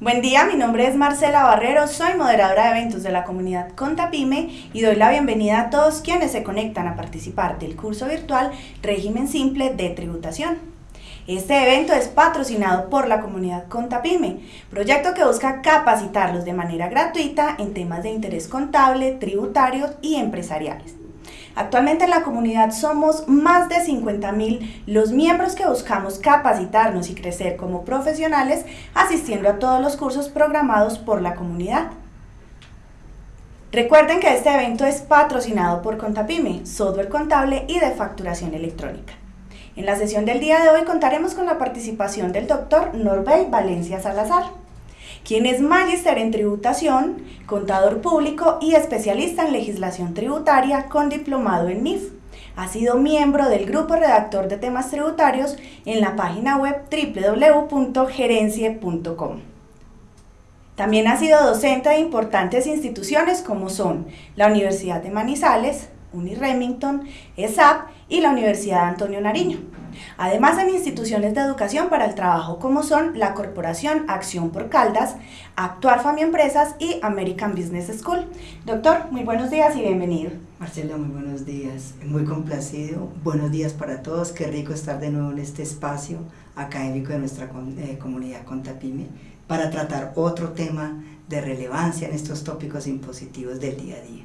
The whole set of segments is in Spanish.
Buen día, mi nombre es Marcela Barrero, soy moderadora de eventos de la comunidad Contapime y doy la bienvenida a todos quienes se conectan a participar del curso virtual Régimen Simple de Tributación. Este evento es patrocinado por la comunidad Contapime, proyecto que busca capacitarlos de manera gratuita en temas de interés contable, tributarios y empresariales. Actualmente en la comunidad somos más de 50 mil los miembros que buscamos capacitarnos y crecer como profesionales asistiendo a todos los cursos programados por la comunidad. Recuerden que este evento es patrocinado por Contapime, software contable y de facturación electrónica. En la sesión del día de hoy contaremos con la participación del doctor Norbey Valencia Salazar quien es magíster en tributación, contador público y especialista en legislación tributaria con diplomado en NIF. Ha sido miembro del grupo redactor de temas tributarios en la página web www.gerencie.com. También ha sido docente de importantes instituciones como son la Universidad de Manizales, Uniremington, ESAP y la Universidad Antonio Nariño. Además en instituciones de educación para el trabajo como son la Corporación Acción por Caldas, Actuar Family Empresas y American Business School. Doctor, muy buenos días y bienvenido. Marcela, muy buenos días, muy complacido, buenos días para todos, qué rico estar de nuevo en este espacio académico de nuestra eh, comunidad Contapime para tratar otro tema de relevancia en estos tópicos impositivos del día a día.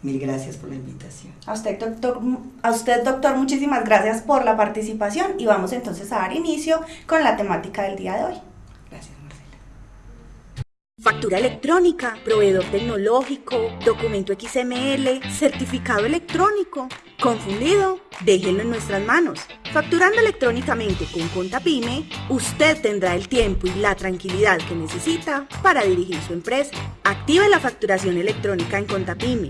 Mil gracias por la invitación. A usted, doctor, a usted, doctor, muchísimas gracias por la participación y vamos entonces a dar inicio con la temática del día de hoy. Gracias, Marcela. Factura electrónica, proveedor tecnológico, documento XML, certificado electrónico. ¿Confundido? Déjenlo en nuestras manos. Facturando electrónicamente con Contapime, usted tendrá el tiempo y la tranquilidad que necesita para dirigir su empresa. Active la facturación electrónica en Contapime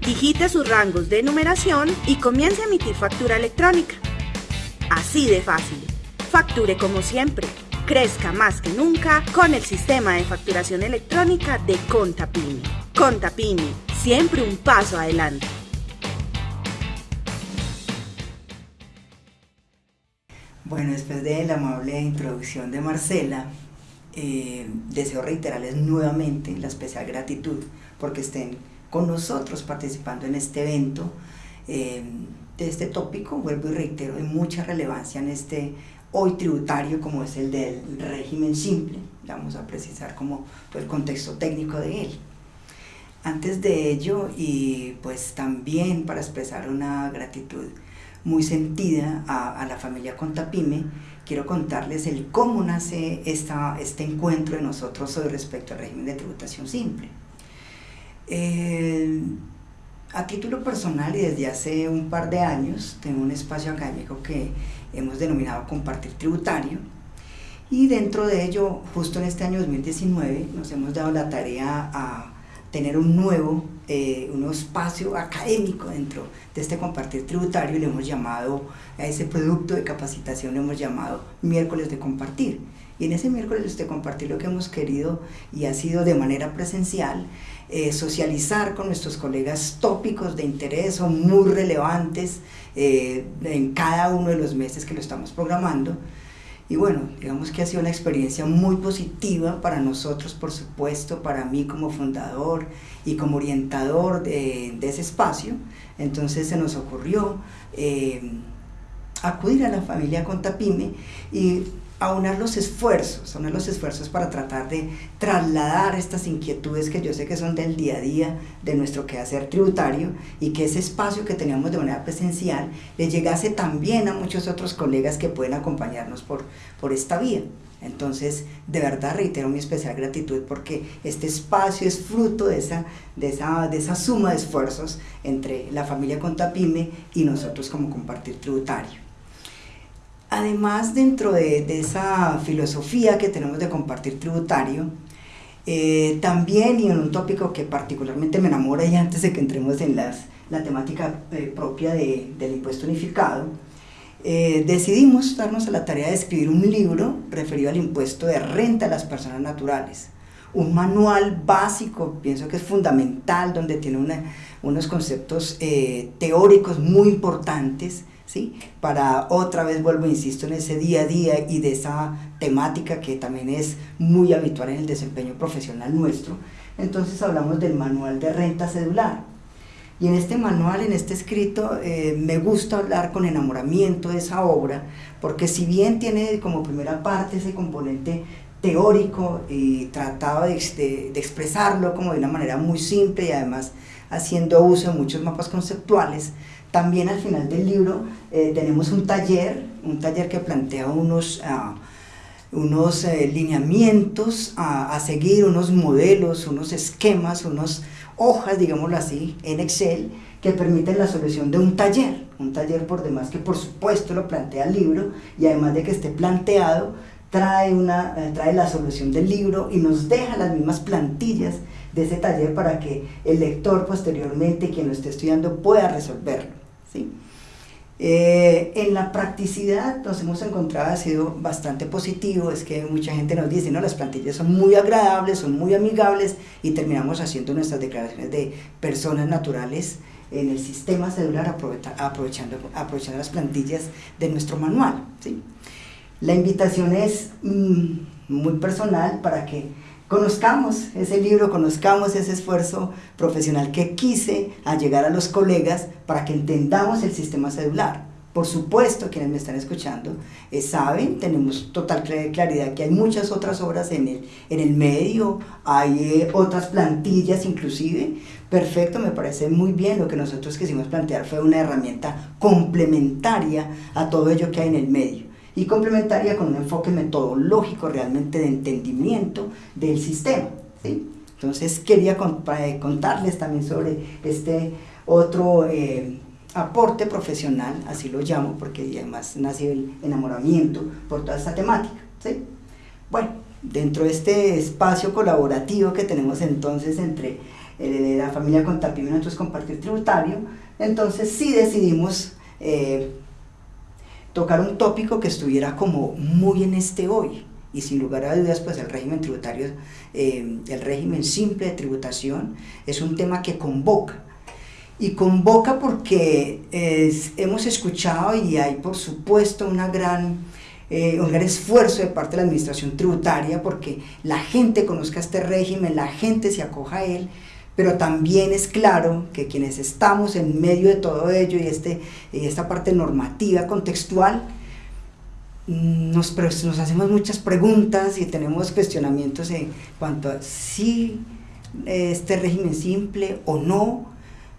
digite sus rangos de numeración y comience a emitir factura electrónica. Así de fácil. Facture como siempre. Crezca más que nunca con el sistema de facturación electrónica de Contapini. Contapini, siempre un paso adelante. Bueno, después de la amable introducción de Marcela, eh, deseo reiterarles nuevamente la especial gratitud porque estén con nosotros participando en este evento eh, de este tópico, vuelvo y reitero, de mucha relevancia en este hoy tributario como es el del régimen simple, vamos a precisar como el contexto técnico de él. Antes de ello, y pues también para expresar una gratitud muy sentida a, la familia Contapime, quiero contarles el cómo nace esta, este encuentro de nosotros hoy respecto al régimen de tributación simple. Eh, a título personal y desde hace un par de años tengo un espacio académico que hemos denominado Compartir Tributario y dentro de ello, justo en este año 2019, nos hemos dado la tarea a tener un nuevo, eh, un espacio académico dentro de este compartir tributario y le hemos llamado a ese producto de capacitación, le hemos llamado miércoles de compartir. Y en ese miércoles de compartir lo que hemos querido y ha sido de manera presencial eh, socializar con nuestros colegas tópicos de interés o muy relevantes eh, en cada uno de los meses que lo estamos programando. Y bueno, digamos que ha sido una experiencia muy positiva para nosotros, por supuesto, para mí como fundador y como orientador de, ese espacio. Entonces se nos ocurrió eh, acudir a la familia Contapime y aunar los esfuerzos, aunar los esfuerzos para tratar de trasladar estas inquietudes que yo sé que son del día a día de nuestro quehacer tributario y que ese espacio que teníamos de manera presencial le llegase también a muchos otros colegas que pueden acompañarnos por, por esta vía. Entonces, de verdad reitero mi especial gratitud porque este espacio es fruto de esa, de esa, de esa suma de esfuerzos entre la familia Contapime y nosotros como compartir tributario. Además, dentro de, esa filosofía que tenemos de compartir tributario, eh, también, y en un tópico que particularmente me enamora y antes de que entremos en las, la temática eh, propia del impuesto unificado, eh, decidimos darnos a la tarea de escribir un libro referido al impuesto de renta a las personas naturales. Un manual básico, pienso que es fundamental, donde tiene unos conceptos teóricos muy importantes ¿sí? Para otra vez vuelvo, insisto, en ese día a día y de esa temática que también es muy habitual en el desempeño profesional nuestro. Entonces hablamos del manual de renta cedular. Y en este manual, en este escrito, eh, me gusta hablar con enamoramiento de esa obra, porque si bien tiene como primera parte ese componente teórico y trataba de, de, expresarlo como de una manera muy simple y además haciendo uso de muchos mapas conceptuales, también al final del libro eh, tenemos un taller, un taller que plantea unos, uh, unos eh, lineamientos a, a, seguir, unos modelos, unos esquemas, unas hojas, digámoslo así, en Excel, que permiten la solución de un taller. Un taller por demás que por supuesto lo plantea el libro y además de que esté planteado, trae, una, eh, trae la solución del libro y nos deja las mismas plantillas de ese taller para que el lector posteriormente, quien lo esté estudiando, pueda resolverlo. ¿Sí? Eh, en la practicidad nos hemos encontrado, ha sido bastante positivo, es que mucha gente nos dice, no, las plantillas son muy agradables, son muy amigables y terminamos haciendo nuestras declaraciones de personas naturales en el sistema celular aprovechando, aprovechando las plantillas de nuestro manual. ¿sí? La invitación es mm, muy personal para que conozcamos ese libro, conozcamos ese esfuerzo profesional que quise a llegar a los colegas para que entendamos el sistema celular. Por supuesto, quienes me están escuchando eh, saben, tenemos total claridad que hay muchas otras obras en el, en el medio, hay eh, otras plantillas inclusive. Perfecto, me parece muy bien. Lo que nosotros quisimos plantear fue una herramienta complementaria a todo ello que hay en el medio y complementaria con un enfoque metodológico realmente de entendimiento del sistema. ¿sí? Entonces quería eh, contarles también sobre este otro eh, aporte profesional, así lo llamo, porque además nació el enamoramiento por toda esta temática. ¿sí? Bueno, dentro de este espacio colaborativo que tenemos entonces entre eh, la familia Contapio y nosotros Compartir Tributario, entonces sí decidimos tocar un tópico que estuviera como muy en este hoy. Y sin lugar a dudas, pues el régimen tributario, eh, el régimen simple de tributación, es un tema que convoca. Y convoca porque hemos escuchado y hay por supuesto una gran, eh, un gran esfuerzo de parte de la administración tributaria porque la gente conozca este régimen, la gente se acoja a él, pero también es claro que quienes estamos en medio de todo ello y, este, y esta parte normativa, contextual, mm, nos, nos hacemos muchas preguntas y tenemos cuestionamientos en cuanto a si este régimen simple o no.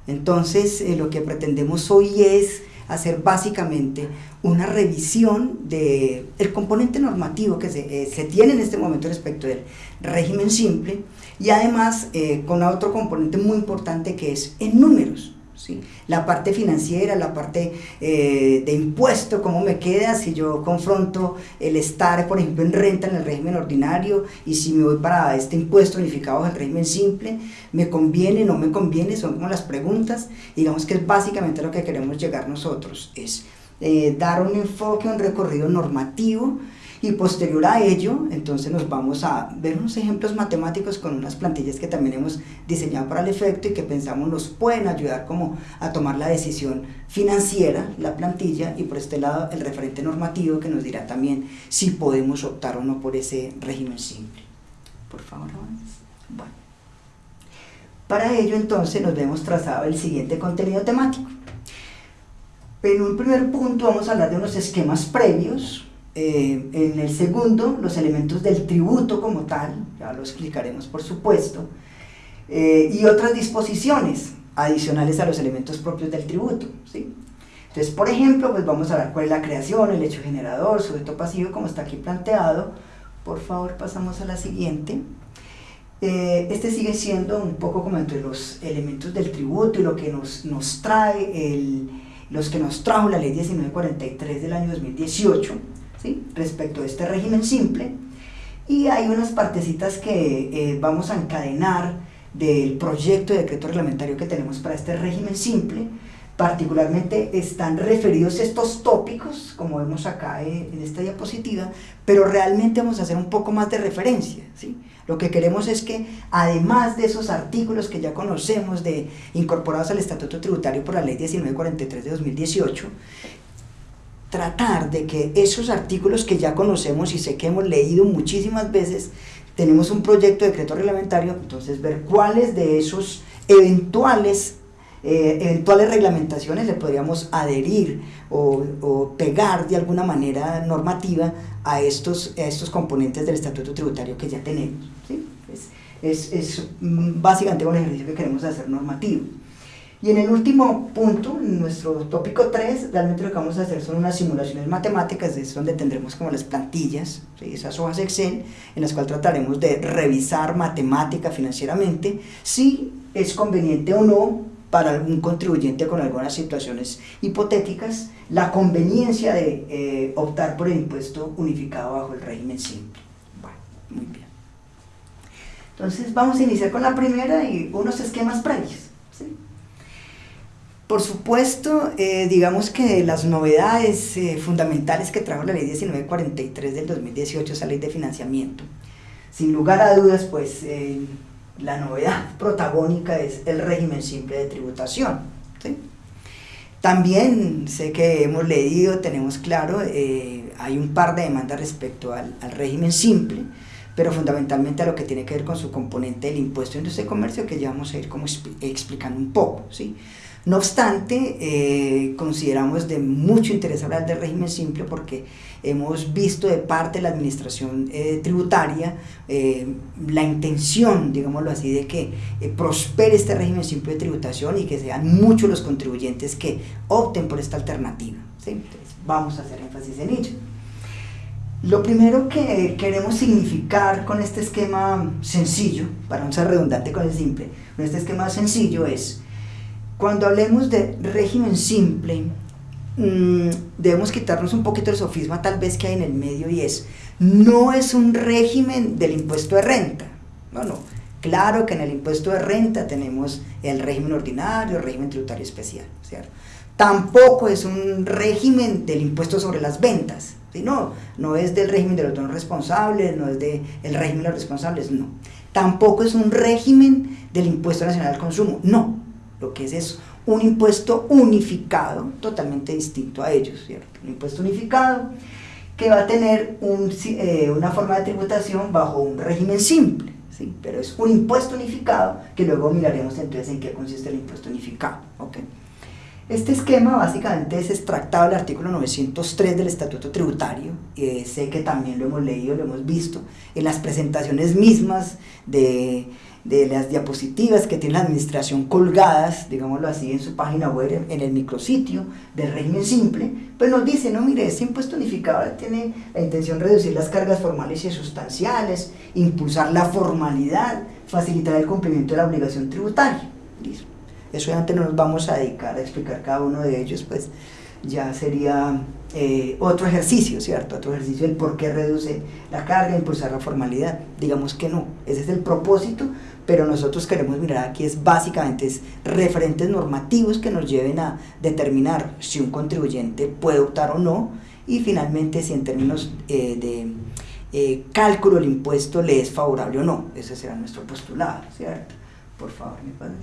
Entonces, eh, lo que pretendemos hoy es hacer básicamente una revisión del el componente normativo que se, eh, se, tiene en este momento respecto del régimen simple y además eh, con otro componente muy importante que es en números. ¿sí? La parte financiera, la parte eh, de impuesto, cómo me queda si yo confronto el estar, por ejemplo, en renta en el régimen ordinario y si me voy para este impuesto unificado el régimen simple, me conviene, no me conviene, son como las preguntas. Digamos que es básicamente lo que queremos llegar nosotros, es eh, dar un enfoque, un recorrido normativo y posterior a ello, entonces nos vamos a ver unos ejemplos matemáticos con unas plantillas que también hemos diseñado para el efecto y que pensamos nos pueden ayudar como a tomar la decisión financiera, la plantilla, y por este lado el referente normativo que nos dirá también si podemos optar o no por ese régimen simple. Por favor, Bueno. Para ello entonces nos vemos trazado el siguiente contenido temático. En un primer punto vamos a hablar de unos esquemas previos, eh, en el segundo, los elementos del tributo como tal, ya lo explicaremos por supuesto, eh, y otras disposiciones adicionales a los elementos propios del tributo. ¿sí? Entonces, por ejemplo, pues vamos a ver cuál es la creación, el hecho generador, sujeto pasivo, como está aquí planteado. Por favor, pasamos a la siguiente. Eh, este sigue siendo un poco como entre los elementos del tributo y lo que nos, nos trae, el, los que nos trajo la ley 1943 del año 2018 respecto a este régimen simple. Y hay unas partecitas que eh, vamos a encadenar del proyecto de decreto reglamentario que tenemos para este régimen simple. Particularmente están referidos estos tópicos, como vemos acá eh, en esta diapositiva, pero realmente vamos a hacer un poco más de referencia. ¿sí? Lo que queremos es que, además de esos artículos que ya conocemos, de, incorporados al Estatuto Tributario por la Ley 1943 de 2018, tratar de que esos artículos que ya conocemos y sé que hemos leído muchísimas veces, tenemos un proyecto de decreto reglamentario, entonces ver cuáles de esos eventuales, eh, eventuales reglamentaciones le podríamos adherir o, pegar de alguna manera normativa a estos, estos componentes del estatuto tributario que ya tenemos. ¿sí? Es, es, mm, básicamente un ejercicio que queremos hacer normativo. Y en el último punto, en nuestro tópico 3, realmente lo que vamos a hacer son unas simulaciones matemáticas, es donde tendremos como las plantillas, esas hojas Excel, en las cuales trataremos de revisar matemática financieramente si es conveniente o no para algún contribuyente con algunas situaciones hipotéticas la conveniencia de eh, optar por el impuesto unificado bajo el régimen simple. Bueno, muy bien. Entonces vamos a iniciar con la primera y unos esquemas previos. Por supuesto, eh, digamos que las novedades eh, fundamentales que trajo la ley 1943 del 2018, esa ley de financiamiento, sin lugar a dudas, pues eh, la novedad protagónica es el régimen simple de tributación. También sé que hemos leído, tenemos claro, hay un par de demandas respecto al, al, régimen simple, pero fundamentalmente a lo que tiene que ver con su componente del impuesto de industria y comercio, que ya vamos a ir como explicando un poco. ¿sí? No obstante, eh, consideramos de mucho interés hablar del régimen simple porque hemos visto de parte de la administración eh, tributaria eh, la intención, digámoslo así, de que prospere este régimen simple de tributación y que sean muchos los contribuyentes que opten por esta alternativa. Entonces, vamos a hacer énfasis en ello. Lo primero que queremos significar con este esquema sencillo, para no ser redundante con el simple, con este esquema sencillo es cuando hablemos de régimen simple, mm, debemos quitarnos un poquito el sofisma tal vez que hay en el medio y es, no es un régimen del impuesto de renta. No, no. Claro que en el impuesto de renta tenemos el régimen ordinario, el régimen tributario especial, ¿cierto? Tampoco es un régimen del impuesto sobre las ventas, no, no es del régimen de los donos responsables, no es del régimen de los responsables, no. Tampoco es un régimen del impuesto nacional al consumo, no. Lo que es es un impuesto unificado, totalmente distinto a ellos, ¿cierto? Un impuesto unificado que va a tener eh, una forma de tributación bajo un régimen simple, ¿sí? Pero es un impuesto unificado que luego miraremos entonces en qué consiste el impuesto unificado, ¿ok? Este esquema básicamente es extractado del artículo 903 del Estatuto Tributario, sé que también lo hemos leído, lo hemos visto en las presentaciones mismas de de las diapositivas que tiene la administración colgadas, digámoslo así, en su página web, en el micrositio del régimen simple, pues nos dice, no, mire, este impuesto unificado tiene la intención de reducir las cargas formales y sustanciales, impulsar la formalidad, facilitar el cumplimiento de la obligación tributaria. Eso ya antes no nos vamos a dedicar a explicar cada uno de ellos, pues ya sería eh, otro ejercicio, ¿cierto? Otro ejercicio del por qué reduce la carga, impulsar la formalidad. Digamos que no, ese es el propósito, pero nosotros queremos mirar aquí es básicamente es referentes normativos que nos lleven a determinar si un contribuyente puede optar o no y finalmente si en términos eh, de eh, cálculo del impuesto le es favorable o no. Ese será nuestro postulado, ¿cierto? Por favor, mi padre.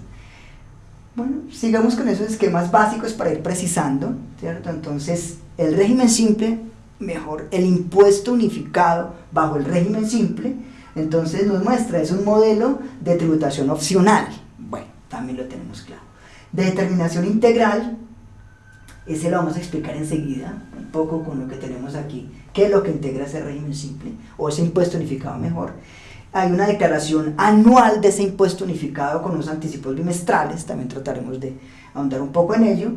Bueno, sigamos con esos esquemas básicos para ir precisando, ¿cierto? Entonces, el régimen simple, mejor, el impuesto unificado bajo el régimen simple, entonces nos muestra, es un modelo de tributación opcional. Bueno, también lo tenemos claro. De determinación integral, ese lo vamos a explicar enseguida, un poco con lo que tenemos aquí, qué es lo que integra ese régimen simple, o ese impuesto unificado mejor hay una declaración anual de ese impuesto unificado con unos anticipos bimestrales, también trataremos de ahondar un poco en ello.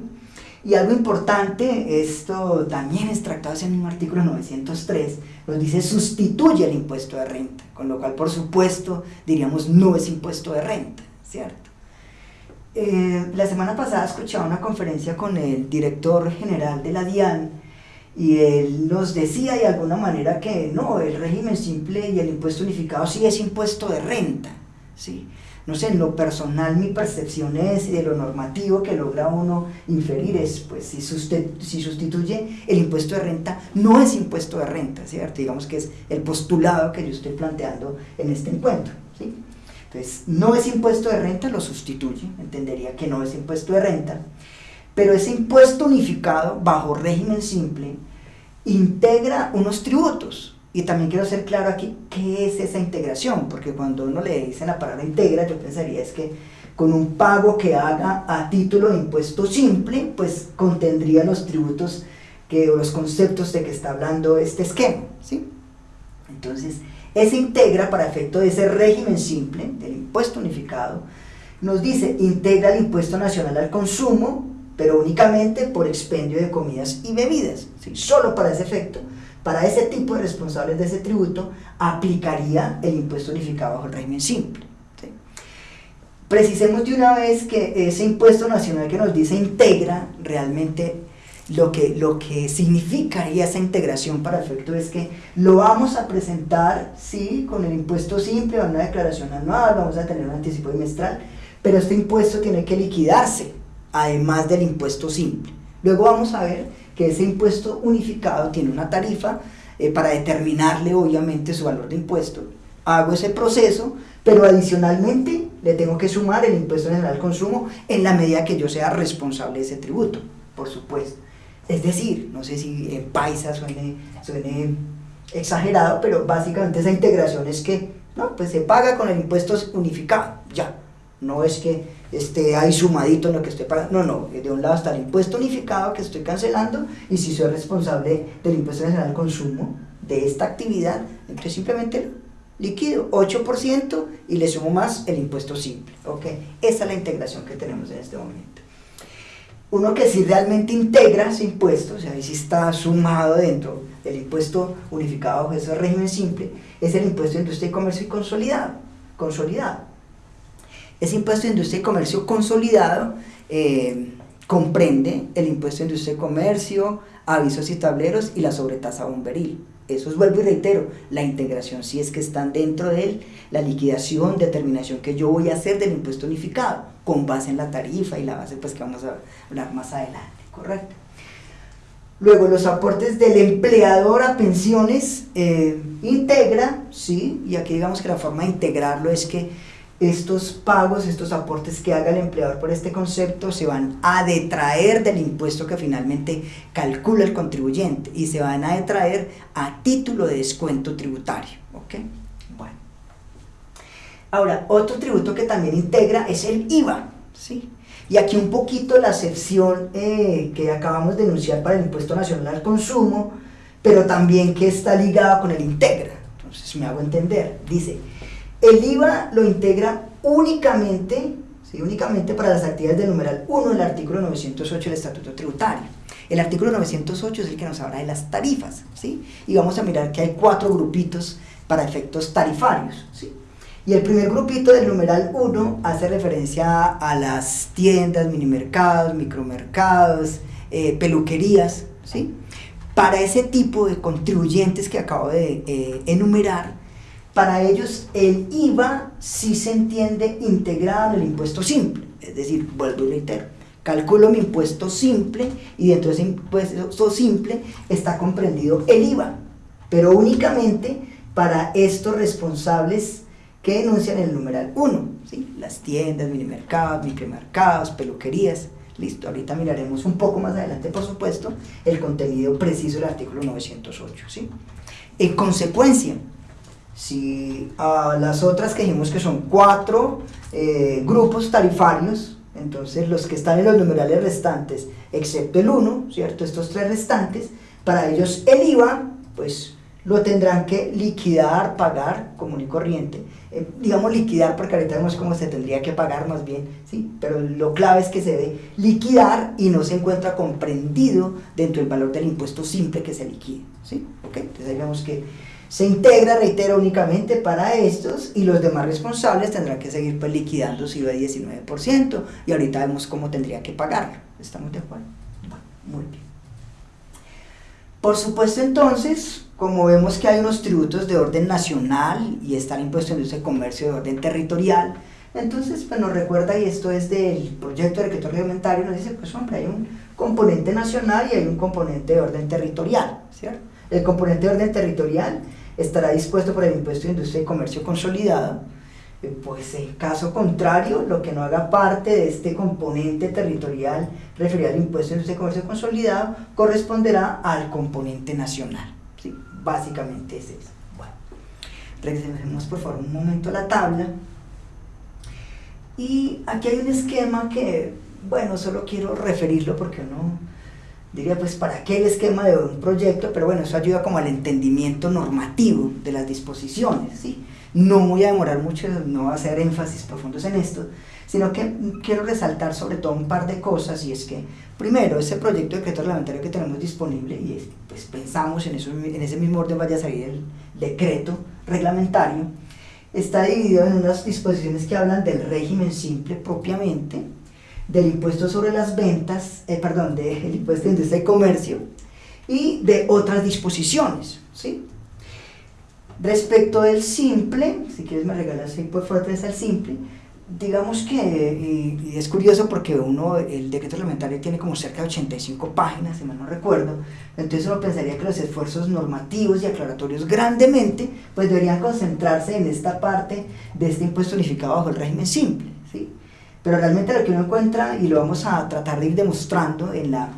Y algo importante, esto también extractado en un artículo 903, nos dice sustituye el impuesto de renta, con lo cual por supuesto diríamos no es impuesto de renta, ¿cierto? Eh, la semana pasada escuchaba una conferencia con el director general de la DIAN y él nos decía de alguna manera que no, el régimen simple y el impuesto unificado sí es impuesto de renta, ¿sí? No sé, en lo personal mi percepción es, y de lo normativo que logra uno inferir es, pues si, si sustituye el impuesto de renta, no es impuesto de renta, ¿cierto? Digamos que es el postulado que yo estoy planteando en este encuentro, ¿sí? Entonces, no es impuesto de renta, lo sustituye, entendería que no es impuesto de renta, Pero ese impuesto unificado, bajo régimen simple, integra unos tributos. Y también quiero ser claro aquí, ¿qué es esa integración? Porque cuando uno le dice la palabra integra, yo pensaría es que con un pago que haga a título de impuesto simple, pues contendría los tributos que, o los conceptos de que está hablando este esquema. ¿sí? Entonces, ese integra para efecto de ese régimen simple, del impuesto unificado, nos dice, integra el impuesto nacional al consumo, pero únicamente por expendio de comidas y bebidas, ¿sí? solo para ese efecto. Para ese tipo de responsables de ese tributo aplicaría el impuesto unificado bajo el régimen simple. Precisemos de una vez que ese impuesto nacional que nos dice integra realmente lo que, lo que significaría esa integración para efecto es que lo vamos a presentar, sí, con el impuesto simple, una declaración anual, vamos a tener un anticipo bimestral, pero este impuesto tiene que liquidarse, además del impuesto simple. Luego vamos a ver que ese impuesto unificado tiene una tarifa eh, para determinarle obviamente su valor de impuesto. Hago ese proceso, pero adicionalmente le tengo que sumar el impuesto general al consumo en la medida que yo sea responsable de ese tributo, por supuesto. Es decir, no sé si en paisa suene, suene exagerado, pero básicamente esa integración es que no, pues se paga con el impuesto unificado, ya. No es que esté ahí sumadito en lo que estoy pagando, no, no, de un lado está el impuesto unificado que estoy cancelando y si soy responsable del impuesto general al consumo de esta actividad, entonces simplemente liquido 8% y le sumo más el impuesto simple, ¿ok? Esa es la integración que tenemos en este momento uno que sí realmente integra ese impuesto, o sea, ahí sí está sumado dentro del impuesto unificado bajo ese régimen simple, es el impuesto de industria y comercio y consolidado. consolidado. Ese impuesto de industria y comercio consolidado eh, comprende el impuesto de industria y comercio, avisos y tableros y la sobretasa bomberil. Eso es, vuelvo y reitero, la integración si es que están dentro de él, la liquidación, determinación que yo voy a hacer del impuesto unificado, con base en la tarifa y la base pues que vamos a hablar más adelante, ¿correcto? Luego los aportes del empleador a pensiones eh, integra, ¿sí? Y aquí digamos que la forma de integrarlo es que estos pagos, estos aportes que haga el empleador por este concepto se van a detraer del impuesto que finalmente calcula el contribuyente y se van a detraer a título de descuento tributario. ¿ok? Bueno. Ahora, otro tributo que también integra es el IVA. ¿sí? Y aquí un poquito la excepción eh, que acabamos de denunciar para el impuesto nacional al consumo, pero también que está ligado con el integra. Entonces me hago entender. Dice, el IVA lo integra únicamente, ¿sí? únicamente para las actividades del numeral 1 del artículo 908 del Estatuto Tributario. El artículo 908 es el que nos habla de las tarifas, ¿sí? Y vamos a mirar que hay cuatro grupitos para efectos tarifarios, ¿sí? Y el primer grupito del numeral 1 hace referencia a las tiendas, minimercados, micromercados, eh, peluquerías, ¿sí? Para ese tipo de contribuyentes que acabo de eh, enumerar, para ellos el IVA sí se entiende integrado en el impuesto simple, es decir, vuelvo y reitero, calculo mi impuesto simple y dentro de ese impuesto simple está comprendido el IVA, pero únicamente para estos responsables que denuncian el numeral 1, ¿sí? las tiendas, minimercados, micromercados, peluquerías, listo, ahorita miraremos un poco más adelante, por supuesto, el contenido preciso del artículo 908, ¿sí? En consecuencia, si a las otras que dijimos que son cuatro eh, grupos tarifarios, entonces los que están en los numerales restantes, excepto el 1, ¿cierto? Estos tres restantes, para ellos el IVA, pues lo tendrán que liquidar, pagar común y corriente. Eh, digamos liquidar porque ahorita vemos cómo se tendría que pagar más bien, ¿sí? pero lo clave es que se debe liquidar y no se encuentra comprendido dentro del valor del impuesto simple que se liquide. ¿sí? ¿Okay? Entonces ahí que se integra, reitero, únicamente para estos y los demás responsables tendrán que seguir pues, liquidando su IVA 19% y ahorita vemos cómo tendría que pagarlo. ¿Estamos de acuerdo? muy bien. Por supuesto entonces, como vemos que hay unos tributos de orden nacional y está el impuesto de industria y comercio de orden territorial, entonces pues nos recuerda, y esto es del proyecto de decreto reglamentario, nos dice, pues hombre, hay un componente nacional y hay un componente de orden territorial, ¿cierto? El componente de orden territorial estará dispuesto por el impuesto de industria y comercio consolidado, Eh, pues en caso contrario, lo que no haga parte de este componente territorial referido al impuesto de comercio consolidado corresponderá al componente nacional. ¿sí? Básicamente es eso. Bueno, regresemos por favor un momento a la tabla. Y aquí hay un esquema que, bueno, solo quiero referirlo porque uno diría, pues, ¿para qué el esquema de un proyecto? Pero bueno, eso ayuda como al entendimiento normativo de las disposiciones, ¿sí? No voy a demorar mucho, no voy a hacer énfasis profundos en esto, sino que quiero resaltar sobre todo un par de cosas y es que, primero, ese proyecto de decreto reglamentario que tenemos disponible y pues pensamos en, eso, en ese mismo orden vaya a salir el decreto reglamentario, está dividido en unas disposiciones que hablan del régimen simple propiamente, del impuesto sobre las ventas, eh, perdón, del impuesto de industria y comercio y de otras disposiciones, ¿sí? Respecto del simple, si quieres me regalas ahí por favor al simple, digamos que, y, es curioso porque uno, el decreto reglamentario tiene como cerca de 85 páginas, si mal no recuerdo, entonces uno pensaría que los esfuerzos normativos y aclaratorios grandemente, pues deberían concentrarse en esta parte de este impuesto unificado bajo el régimen simple. Pero realmente lo que uno encuentra, y lo vamos a tratar de ir demostrando en la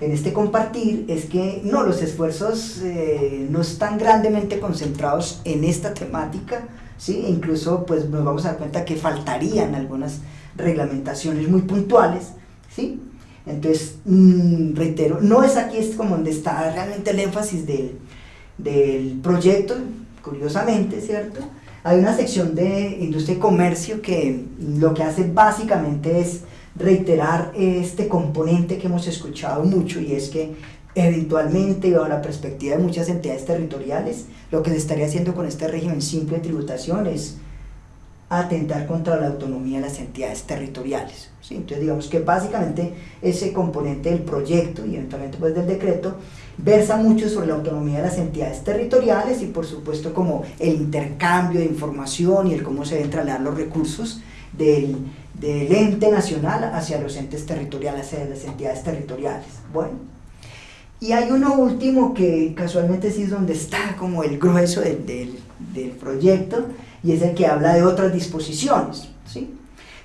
en este compartir es que no, los esfuerzos eh, no están grandemente concentrados en esta temática, ¿sí? E incluso pues nos vamos a dar cuenta que faltarían algunas reglamentaciones muy puntuales, ¿sí? Entonces, mm, reitero, no es aquí es como donde está realmente el énfasis del, del proyecto, curiosamente, ¿cierto? Hay una sección de industria y comercio que lo que hace básicamente es reiterar este componente que hemos escuchado mucho y es que eventualmente, bajo la perspectiva de muchas entidades territoriales, lo que se estaría haciendo con este régimen simple de tributación es atentar contra la autonomía de las entidades territoriales. ¿sí? Entonces digamos que básicamente ese componente del proyecto y eventualmente pues del decreto versa mucho sobre la autonomía de las entidades territoriales y por supuesto como el intercambio de información y el cómo se deben trasladar los recursos del, del ente nacional hacia los entes territoriales, hacia las entidades territoriales. Bueno, y hay uno último que casualmente sí es donde está como el grueso del, del, proyecto y es el que habla de otras disposiciones. ¿sí?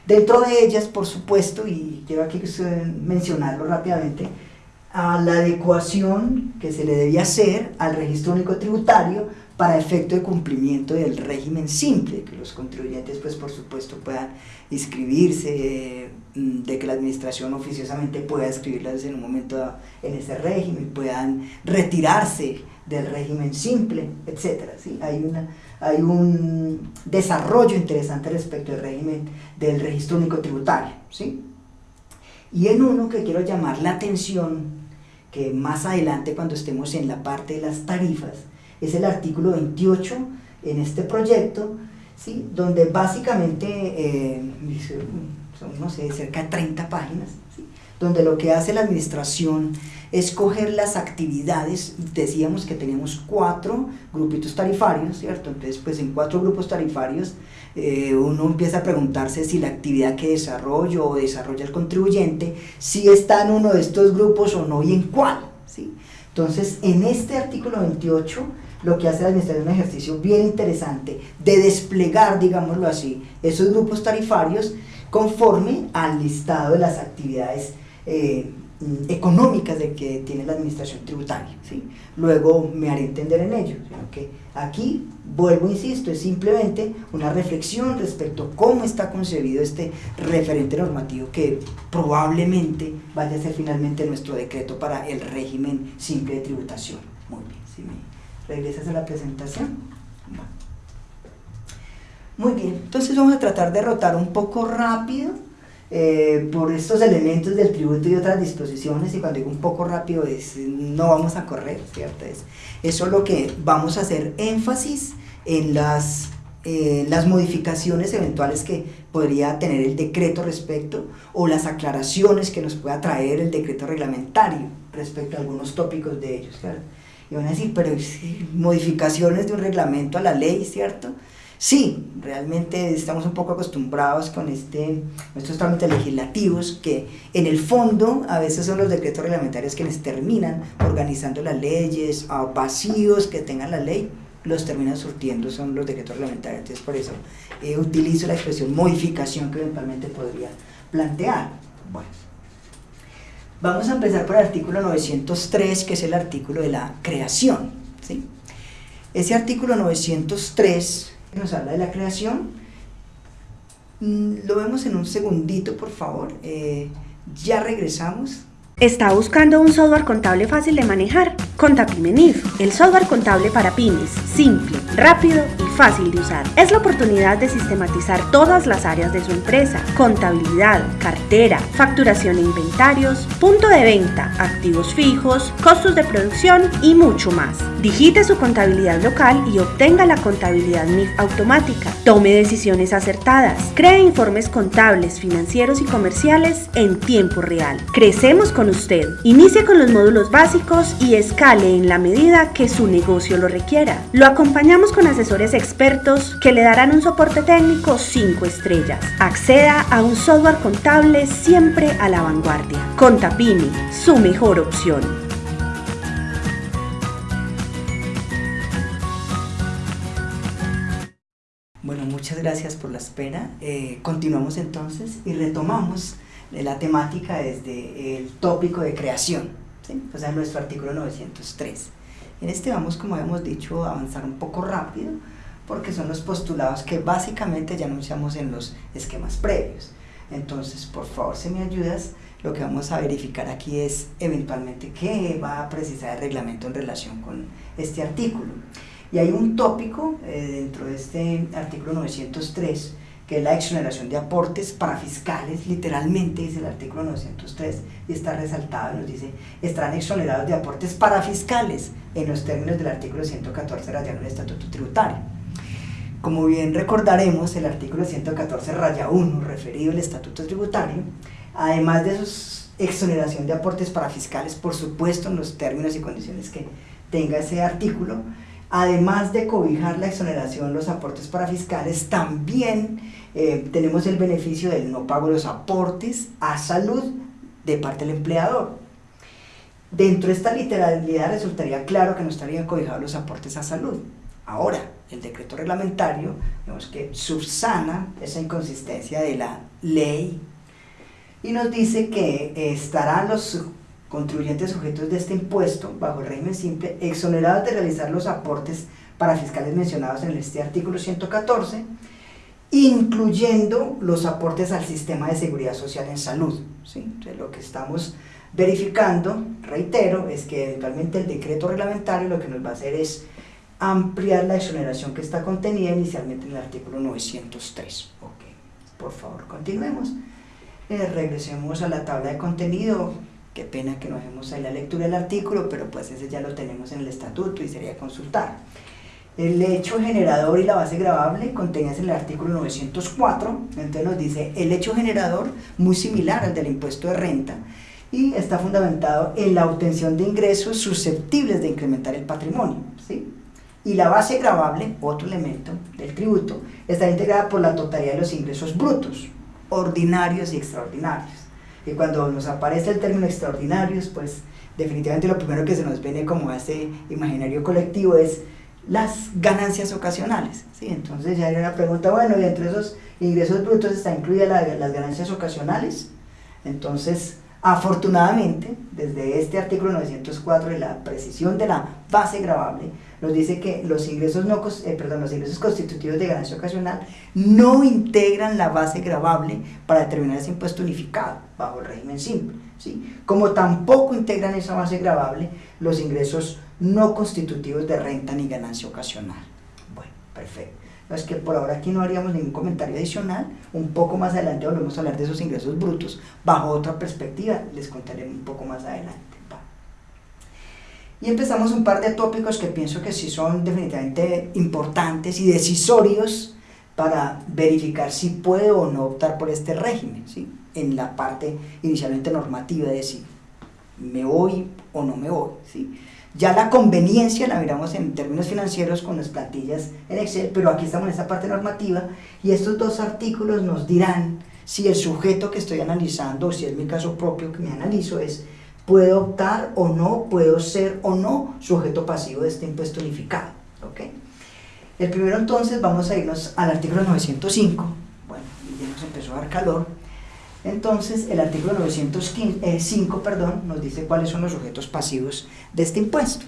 Dentro de ellas, por supuesto, y quiero aquí mencionarlo rápidamente, a la adecuación que se le debía hacer al registro único tributario para efecto de cumplimiento del régimen simple, que los contribuyentes pues por supuesto puedan inscribirse, mm, de que la administración oficiosamente pueda inscribirlas en un momento en ese régimen, puedan retirarse del régimen simple, etc. ¿sí? Hay, una, hay un desarrollo interesante respecto del régimen del registro único tributario. ¿sí? Y en uno que quiero llamar la atención, que más adelante cuando estemos en la parte de las tarifas, es el artículo 28 en este proyecto, ¿sí? donde básicamente eh, son, no sé, cerca de 30 páginas, donde lo que hace la administración es coger las actividades, decíamos que tenemos cuatro grupitos tarifarios, ¿cierto? Entonces, pues en cuatro grupos tarifarios eh, uno empieza a preguntarse si la actividad que desarrollo o desarrolla el contribuyente, si está en uno de estos grupos o no y en cuál, ¿sí? Entonces, en este artículo 28 lo que hace la administración es un ejercicio bien interesante de desplegar, digámoslo así, esos grupos tarifarios conforme al listado de las actividades eh, económicas de que tiene la administración tributaria. ¿sí? Luego me haré entender en ello, sino que aquí, vuelvo, insisto, es simplemente una reflexión respecto a cómo está concebido este referente normativo que probablemente vaya a ser finalmente nuestro decreto para el régimen simple de tributación. Muy bien, si me regresas a la presentación. Muy bien, entonces vamos a tratar de rotar un poco rápido eh, por estos elementos del tributo y otras disposiciones, y cuando digo un poco rápido es no vamos a correr, ¿cierto? Es, eso es lo que vamos a hacer énfasis en las, eh, las modificaciones eventuales que podría tener el decreto respecto, o las aclaraciones que nos pueda traer el decreto reglamentario respecto a algunos tópicos de ellos, ¿cierto? Y van a decir, pero modificaciones de un reglamento a la ley, ¿cierto? Sí, realmente estamos un poco acostumbrados con este, estos trámites legislativos que en el fondo a veces son los decretos reglamentarios quienes terminan organizando las leyes, a vacíos que tenga la ley, los termina surtiendo son los decretos reglamentarios. Entonces, por eso eh, utilizo la expresión modificación que eventualmente podría plantear. Bueno, vamos a empezar por el artículo 903, que es el artículo de la creación. ¿sí? Ese artículo 903 nos habla de la creación. Mm, lo vemos en un segundito, por favor. Eh, ya regresamos. ¿Está buscando un software contable fácil de manejar? Contapimenif, el software contable para pymes, simple, rápido y fácil de usar. Es la oportunidad de sistematizar todas las áreas de su empresa, contabilidad, cartera, facturación e inventarios, punto de venta, activos fijos, costos de producción y mucho más. Digite su contabilidad local y obtenga la contabilidad MIF automática. Tome decisiones acertadas. Cree informes contables, financieros y comerciales en tiempo real. Crecemos con usted. Inicie con los módulos básicos y escale en la medida que su negocio lo requiera. Lo acompañamos con asesores expertos que le darán un soporte técnico 5 estrellas. Acceda a un software contable siempre a la vanguardia. Contapini, su mejor opción. Bueno, muchas gracias por la espera. Eh, continuamos entonces y retomamos la temática desde el tópico de creación, o sea, nuestro artículo 903. En este vamos, como hemos dicho, a avanzar un poco rápido, porque son los postulados que básicamente ya anunciamos en los esquemas previos. Entonces, por favor, si me ayudas, lo que vamos a verificar aquí es eventualmente qué va a precisar el reglamento en relación con este artículo. Y hay un tópico eh, dentro de este artículo 903 que es la exoneración de aportes para fiscales, literalmente dice el artículo 903 y está resaltado, nos dice, estarán exonerados de aportes para fiscales en los términos del artículo 114 rayado del Estatuto Tributario. Como bien recordaremos, el artículo 114 raya 1, referido al Estatuto Tributario, además de su exoneración de aportes para fiscales, por supuesto, en los términos y condiciones que tenga ese artículo, además de cobijar la exoneración, los aportes para fiscales, también eh, tenemos el beneficio del no pago de los aportes a salud de parte del empleador. Dentro de esta literalidad resultaría claro que no estarían cobijados los aportes a salud. Ahora, el decreto reglamentario, vemos que subsana esa inconsistencia de la ley y nos dice que estarán los contribuyentes sujetos de este impuesto, bajo el régimen simple, exonerados de realizar los aportes para fiscales mencionados en este artículo 114, incluyendo los aportes al sistema de seguridad social en salud. ¿sí? lo que estamos verificando, reitero, es que eventualmente el decreto reglamentario lo que nos va a hacer es ampliar la exoneración que está contenida inicialmente en el artículo 903. Ok, por favor, continuemos. Eh, regresemos a la tabla de contenido Qué pena que no hagamos ahí la lectura del artículo, pero pues ese ya lo tenemos en el estatuto y sería consultar. El hecho generador y la base grabable contenidas en el artículo 904, entonces nos dice el hecho generador muy similar al del impuesto de renta y está fundamentado en la obtención de ingresos susceptibles de incrementar el patrimonio. ¿sí? Y la base grabable, otro elemento del tributo, está integrada por la totalidad de los ingresos brutos, ordinarios y extraordinarios. Y cuando nos aparece el término extraordinarios, pues definitivamente lo primero que se nos viene como a ese imaginario colectivo es las ganancias ocasionales. ¿sí? Entonces ya hay una pregunta, bueno, y entre esos ingresos brutos está incluida las ganancias ocasionales. Entonces, afortunadamente, desde este artículo 904 de la precisión de la base grabable, nos dice que los ingresos, no, eh, perdón, los ingresos constitutivos de ganancia ocasional no integran la base gravable para determinar ese impuesto unificado bajo el régimen simple. ¿sí? Como tampoco integran esa base gravable los ingresos no constitutivos de renta ni ganancia ocasional. Bueno, perfecto. Es que por ahora aquí no haríamos ningún comentario adicional. Un poco más adelante volvemos a hablar de esos ingresos brutos bajo otra perspectiva. Les contaré un poco más adelante. Y empezamos un par de tópicos que pienso que sí son definitivamente importantes y decisorios para verificar si puedo o no optar por este régimen, ¿sí? en la parte inicialmente normativa de si me voy o no me voy. ¿sí? Ya la conveniencia la miramos en términos financieros con las plantillas en Excel, pero aquí estamos en esta parte normativa y estos dos artículos nos dirán si el sujeto que estoy analizando, o si es mi caso propio que me analizo, es puedo optar o no, puedo ser o no sujeto pasivo de este impuesto unificado. ¿okay? El primero entonces vamos a irnos al artículo 905, bueno, ya nos empezó a dar calor, entonces el artículo 905 eh, perdón, nos dice cuáles son los sujetos pasivos de este impuesto.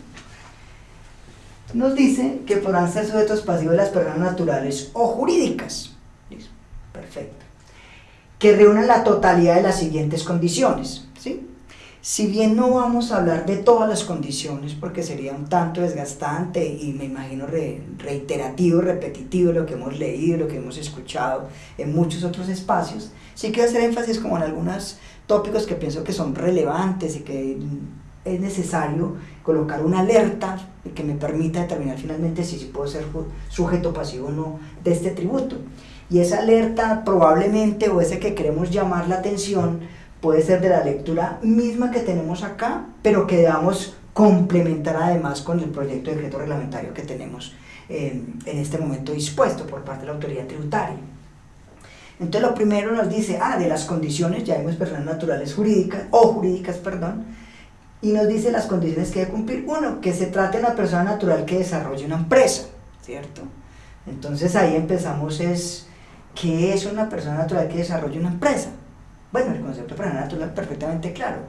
Nos dice que podrán ser sujetos pasivos las personas naturales o jurídicas. Perfecto. Que reúnan la totalidad de las siguientes condiciones. ¿sí? Si bien no vamos a hablar de todas las condiciones porque sería un tanto desgastante y me imagino reiterativo, repetitivo lo que hemos leído, lo que hemos escuchado en muchos otros espacios, sí quiero hacer énfasis como en algunos tópicos que pienso que son relevantes y que es necesario colocar una alerta que me permita determinar finalmente si, si puedo ser sujeto pasivo o no de este tributo. Y esa alerta probablemente o ese que queremos llamar la atención puede ser de la lectura misma que tenemos acá, pero que debamos complementar además con el proyecto de decreto reglamentario que tenemos eh, en este momento dispuesto por parte de la autoridad tributaria. Entonces lo primero nos dice, ah, de las condiciones, ya vemos personas naturales jurídicas, o jurídicas, perdón, y nos dice las condiciones que debe cumplir. Uno, que se trate de una persona natural que desarrolle una empresa, ¿cierto? Entonces ahí empezamos es, ¿qué es una persona natural que desarrolle una empresa? Bueno, el concepto de persona natural es perfectamente claro,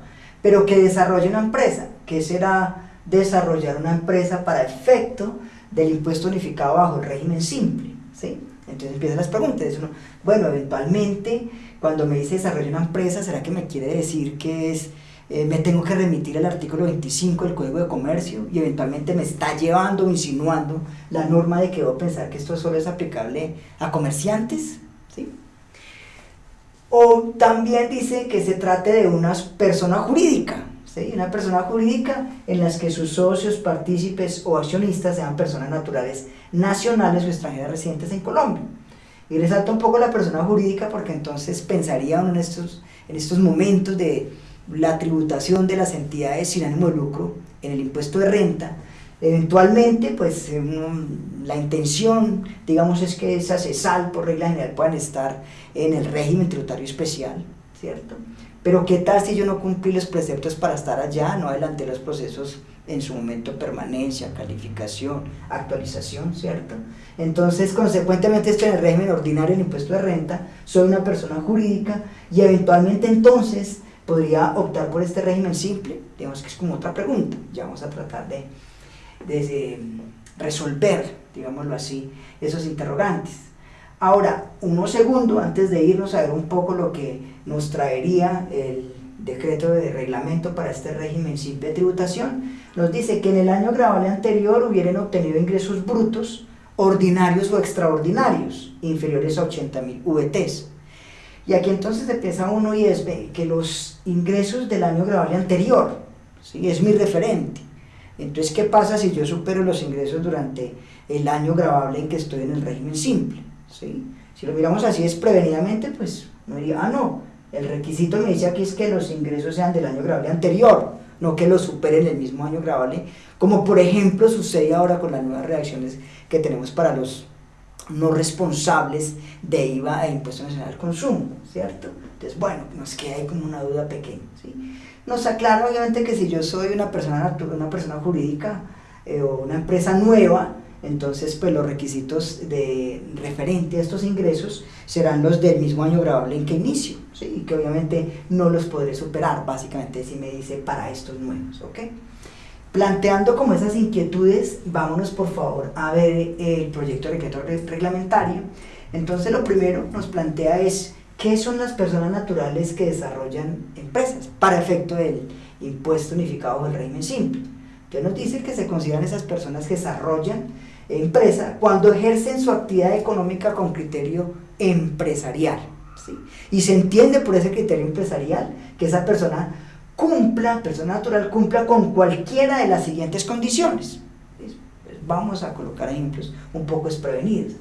pero que desarrolle una empresa, ¿qué será desarrollar una empresa para efecto del impuesto unificado bajo el régimen simple? ¿sí? Entonces empiezan las preguntas, uno, bueno, eventualmente cuando me dice desarrollar una empresa, ¿será que me quiere decir que es, eh, me tengo que remitir al artículo 25 del Código de Comercio y eventualmente me está llevando o insinuando la norma de que debo pensar que esto solo es aplicable a comerciantes? ¿sí? O también dice que se trate de una persona jurídica, ¿sí? una persona jurídica en las que sus socios, partícipes o accionistas sean personas naturales nacionales o extranjeras residentes en Colombia. Y resalta un poco la persona jurídica porque entonces pensaría en estos, en estos momentos de la tributación de las entidades sin ánimo de lucro en el impuesto de renta, Eventualmente, pues la intención, digamos, es que esas CESAL por regla general puedan estar en el régimen tributario especial, ¿cierto? Pero ¿qué tal si yo no cumplí los preceptos para estar allá, no adelanté los procesos en su momento permanencia, calificación, actualización, ¿cierto? Entonces, consecuentemente, estoy en el régimen ordinario del impuesto de renta, soy una persona jurídica y eventualmente entonces podría optar por este régimen simple, digamos que es como otra pregunta, ya vamos a tratar de de resolver, digámoslo así, esos interrogantes. Ahora, uno segundo antes de irnos a ver un poco lo que nos traería el decreto de reglamento para este régimen simple de tributación, nos dice que en el año grabable anterior hubieran obtenido ingresos brutos ordinarios o extraordinarios inferiores a 80 mil VTs. Y aquí entonces empieza uno y es que los ingresos del año grabable anterior, ¿sí? es mi referente, entonces, ¿qué pasa si yo supero los ingresos durante el año grabable en que estoy en el régimen simple? ¿Sí? Si lo miramos así es prevenidamente, pues no diría, ah, no, el requisito me dice aquí es que los ingresos sean del año grabable anterior, no que los superen el mismo año grabable, como por ejemplo sucede ahora con las nuevas reacciones que tenemos para los no responsables de IVA e Impuesto Nacional al Consumo, ¿cierto? Entonces, bueno, nos queda ahí como una duda pequeña, ¿sí? nos aclara obviamente que si yo soy una persona, una persona jurídica eh, o una empresa nueva, entonces pues los requisitos de referente a estos ingresos serán los del mismo año grabable en que inicio, ¿sí? y que obviamente no los podré superar, básicamente si me dice para estos nuevos, ¿ok? Planteando como esas inquietudes, vámonos por favor a ver el proyecto de decreto reglamentario. Entonces lo primero nos plantea es ¿Qué son las personas naturales que desarrollan empresas para efecto del impuesto unificado del régimen simple? Entonces nos dice que se consideran esas personas que desarrollan empresa cuando ejercen su actividad económica con criterio empresarial. ¿sí? Y se entiende por ese criterio empresarial que esa persona cumpla, persona natural, cumpla con cualquiera de las siguientes condiciones. Pues vamos a colocar ejemplos un poco desprevenidos.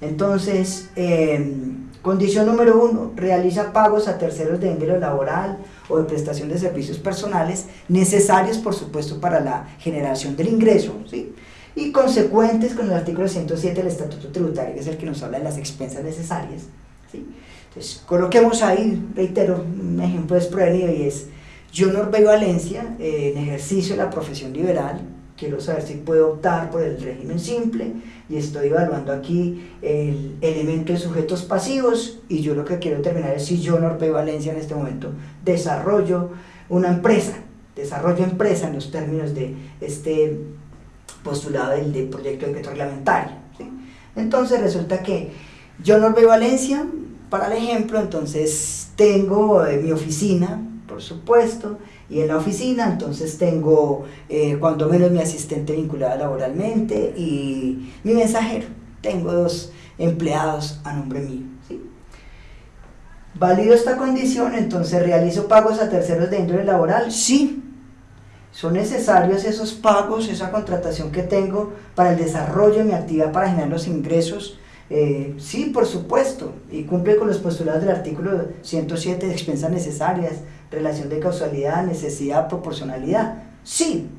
Entonces, eh, Condición número uno, realiza pagos a terceros de índole laboral o de prestación de servicios personales necesarios, por supuesto, para la generación del ingreso, ¿sí? Y consecuentes con el artículo 107 del Estatuto Tributario, que es el que nos habla de las expensas necesarias. ¿sí? Entonces, coloquemos ahí, reitero, un ejemplo desprevenido y es, yo, Norbey Valencia, en ejercicio de la profesión liberal, quiero saber si puedo optar por el régimen simple y estoy evaluando aquí el elemento de sujetos pasivos y yo lo que quiero determinar es si yo, Norpe Valencia, en este momento desarrollo una empresa, desarrollo empresa en los términos de este postulado del, proyecto de decreto reglamentario. Entonces resulta que yo, Norpe Valencia, para el ejemplo, entonces tengo eh, mi oficina, por supuesto, y en la oficina entonces tengo eh, cuando menos mi asistente vinculada laboralmente y mi mensajero. Tengo dos empleados a nombre mío. ¿sí? ¿Valido esta condición? Entonces realizo pagos a terceros de índole laboral. Sí. ¿Son necesarios esos pagos, esa contratación que tengo para el desarrollo de mi actividad, para generar los ingresos? Eh, sí, por supuesto, y cumple con los postulados del artículo 107 de expensas necesarias, relación de causalidad, necesidad, proporcionalidad. Sí,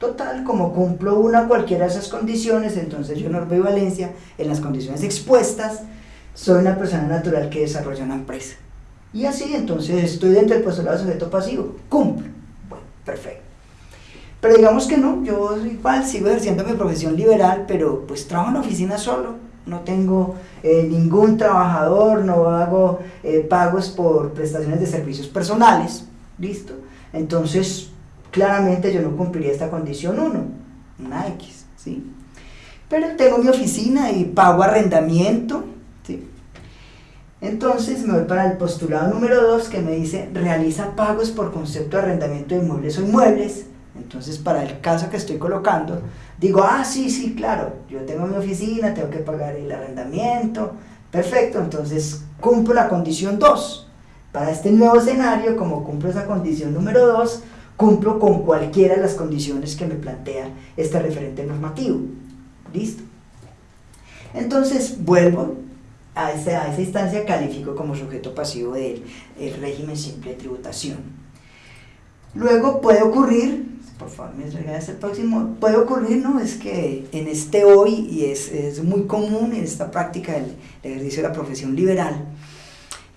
total, como cumplo una cualquiera de esas condiciones, entonces yo no veo Valencia en las condiciones expuestas, soy una persona natural que desarrolla una empresa. Y así, entonces estoy dentro del postulado de sujeto pasivo, cumplo. Bueno, perfecto. Pero digamos que no, yo igual sigo ejerciendo mi profesión liberal, pero pues trabajo en oficina solo no tengo eh, ningún trabajador, no hago eh, pagos por prestaciones de servicios personales, ¿listo? Entonces, claramente yo no cumpliría esta condición 1, una X, ¿sí? Pero tengo mi oficina y pago arrendamiento, ¿sí? Entonces me voy para el postulado número 2 que me dice realiza pagos por concepto de arrendamiento de inmuebles o inmuebles. Entonces, para el caso que estoy colocando, digo, ah, sí, sí, claro, yo tengo mi oficina, tengo que pagar el arrendamiento, perfecto, entonces cumplo la condición 2. Para este nuevo escenario, como cumplo esa condición número 2, cumplo con cualquiera de las condiciones que me plantea este referente normativo. ¿Listo? Entonces vuelvo a esa, a esa instancia, califico como sujeto pasivo del régimen simple de tributación. Luego puede ocurrir por favor me regalas el próximo, puede ocurrir, ¿no? Es que en este hoy, y es, es muy común en esta práctica del, ejercicio de la profesión liberal,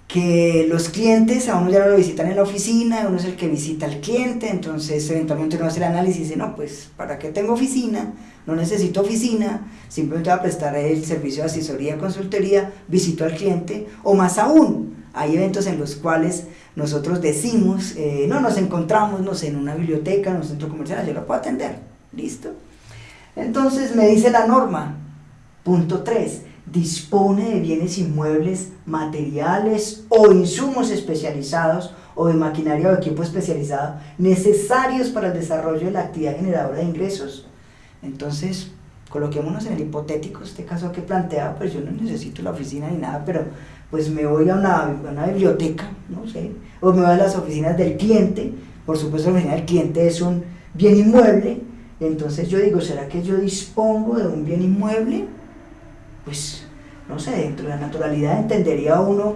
que los clientes a uno ya lo visitan en la oficina, uno es el que visita al cliente, entonces eventualmente uno hace el análisis y dice, no, pues, ¿para qué tengo oficina? No necesito oficina, simplemente voy a prestar el servicio de asesoría, consultoría, visito al cliente, o más aún, hay eventos en los cuales nosotros decimos, eh, no nos encontramos no sé, en una biblioteca, en un centro comercial, yo lo puedo atender, ¿listo? Entonces me dice la norma, punto 3, dispone de bienes inmuebles, materiales o insumos especializados o de maquinaria o equipo especializado necesarios para el desarrollo de la actividad generadora de ingresos. Entonces, coloquémonos en el hipotético, este caso que planteado, pues yo no necesito la oficina ni nada, pero pues me voy a una, biblioteca, no sé, o me voy a las oficinas del cliente, por supuesto la oficina del cliente es un bien inmueble, entonces yo digo, ¿será que yo dispongo de un bien inmueble? Pues, no sé, dentro de la naturalidad entendería uno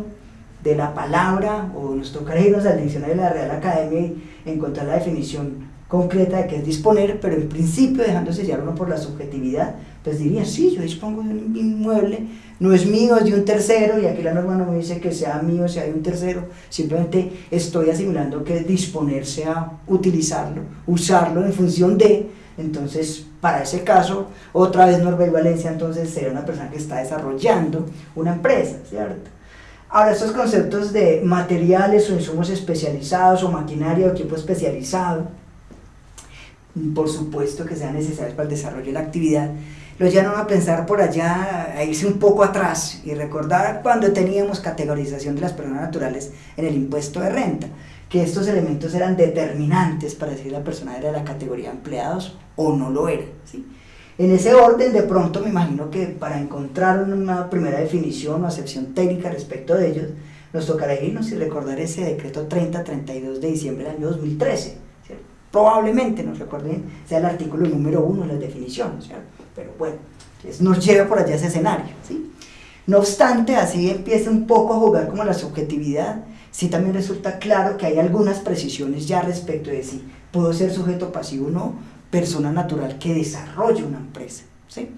de la palabra, o nos tocaría irnos al diccionario de la Real Academia y encontrar la definición concreta de qué es disponer, pero en principio, dejándose llevar uno por la subjetividad, pues diría, sí, yo dispongo de un inmueble, no es mío, es de un tercero, y aquí la norma no me dice que sea mío, sea de un tercero, simplemente estoy asimilando que disponerse a utilizarlo, usarlo en función de, entonces para ese caso, otra vez Norbert Valencia entonces sería una persona que está desarrollando una empresa, ¿cierto? Ahora, estos conceptos de materiales o insumos especializados o maquinaria o equipo especializado, por supuesto que sean necesarios para el desarrollo de la actividad, lo llevan a pensar por allá, a irse un poco atrás y recordar cuando teníamos categorización de las personas naturales en el impuesto de renta, que estos elementos eran determinantes para decir la persona era de la categoría empleados o no lo era. ¿sí? En ese orden, de pronto me imagino que para encontrar una primera definición o acepción técnica respecto de ellos, nos tocará irnos y recordar ese decreto 30-32 de diciembre del año 2013. Probablemente, nos recuerden, sea el artículo número uno de las definiciones. ¿cierto? Pero bueno, nos lleva por allá ese escenario, ¿sí? No obstante, así empieza un poco a jugar como la subjetividad, sí también resulta claro que hay algunas precisiones ya respecto de si puedo ser sujeto pasivo o no, persona natural que desarrolle una empresa, ¿sí?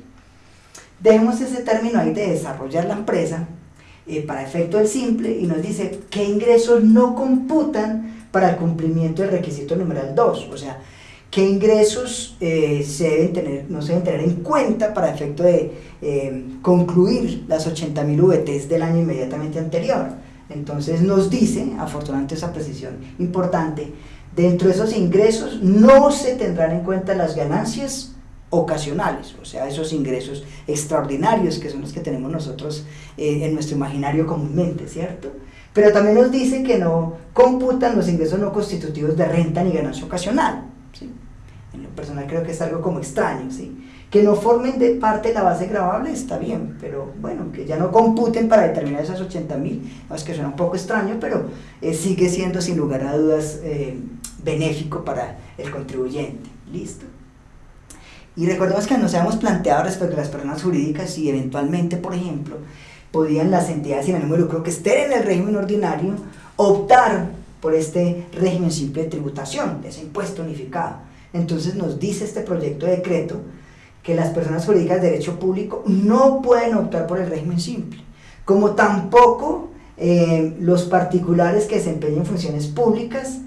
Dejemos ese término ahí de desarrollar la empresa eh, para efecto del simple y nos dice qué ingresos no computan para el cumplimiento del requisito numeral 2, o sea, qué ingresos eh, se deben tener, no se deben tener en cuenta para efecto de eh, concluir las 80.000 VTs del año inmediatamente anterior. Entonces nos dice, afortunadamente esa precisión importante, dentro de esos ingresos no se tendrán en cuenta las ganancias ocasionales, o sea, esos ingresos extraordinarios que son los que tenemos nosotros eh, en nuestro imaginario comúnmente, ¿cierto? Pero también nos dice que no computan los ingresos no constitutivos de renta ni ganancia ocasional. En lo personal creo que es algo como extraño, ¿sí? Que no formen de parte la base grabable está bien, pero bueno, que ya no computen para determinar esas 80 mil, es que suena un poco extraño, pero eh, sigue siendo sin lugar a dudas eh, benéfico para el contribuyente, ¿listo? Y recordemos que nos habíamos planteado respecto a las personas jurídicas y eventualmente, por ejemplo, podían las entidades sin ánimo de lucro que estén en el régimen ordinario optar por este régimen simple de tributación, de ese impuesto unificado. Entonces nos dice este proyecto de decreto que las personas jurídicas de derecho público no pueden optar por el régimen simple, como tampoco eh, los particulares que desempeñen funciones públicas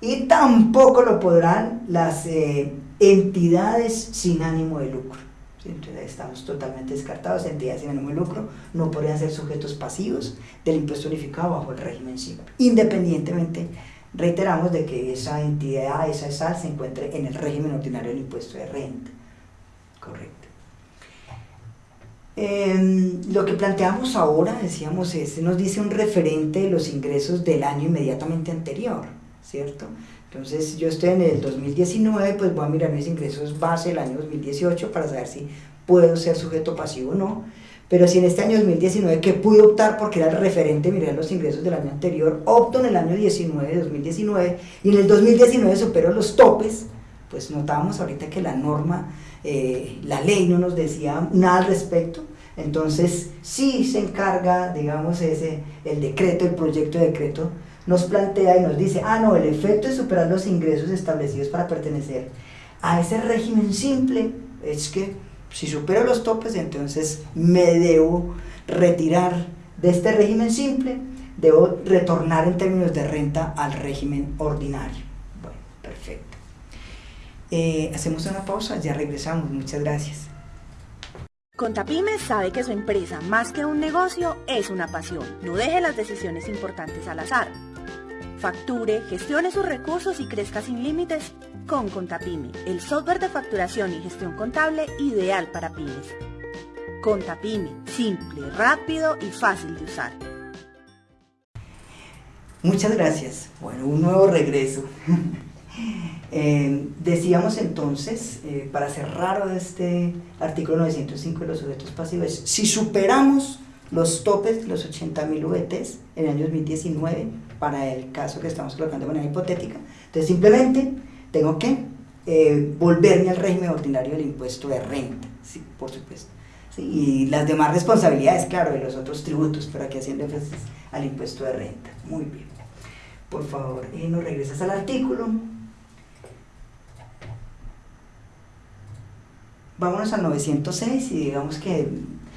y tampoco lo podrán las eh, entidades sin ánimo de lucro. Entonces estamos totalmente descartados, entidades sin ánimo de lucro no podrían ser sujetos pasivos del impuesto unificado bajo el régimen simple, independientemente, reiteramos, de que esa entidad, esa SAL se encuentre en el régimen ordinario del impuesto de renta. Correcto. Em, lo que planteamos ahora, decíamos, es, nos dice un referente de los ingresos del año inmediatamente anterior, ¿cierto? Entonces yo estoy en el 2019, pues voy a mirar mis ingresos base del año 2018 para saber si puedo ser sujeto pasivo o no. Pero si en este año 2019 que pude optar porque era el referente, mirar los ingresos del año anterior, opto en el año 19, 2019, y en el 2019 supero los topes, pues notábamos ahorita que la norma, eh, la ley no nos decía nada al respecto, entonces sí se encarga, digamos, ese, el decreto, el proyecto de decreto, nos plantea y nos dice, ah, no, el efecto de superar los ingresos establecidos para pertenecer a ese régimen simple es que si supero los topes, entonces me debo retirar de este régimen simple, debo retornar en términos de renta al régimen ordinario. Bueno, perfecto. Eh, hacemos una pausa, ya regresamos, muchas gracias. Contapyme sabe que su empresa, más que un negocio, es una pasión. No deje las decisiones importantes al azar Facture, gestione sus recursos y crezca sin límites con Contapyme, el software de facturación y gestión contable ideal para pymes. Contapyme, simple, rápido y fácil de usar. Muchas gracias. Bueno, un nuevo regreso. Eh, decíamos entonces, eh, para cerrar este artículo 905 de los sujetos pasivos, si superamos los topes, los 80.000 VTs en el año 2019, para el caso que estamos colocando de manera hipotética. Entonces simplemente tengo que eh, volverme al régimen ordinario del impuesto de renta, sí, por supuesto. y las demás responsabilidades, claro, de los otros tributos, pero aquí haciendo énfasis al impuesto de renta. Muy bien. Por favor, y nos regresas al artículo. Vámonos al 906 y digamos que,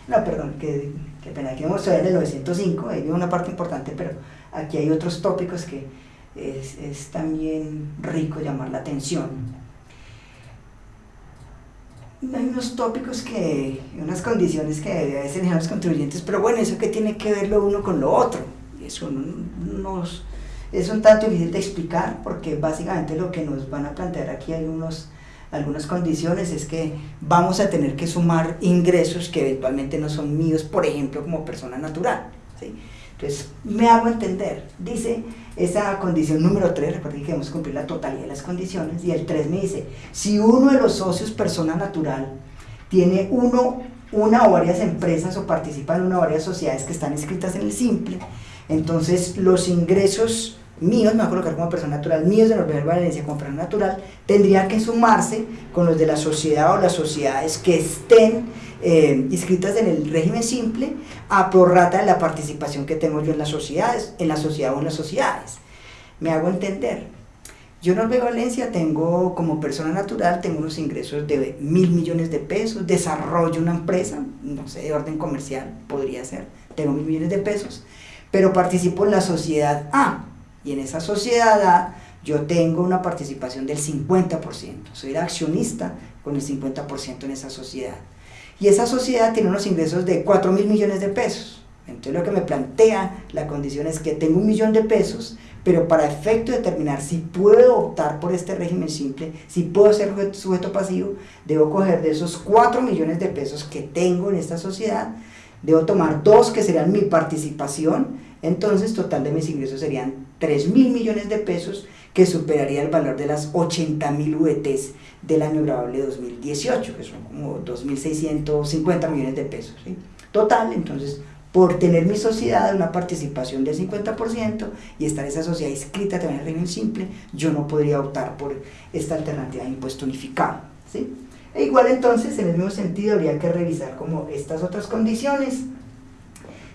no, perdón, que, que pena, que vamos a ver el 905, hay una parte importante, pero aquí hay otros tópicos que es, también rico llamar la atención. Hay unos tópicos que, unas condiciones que a veces dejan los contribuyentes, pero bueno, eso que tiene que ver lo uno con lo otro. Eso nos, es un tanto difícil de explicar porque básicamente lo que nos van a plantear aquí hay unos, algunas condiciones es que vamos a tener que sumar ingresos que eventualmente no son míos, por ejemplo, como persona natural. ¿sí? Entonces, me hago entender. Dice esa condición número 3, recuerden que debemos cumplir la totalidad de las condiciones, y el 3 me dice, si uno de los socios, persona natural, tiene uno, una o varias empresas o participa en una o varias sociedades que están escritas en el simple, entonces los ingresos míos, me voy a colocar como persona natural, míos de Noruega Valencia como persona natural, tendrían que sumarse con los de la sociedad o las sociedades que estén eh, inscritas en el régimen simple a prorrata de la participación que tengo yo en las sociedades, en la sociedad o en las sociedades. Me hago entender. Yo en Noruega Valencia tengo como persona natural, tengo unos ingresos de mil millones de pesos, desarrollo una empresa, no sé, de orden comercial, podría ser, tengo mil millones de pesos, pero participo en la sociedad A, y en esa sociedad A yo tengo una participación del 50%, soy el accionista con el 50% en esa sociedad. Y esa sociedad tiene unos ingresos de 4 mil millones de pesos. Entonces lo que me plantea la condición es que tengo un millón de pesos, pero para efecto de determinar si puedo optar por este régimen simple, si puedo ser sujeto pasivo, debo coger de esos 4 millones de pesos que tengo en esta sociedad, debo tomar dos que serían mi participación, entonces total de mis ingresos serían 3 mil millones de pesos que superaría el valor de las 80 mil VTs del año grabable 2018, que son como 2.650 millones de pesos. Total, entonces, por tener mi sociedad, una participación del 50% y estar esa sociedad inscrita también en régimen simple, yo no podría optar por esta alternativa de impuesto unificado. ¿sí? E igual entonces, en el mismo sentido, habría que revisar como estas otras condiciones.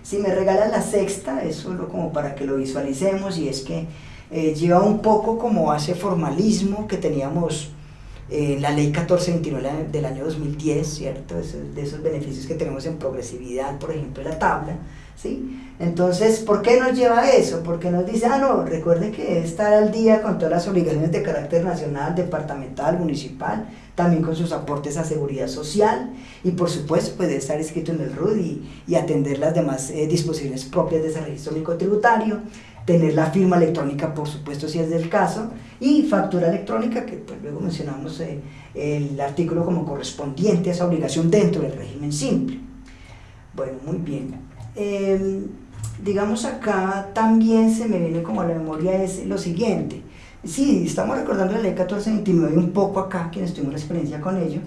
Si me regalan la sexta, es solo como para que lo visualicemos, y es que eh, lleva un poco como ese formalismo que teníamos en eh, la ley 1429 del año 2010, ¿cierto? de esos beneficios que tenemos en progresividad, por ejemplo, la tabla, ¿sí? Entonces, ¿por qué nos lleva a eso? Porque nos dice, ah, no, recuerde que estar al día con todas las obligaciones de carácter nacional, departamental, municipal, también con sus aportes a seguridad social y por supuesto puede estar escrito en el RUD y, atender las demás eh, disposiciones propias de ese registro único tributario tener la firma electrónica, por supuesto, si es del caso, y factura electrónica, que pues, luego mencionamos eh, el artículo como correspondiente a esa obligación dentro del régimen simple. Bueno, muy bien. Em, digamos acá también se me viene como a la memoria es lo siguiente. Sí, estamos recordando la ley 1429 un poco acá, quienes tuvimos la experiencia con ello,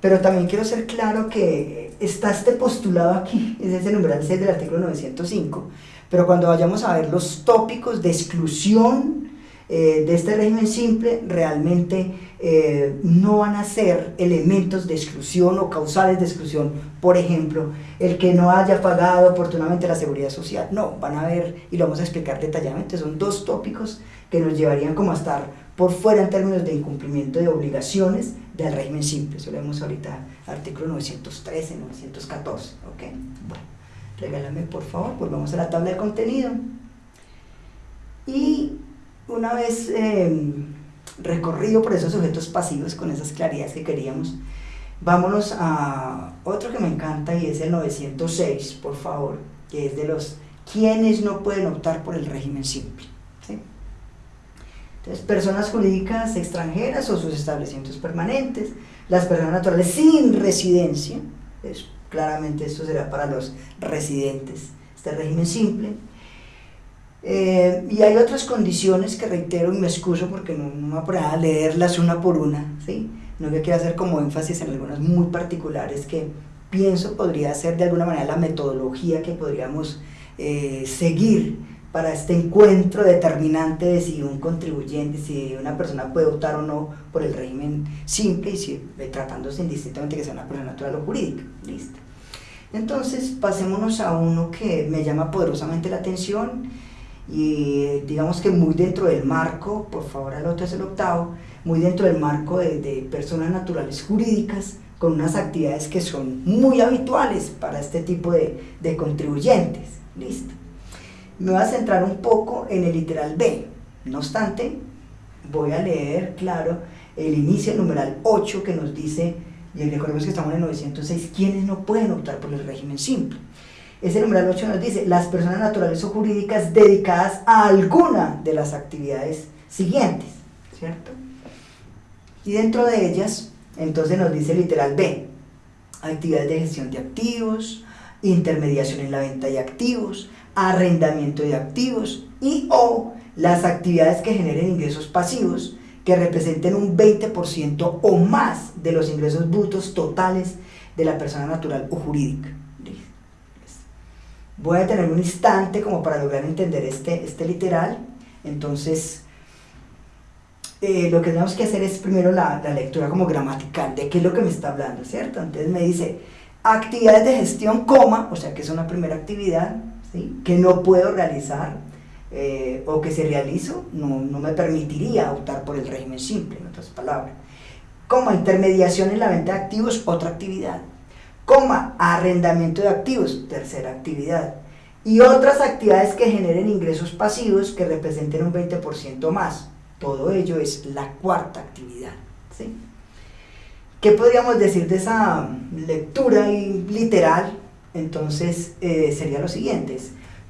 pero también quiero ser claro que está este postulado aquí, es ese numeral 6 del artículo 905, pero cuando vayamos a ver los tópicos de exclusión eh, de este régimen simple, realmente eh, no van a ser elementos de exclusión o causales de exclusión. Por ejemplo, el que no haya pagado oportunamente la seguridad social. No, van a ver, y lo vamos a explicar detalladamente, son dos tópicos que nos llevarían como a estar por fuera en términos de incumplimiento de obligaciones del régimen simple. Eso lo vemos ahorita, artículo 913, 914. ¿ok? Bueno regálame por favor, pues vamos a la tabla de contenido. Y una vez em, recorrido por esos sujetos pasivos con esas claridades que queríamos, vámonos a otro que me encanta y es el 906, por favor, que es de los quienes no pueden optar por el régimen simple. Entonces, personas jurídicas extranjeras o sus establecimientos permanentes, las personas naturales sin residencia, es claramente esto será para los residentes, este régimen simple. Eh, y hay otras condiciones que reitero y me excuso porque no, me voy a poner a leerlas una por una, ¿sí? no que quiero hacer como énfasis en algunas muy particulares que pienso podría ser de alguna manera la metodología que podríamos eh, seguir para este encuentro determinante de si un contribuyente, si una persona puede optar o no por el régimen simple y si eh, tratándose indistintamente que sea una persona natural o jurídica. Listo. Entonces, pasémonos a uno que me llama poderosamente la atención y digamos que muy dentro del marco, por favor al otro es el octavo, muy dentro del marco de, personas naturales jurídicas con unas actividades que son muy habituales para este tipo de, de contribuyentes. Listo. Me voy a centrar un poco en el literal B. No obstante, voy a leer, claro, el inicio, el numeral 8 que nos dice, y recordemos que estamos en el 906, ¿quiénes no pueden optar por el régimen simple? Ese numeral 8 nos dice, las personas naturales o jurídicas dedicadas a alguna de las actividades siguientes, ¿cierto? Y dentro de ellas, entonces nos dice literal B, actividades de gestión de activos, intermediación en la venta de activos, arrendamiento de activos y o las actividades que generen ingresos pasivos que representen un 20% o más de los ingresos brutos totales de la persona natural o jurídica. Voy a tener un instante como para lograr entender este, este literal. Entonces, eh, lo que tenemos que hacer es primero la, la, lectura como gramatical de qué es lo que me está hablando, ¿cierto? Entonces me dice, actividades de gestión, coma, o sea que es una primera actividad, que no puedo realizar eh, o que si realizo no, no, me permitiría optar por el régimen simple, en otras palabras. Como intermediación en la venta de activos, otra actividad. Coma, arrendamiento de activos, tercera actividad. Y otras actividades que generen ingresos pasivos que representen un 20% más, Todo ello es la cuarta actividad. ¿sí? ¿Qué podríamos decir de esa lectura literal? Entonces eh, sería lo siguiente.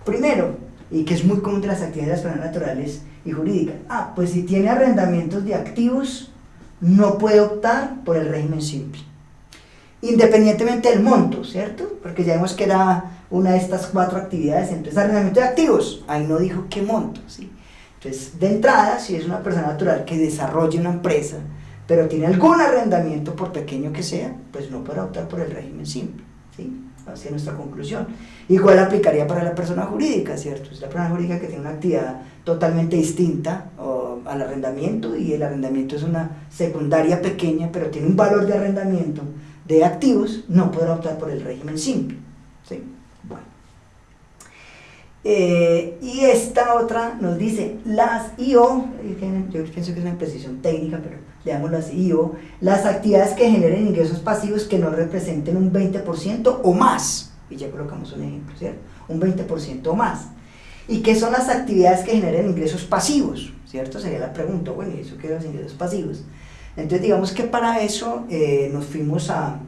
Primero, y que es muy común de las actividades naturales y jurídicas, ah, pues si tiene arrendamientos de activos, no puede optar por el régimen simple. Independientemente del monto, ¿cierto? Porque ya vemos que era una de estas cuatro actividades, entonces arrendamiento de activos, ahí no dijo qué monto, ¿sí? Entonces, de entrada, si es una persona natural que desarrolle una empresa, pero tiene algún arrendamiento, por pequeño que sea, pues no podrá optar por el régimen simple, ¿sí? Así es nuestra conclusión. Igual aplicaría para la persona jurídica, ¿cierto? Es la persona jurídica que tiene una actividad totalmente distinta al arrendamiento y el arrendamiento es una secundaria pequeña, pero tiene un valor de arrendamiento de activos, no podrá optar por el régimen simple. ¿sí? Bueno. Eh, y esta otra nos dice, las IO, yo pienso que es una precisión técnica, pero leámoslo así, IO, las actividades que generen ingresos pasivos que no representen un 20% o más, y ya colocamos un ejemplo, ¿cierto? Un 20% o más. ¿Y qué son las actividades que generen ingresos pasivos? ¿Cierto? Sería la pregunta, bueno, ¿y eso qué los ingresos pasivos? Entonces digamos que para eso eh, nos fuimos a,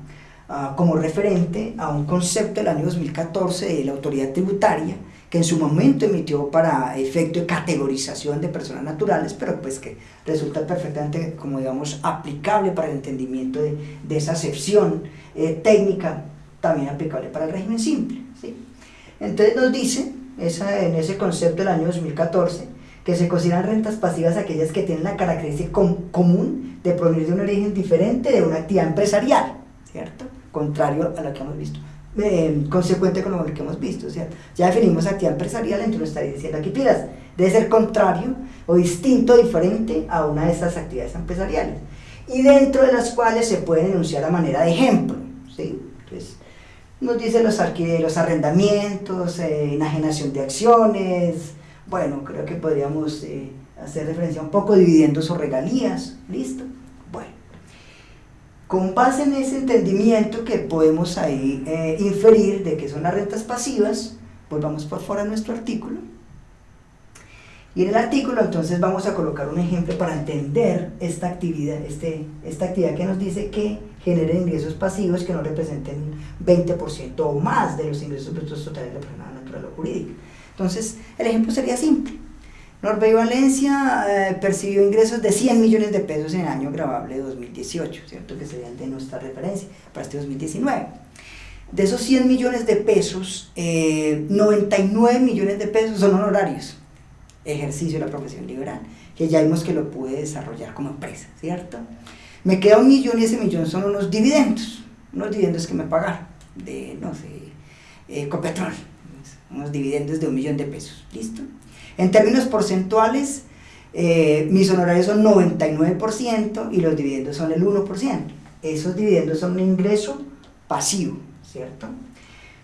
como referente a un concepto del año 2014 de la autoridad tributaria que en su momento emitió para efecto de categorización de personas naturales, pero pues que resulta perfectamente, como digamos, aplicable para el entendimiento de, de esa acepción eh, técnica, también aplicable para el régimen simple. ¿sí? Entonces nos dice, esa, en ese concepto del año 2014, que se consideran rentas pasivas aquellas que tienen la característica común de provenir de un origen diferente de una actividad empresarial, ¿cierto? Contrario a lo que hemos visto. Eh, consecuente con lo que hemos visto, o sea, ya definimos actividad empresarial, entonces estaría diciendo aquí, pilas, debe ser contrario o distinto, diferente a una de estas actividades empresariales, y dentro de las cuales se pueden enunciar a manera de ejemplo, ¿sí? Entonces, nos dice los, los arrendamientos, eh, enajenación de acciones, bueno, creo que podríamos eh, hacer referencia un poco dividendos o regalías, ¿listo? Bueno, con base en ese entendimiento que podemos ahí eh, inferir de que son las rentas pasivas, volvamos por fuera a nuestro artículo. Y en el artículo entonces vamos a colocar un ejemplo para entender esta actividad, este, esta actividad que nos dice que genera ingresos pasivos que no representen 20% o más de los ingresos brutos totales de la persona natural o jurídica. Entonces, el ejemplo sería simple. Norbey Valencia eh, percibió ingresos de 100 millones de pesos en el año grabable de 2018, ¿cierto? Que sería de nuestra referencia para este 2019. De esos 100 millones de pesos, 99 eh, millones de pesos son honorarios, ejercicio de la profesión liberal, que ya vimos que lo pude desarrollar como empresa, ¿cierto? Me queda un millón y ese millón son unos dividendos, unos dividendos que me pagaron de, no sé, eh, Copetrol, unos dividendos de un millón de pesos, ¿listo? En términos porcentuales, eh, mis honorarios son 99% y los dividendos son el 1%. Esos dividendos son un ingreso pasivo, ¿cierto?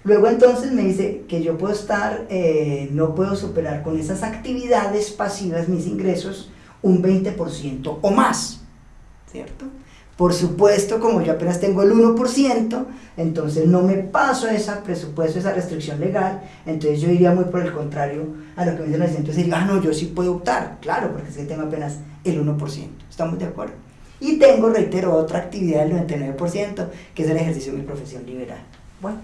Luego entonces me dice que yo puedo estar, eh, no puedo superar con esas actividades pasivas mis ingresos un 20% o más, ¿cierto? Por supuesto, como yo apenas tengo el 1%, entonces no me paso esa presupuesto, esa restricción legal, entonces yo iría muy por el contrario a lo que me dicen los entonces ah, no, yo sí puedo optar, claro, porque es que tengo apenas el 1%, ¿estamos de acuerdo? Y tengo, reitero, otra actividad del 99%, que es el ejercicio de mi profesión liberal. Bueno,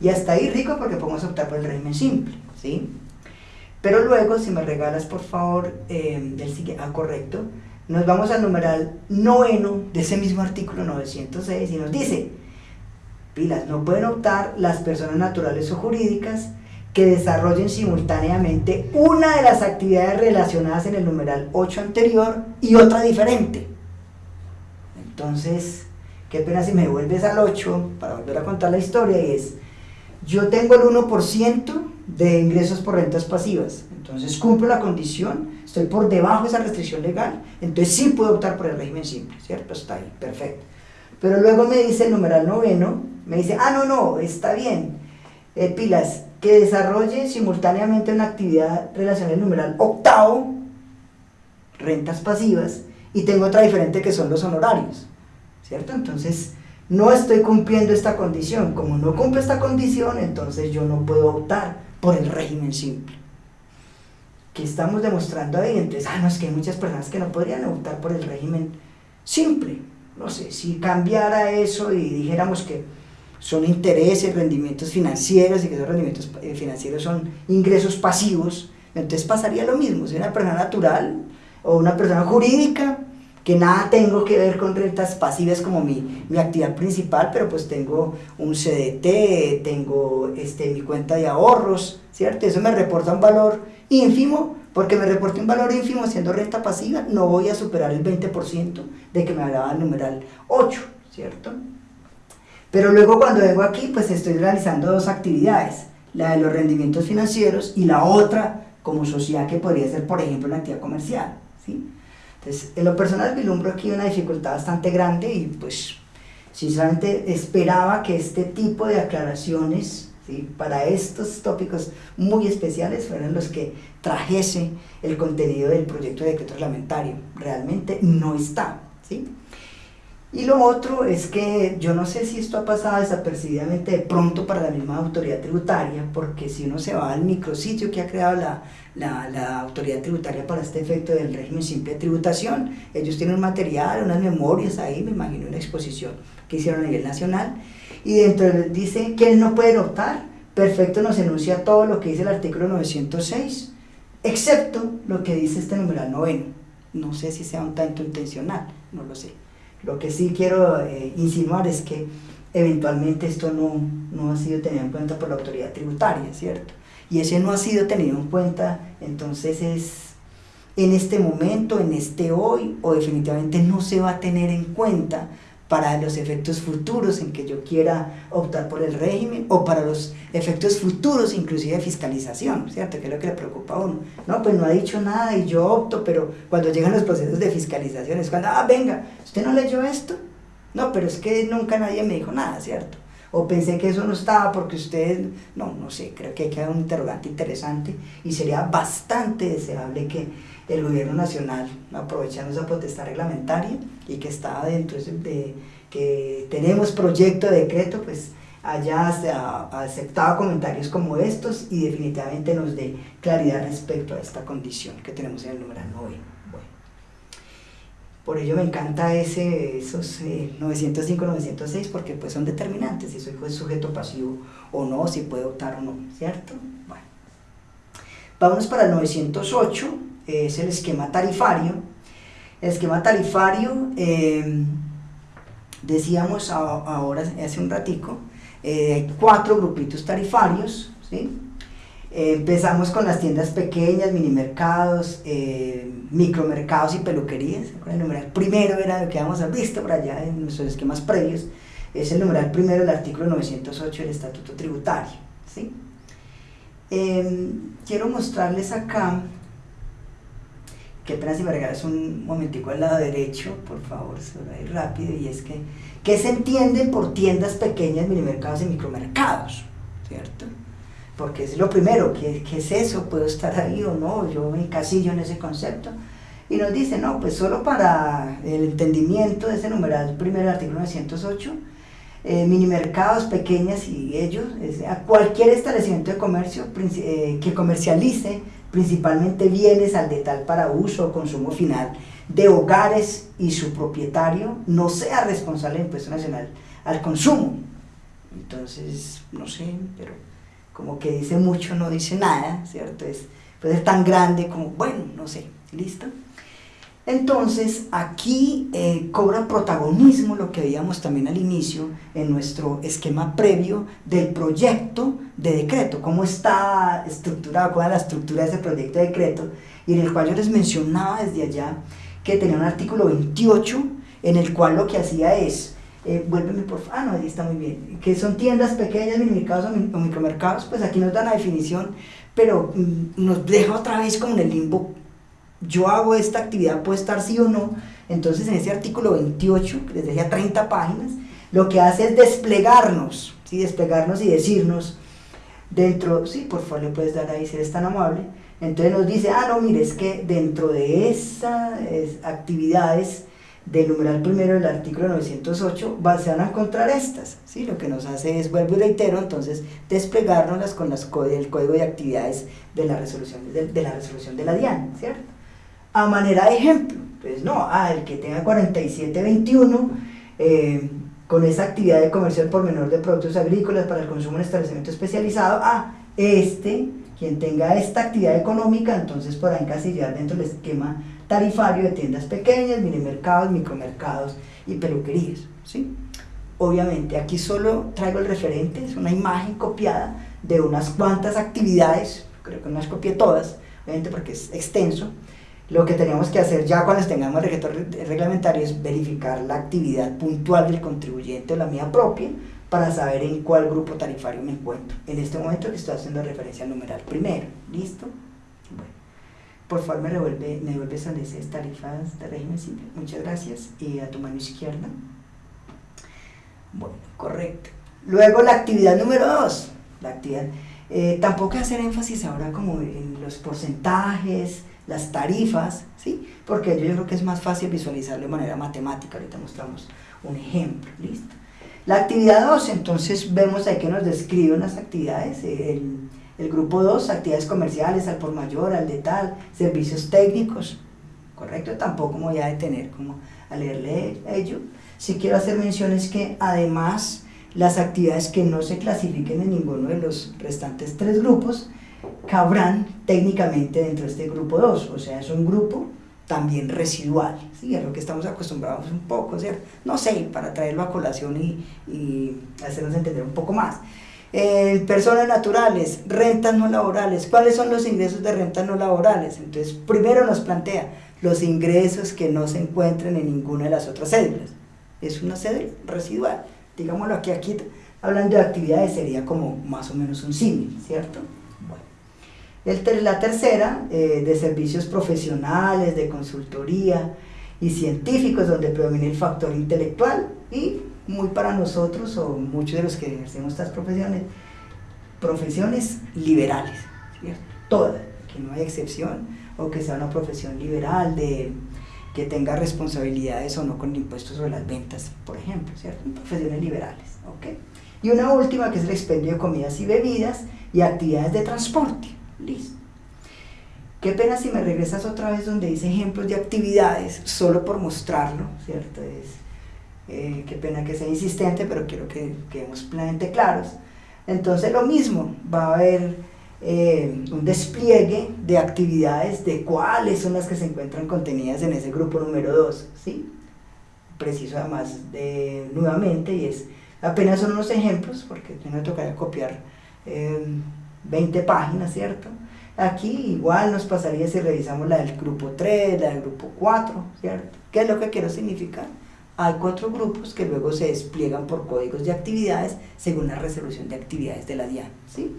y hasta ahí rico porque podemos optar por el régimen simple, ¿sí? Pero luego, si me regalas, por favor, eh, del siguiente, ah, correcto, nos vamos al numeral noveno de ese mismo artículo 906 y nos dice, pilas, no pueden optar las personas naturales o jurídicas que desarrollen simultáneamente una de las actividades relacionadas en el numeral 8 anterior y otra diferente. Entonces, qué pena si me vuelves al 8 para volver a contar la historia y es, yo tengo el 1% de ingresos por rentas pasivas, entonces cumplo la condición estoy por debajo de esa restricción legal, entonces sí puedo optar por el régimen simple, ¿cierto? Está ahí, perfecto. Pero luego me dice el numeral noveno, me dice, ah, no, no, está bien, eh, pilas, que desarrolle simultáneamente una actividad relacionada al numeral octavo, rentas pasivas, y tengo otra diferente que son los honorarios, ¿cierto? Entonces, no estoy cumpliendo esta condición. Como no cumple esta condición, entonces yo no puedo optar por el régimen simple. Estamos demostrando ahí, entonces, ah, no, es que hay muchas personas que no podrían optar por el régimen simple. No sé, si cambiara eso y dijéramos que son intereses, rendimientos financieros y que esos rendimientos eh, financieros son ingresos pasivos, entonces pasaría lo mismo, si una persona natural o una persona jurídica, que nada tengo que ver con rentas pasivas como mi, mi actividad principal, pero pues tengo un CDT, tengo este, mi cuenta de ahorros, ¿cierto? Eso me reporta un valor ínfimo, porque me reporte un valor ínfimo siendo renta pasiva, no voy a superar el 20% de que me hablaba el numeral 8, ¿cierto? Pero luego cuando vengo aquí, pues estoy realizando dos actividades, la de los rendimientos financieros y la otra como sociedad que podría ser, por ejemplo, la actividad comercial, ¿sí? Entonces, en lo personal vislumbro aquí una dificultad bastante grande y pues sinceramente esperaba que este tipo de aclaraciones para estos tópicos muy especiales fueran los que trajese el contenido del proyecto de decreto reglamentario. Realmente no está. ¿sí? Y lo otro es que yo no sé si esto ha pasado desapercibidamente de pronto para la misma autoridad tributaria, porque si uno se va al micrositio que ha creado la, la, la, autoridad tributaria para este efecto del régimen simple de tributación, ellos tienen un material, unas memorias ahí, me imagino una exposición que hicieron a nivel nacional, y dentro dice que él no puede optar, perfecto nos enuncia todo lo que dice el artículo 906, excepto lo que dice este numeral noveno. No sé si sea un tanto intencional, no lo sé. Lo que sí quiero eh, insinuar es que eventualmente esto no, no ha sido tenido en cuenta por la autoridad tributaria, ¿cierto? Y ese no ha sido tenido en cuenta, entonces es en este momento, en este hoy, o definitivamente no se va a tener en cuenta para los efectos futuros en que yo quiera optar por el régimen o para los efectos futuros inclusive de fiscalización, ¿cierto? Que es lo que le preocupa a uno. No, pues no ha dicho nada y yo opto, pero cuando llegan los procesos de fiscalización es cuando, ah, venga, ¿usted no leyó esto? No, pero es que nunca nadie me dijo nada, ¿cierto? O pensé que eso no estaba porque ustedes, no, no sé, creo que hay que un interrogante interesante y sería bastante deseable que el gobierno nacional, aprovechando esa potestad reglamentaria y que estaba dentro de que tenemos proyecto de decreto, pues haya aceptado comentarios como estos y definitivamente nos dé claridad respecto a esta condición que tenemos en el número 9. Bueno. Por ello me encanta ese, esos 905-906 eh, porque pues son determinantes, si soy sujeto pasivo o no, si puede optar o no, ¿cierto? Bueno. Vámonos para el 908 es el esquema tarifario. El esquema tarifario, eh, decíamos ahora, hace un ratico, eh, hay cuatro grupitos tarifarios, ¿sí? Eh, empezamos con las tiendas pequeñas, mini mercados, micromercados y peluquerías. El numeral primero era lo que habíamos visto por allá en nuestros esquemas previos. Es el numeral primero del artículo 908 del Estatuto Tributario. ¿sí? quiero mostrarles acá que apenas si me regalas un momentico al lado derecho, por favor, se va a ir rápido, y es que, ¿qué se entiende por tiendas pequeñas, minimercados y micromercados? ¿Cierto? Porque es lo primero, ¿qué, ¿qué, es eso? ¿Puedo estar ahí o no? Yo me encasillo en ese concepto. Y nos dice, no, pues solo para el entendimiento de ese numeral primero del artículo 908, eh, minimercados pequeñas y ellos, a cualquier establecimiento de comercio eh, que comercialice principalmente bienes al detal para uso o consumo final de hogares y su propietario no sea responsable del impuesto nacional al consumo. Entonces, no sé, pero como que dice mucho, no dice nada, ¿cierto? Es, puede ser tan grande como, bueno, no sé, ¿listo? Entonces, aquí eh, cobra protagonismo lo que veíamos también al inicio en nuestro esquema previo del proyecto de decreto, cómo está estructurado, cuál es la estructura de ese proyecto de decreto, y en el cual yo les mencionaba desde allá que tenía un artículo 28 en el cual lo que hacía es, eh, por favor, ah no, ahí está muy bien, que son tiendas pequeñas, minimercados o micromercados, pues aquí nos da la definición, pero mm, nos deja otra vez como en el limbo yo hago esta actividad, puede estar sí o no. Entonces en ese artículo 28, que les decía 30 páginas, lo que hace es desplegarnos, ¿sí? desplegarnos y decirnos dentro, sí, por favor le puedes dar ahí si eres tan amable, entonces nos dice, ah, no, mire, es que dentro de esas actividades del numeral primero del artículo 908 se van a encontrar estas, ¿sí? lo que nos hace es, vuelvo y reitero, entonces desplegárnoslas con las, el código de actividades de la resolución de, la resolución de la DIAN, ¿cierto? A manera de ejemplo, pues no, ah, el que tenga 4721, eh, con esa actividad de comercial por menor de productos agrícolas para el consumo en establecimiento especializado, ah, este, quien tenga esta actividad económica, entonces podrá encasillar dentro del esquema tarifario de tiendas pequeñas, mini mercados, micromercados y peluquerías. ¿sí? Obviamente aquí solo traigo el referente, es una imagen copiada de unas cuantas actividades, creo que no las copié todas, obviamente porque es extenso. Lo que tenemos que hacer ya cuando tengamos el reglamentario es verificar la actividad puntual del contribuyente o la mía propia para saber en cuál grupo tarifario me encuentro. En este momento le estoy haciendo referencia al numeral primero. ¿Listo? Bueno por favor me, revuelve, me devuelves a esas tarifas de régimen simple. Muchas gracias. Y a tu mano izquierda. Bueno, correcto. Luego la actividad número dos. La actividad. Eh, tampoco hacer énfasis ahora como en los porcentajes, las tarifas, ¿sí? Porque yo creo que es más fácil visualizarlo de manera matemática. Ahorita mostramos un ejemplo, ¿listo? La actividad 2, entonces vemos ahí que nos describe unas actividades, el, el grupo 2, actividades comerciales, al por mayor, al de tal, servicios técnicos, ¿correcto? Tampoco me voy a detener como a leerle ello. Si quiero hacer menciones que además las actividades que no se clasifiquen en ninguno de los restantes tres grupos cabrán técnicamente dentro de este grupo 2, o sea, es un grupo también residual, ¿sí? es lo que estamos acostumbrados un poco, ¿cierto? No sé, para traerlo a colación y, y hacernos entender un poco más. Eh, personas naturales, rentas no laborales. ¿Cuáles son los ingresos de rentas no laborales? Entonces, primero nos plantea los ingresos que no se encuentren en ninguna de las otras cédulas. Es una cédula residual. Digámoslo aquí, aquí hablando de actividades sería como más o menos un símil, ¿cierto? El, la tercera, eh, de servicios profesionales, de consultoría y científicos, donde predomina el factor intelectual y muy para nosotros o muchos de los que ejercemos estas profesiones, profesiones liberales, todas, que no hay excepción, o que sea una profesión liberal de que tenga responsabilidades o no con impuestos sobre las ventas, por ejemplo, ¿cierto? Profesiones liberales, ¿ok? Y una última que es el expendio de comidas y bebidas y actividades de transporte, listo. Qué pena si me regresas otra vez donde dice ejemplos de actividades, solo por mostrarlo, ¿cierto? Es, eh, qué pena que sea insistente, pero quiero que quedemos plenamente claros. Entonces lo mismo, va a haber eh, un despliegue de actividades de cuáles son las que se encuentran contenidas en ese grupo número 2, ¿sí? Preciso además de, nuevamente, y es, apenas son unos ejemplos, porque me tocaría copiar 20 eh, páginas, ¿cierto? Aquí igual nos pasaría si revisamos la del grupo 3, la del grupo 4, ¿cierto? ¿Qué es lo que quiero significar? Hay cuatro grupos que luego se despliegan por códigos de actividades según la resolución de actividades de la DIAN. ¿sí?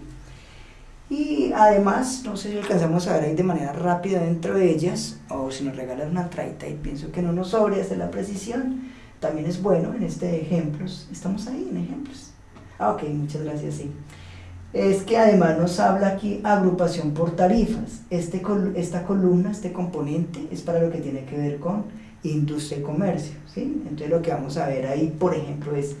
Y además, no sé si alcanzamos a ver ahí de manera rápida dentro de ellas, o si nos regalan una traita y pienso que no nos sobre hacer la precisión, también es bueno en este ejemplos. Estamos ahí en ejemplos. Ah, ok, muchas gracias, sí. Es que además nos habla aquí agrupación por tarifas. Este, esta columna, este componente, es para lo que tiene que ver con industria y comercio. ¿sí? Entonces lo que vamos a ver ahí, por ejemplo, es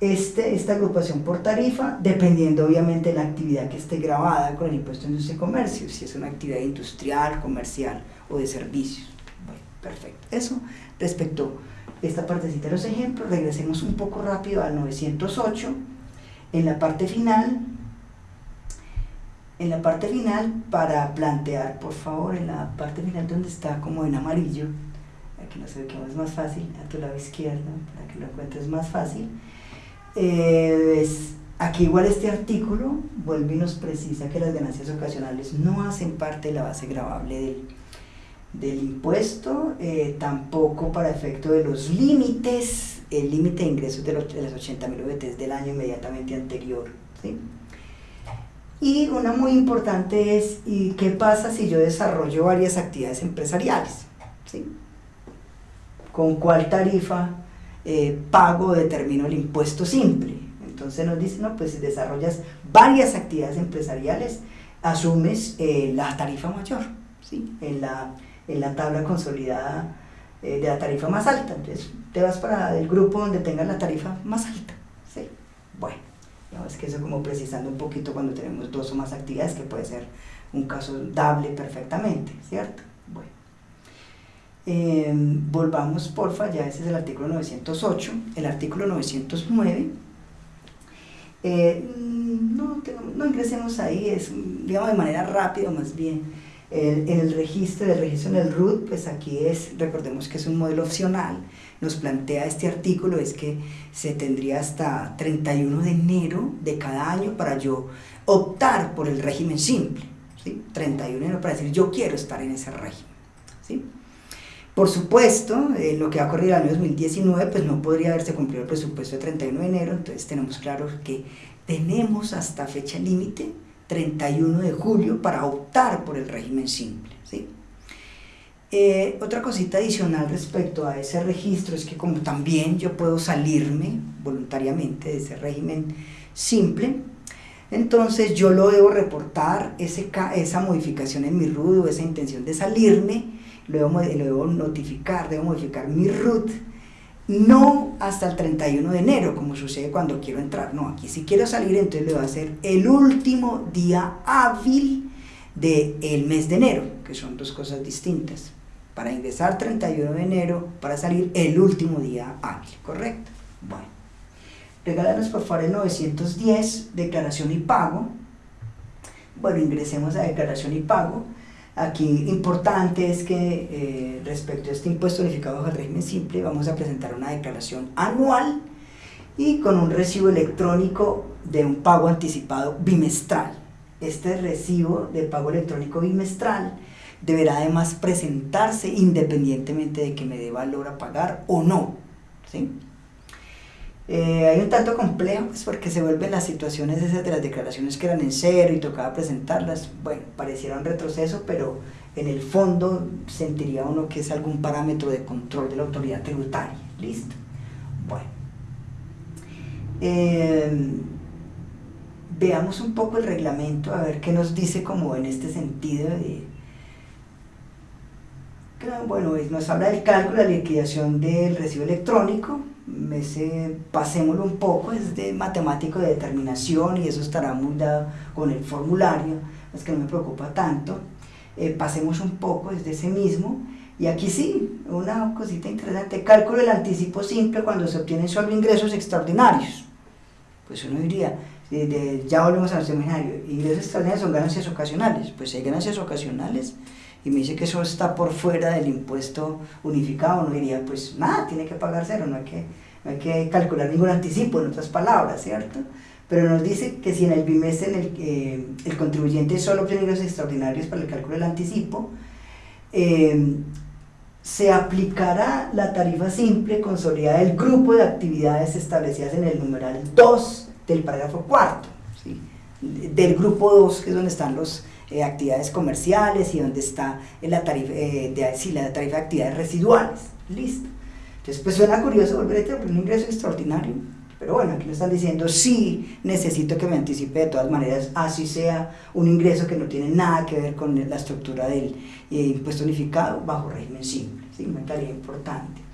este, esta agrupación por tarifa, dependiendo obviamente de la actividad que esté grabada con el impuesto de industria y comercio, si es una actividad industrial, comercial o de servicios. Bueno, perfecto. Eso respecto a esta partecita de los ejemplos, regresemos un poco rápido al 908. En la parte final, en la parte final, para plantear, por favor, en la parte final donde está como en amarillo, aquí no ve que es más fácil, a tu lado izquierdo, para que lo encuentres más fácil. Eh, aquí igual este artículo vuelve y nos precisa que las ganancias ocasionales no hacen parte de la base grabable del, del impuesto, eh, tampoco para efecto de los límites, el límite de ingresos de, los, de las 80 mil VTs del año inmediatamente anterior. ¿sí? Y una muy importante es, ¿y qué pasa si yo desarrollo varias actividades empresariales? ¿sí? con cuál tarifa eh, pago o determino el impuesto simple. Entonces nos dicen, no, pues si desarrollas varias actividades empresariales, asumes eh, la tarifa mayor, ¿sí? En la, en la tabla consolidada eh, de la tarifa más alta. Entonces te vas para el grupo donde tengas la tarifa más alta. ¿sí? Bueno, es que eso como precisando un poquito cuando tenemos dos o más actividades, que puede ser un caso dable perfectamente, ¿cierto? Bueno. Eh, volvamos, porfa, ya ese es el artículo 908. El artículo 909 eh, no, no, ingresemos ahí, es digamos de manera rápida más bien. El, el registro, el registro en el RUT, pues aquí es, recordemos que es un modelo opcional, nos plantea este artículo es que se tendría hasta 31 de enero de cada año para yo optar por el régimen simple, ¿sí? 31 de enero para decir yo quiero estar en ese régimen, ¿sí? Por supuesto, eh, lo que ha ocurrido en el año 2019, pues no podría haberse cumplido el presupuesto de 31 de enero, entonces tenemos claro que tenemos hasta fecha límite, 31 de julio, para optar por el régimen simple. ¿sí? Eh, otra cosita adicional respecto a ese registro es que como también yo puedo salirme voluntariamente de ese régimen simple, entonces yo lo debo reportar, esa modificación en mi RUD o esa intención de salirme, lo debo, notificar, debo modificar mi root, no hasta el 31 de enero, como sucede cuando quiero entrar, no, aquí si quiero salir, entonces le voy a hacer el último día hábil del mes de enero, que son dos cosas distintas. Para ingresar 31 de enero, para salir el último día hábil, ¿correcto? Bueno, regálanos por favor el 910, declaración y pago. Bueno, ingresemos a declaración y pago. Aquí importante es que eh, respecto a este impuesto unificado bajo el régimen simple vamos a presentar una declaración anual y con un recibo electrónico de un pago anticipado bimestral. Este recibo de pago electrónico bimestral deberá además presentarse independientemente de que me dé valor a pagar o no. ¿sí? Eh, hay un tanto complejo, pues porque se vuelven las situaciones esas de las declaraciones que eran en cero y tocaba presentarlas, bueno, pareciera un retroceso, pero en el fondo sentiría uno que es algún parámetro de control de la autoridad tributaria. Listo. Bueno. Em, veamos un poco el reglamento, a ver qué nos dice como en este sentido de, bueno, nos habla del cálculo, la liquidación del recibo electrónico, ese, pasémoslo un poco, es de matemático de determinación y eso estará muy dado con el formulario, es que no me preocupa tanto. Eh, pasemos un poco desde ese mismo. Y aquí sí, una cosita interesante, cálculo del anticipo simple cuando se obtienen solo ingresos extraordinarios. Pues uno diría, ya volvemos al seminario, ingresos extraordinarios son ganancias ocasionales. Pues hay ganancias ocasionales y me dice que eso está por fuera del impuesto unificado, uno diría, pues nada, tiene que pagar cero, no hay que, hay que calcular ningún anticipo, en otras palabras, ¿cierto? Pero nos dice que si en el bimestre en el, eh, el contribuyente solo obtiene ingresos extraordinarios para el cálculo del anticipo, eh, se aplicará la tarifa simple consolidada del grupo de actividades establecidas en el numeral 2 del parágrafo cuarto, ¿sí? del grupo 2, que es donde están los eh, actividades comerciales y donde está la tarifa, eh, de, la tarifa de actividades residuales. Listo. Entonces, pues suena curioso volver a tener un ingreso extraordinario, pero bueno, aquí me están diciendo, sí, necesito que me anticipe de todas maneras, así sea un ingreso que no tiene nada que ver con la estructura del eh, impuesto unificado bajo régimen simple, ¿sí? Tarea importante.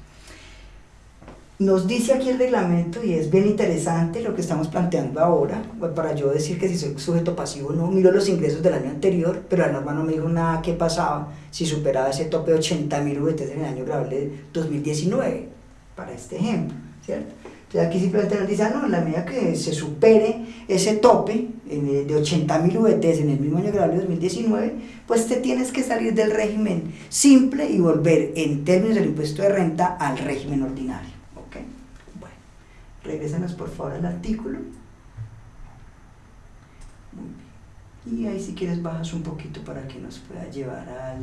Nos dice aquí el reglamento, y es bien interesante lo que estamos planteando ahora, pues, para yo decir que si soy sujeto pasivo no miro los ingresos del año anterior, pero la norma no me dijo nada qué pasaba si superaba ese tope de 80 mil VTs en el año grabable de 2019, para este ejemplo, ¿cierto? Entonces aquí simplemente nos dice, ah, no, en la medida que se supere ese tope de 80 mil VTs en el mismo año grabable de 2019, pues te tienes que salir del régimen simple y volver en términos del impuesto de renta al régimen ordinario. Regrésanos por favor al artículo. Y ahí si quieres bajas un poquito para que nos pueda llevar al...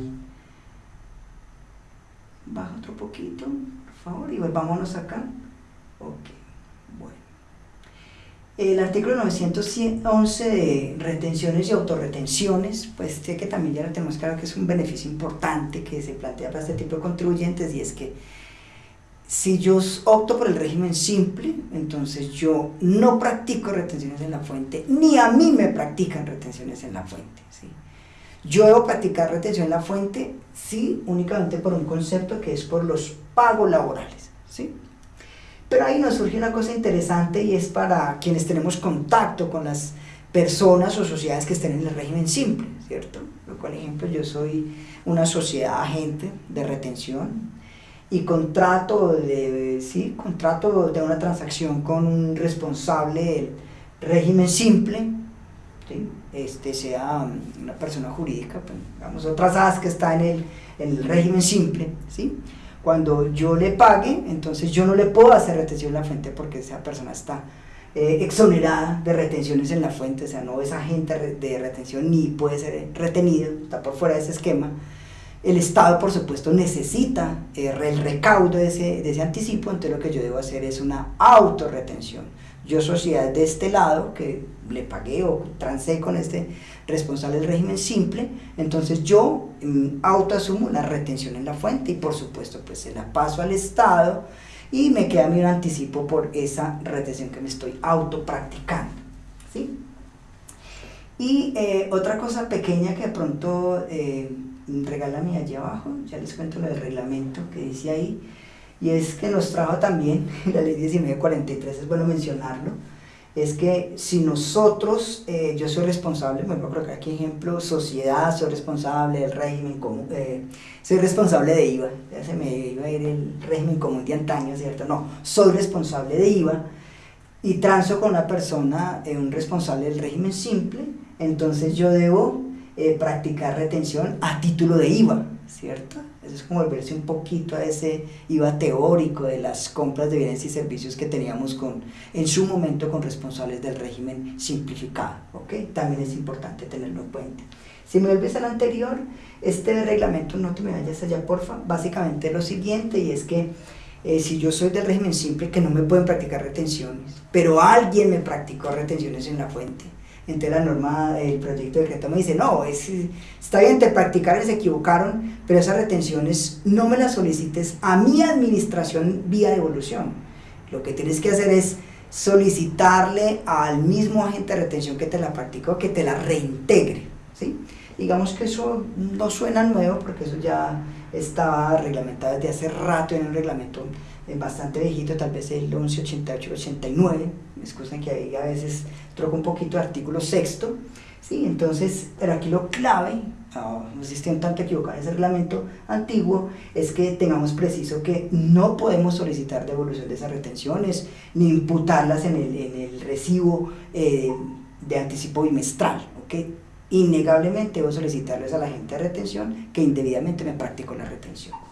Baja otro poquito, por favor, y volvámonos acá. Ok, bueno. El artículo 911 de retenciones y autorretenciones, pues sé que también ya tenemos claro que es un beneficio importante que se plantea para este tipo de contribuyentes y es que si yo opto por el régimen simple, entonces yo no practico retenciones en la fuente, ni a mí me practican retenciones en la fuente. ¿sí? Yo debo practicar retención en la fuente, sí, únicamente por un concepto que es por los pagos laborales, ¿sí? Pero ahí nos surge una cosa interesante y es para quienes tenemos contacto con las personas o sociedades que estén en el régimen simple, ¿cierto? Por ejemplo, yo soy una sociedad agente de retención y contrato de, sí, contrato de una transacción con un responsable del régimen simple, este sea una persona jurídica, pues, digamos, otras AS que está en el, el régimen simple, ¿sí? Cuando yo le pague, entonces yo no le puedo hacer retención en la fuente porque esa persona está eh, exonerada de retenciones en la fuente, o sea, no es agente de retención ni puede ser retenido, está por fuera de ese esquema. El Estado, por supuesto, necesita eh, el recaudo de ese, de ese anticipo, entonces lo que yo debo hacer es una autorretención. Yo, sociedad de este lado, que le pagué o transé con este responsable del régimen simple, entonces yo mm, autoasumo la retención en la fuente y por supuesto pues se la paso al Estado y me queda mi anticipo por esa retención que me estoy autopracticando. ¿sí? Y eh, otra cosa pequeña que de pronto eh, regálame allí abajo, ya les cuento lo del reglamento que dice ahí, y es que nos trajo también la ley 1943, es bueno mencionarlo, es que si nosotros, eh, yo soy responsable, voy a colocar aquí ejemplo, sociedad, soy responsable del régimen común, eh, soy responsable de IVA, ya se me iba a ir el régimen común de antaño, ¿cierto? No, soy responsable de IVA y transo con una persona, eh, un responsable del régimen simple, entonces yo debo practicar retención a título de IVA, ¿cierto? Eso es como volverse un poquito a ese IVA teórico de las compras de bienes y servicios que teníamos con, en su momento con responsables del régimen simplificado, ¿ok? También es importante tenerlo en cuenta. Si me vuelves al anterior, este reglamento, no te me vayas allá, porfa, básicamente lo siguiente, y es que eh, si yo soy del régimen simple, que no me pueden practicar retenciones, pero alguien me practicó retenciones en la fuente, entonces la norma, el proyecto de decreto me dice, no, es, está bien, te practicaron, se equivocaron, pero esas retenciones no me las solicites a mi administración vía devolución. Lo que tienes que hacer es solicitarle al mismo agente de retención que te la practicó que te la reintegre. ¿sí? Digamos que eso no suena nuevo porque eso ya estaba reglamentado desde hace rato en un reglamento bastante viejito, tal vez el 1188-89, excusen que ahí a veces troco un poquito de artículo sexto, ¿sí? entonces, pero aquí lo clave, no, no si estoy tanto equivocado en ese reglamento antiguo, es que tengamos preciso que no podemos solicitar devolución de esas retenciones, ni imputarlas en el, en el recibo eh, de anticipo bimestral, ¿ok? Innegablemente debo solicitarles a la gente de retención que indebidamente me practicó la retención.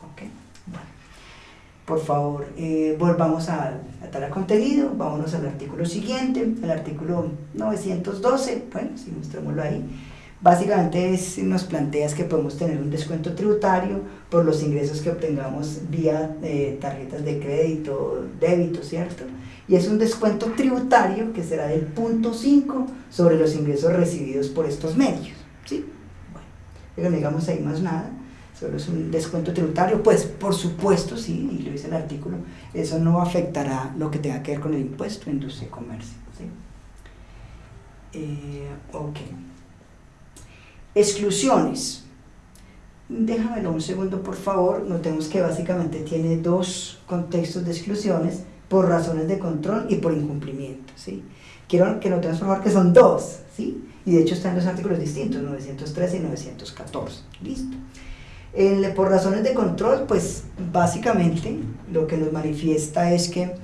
Por favor, eh, volvamos a, a tal contenido, vámonos al artículo siguiente, el artículo 912, bueno, si mostrémoslo ahí. Básicamente es, nos planteas que podemos tener un descuento tributario por los ingresos que obtengamos vía eh, tarjetas de crédito, débito, ¿cierto? Y es un descuento tributario que será del punto 5 sobre los ingresos recibidos por estos medios, ¿sí? Bueno, no digamos ahí más nada solo es un descuento tributario, pues por supuesto, sí, y lo dice el artículo, eso no afectará lo que tenga que ver con el impuesto industria y comercio. ¿sí? Eh, ok. Exclusiones. Déjamelo un segundo, por favor. Notemos que básicamente tiene dos contextos de exclusiones por razones de control y por incumplimiento. ¿sí? Quiero que notemos, por favor, que son dos. ¿sí? Y de hecho están dos artículos distintos, 913 y 914. Listo por razones de control, pues básicamente lo que nos manifiesta es que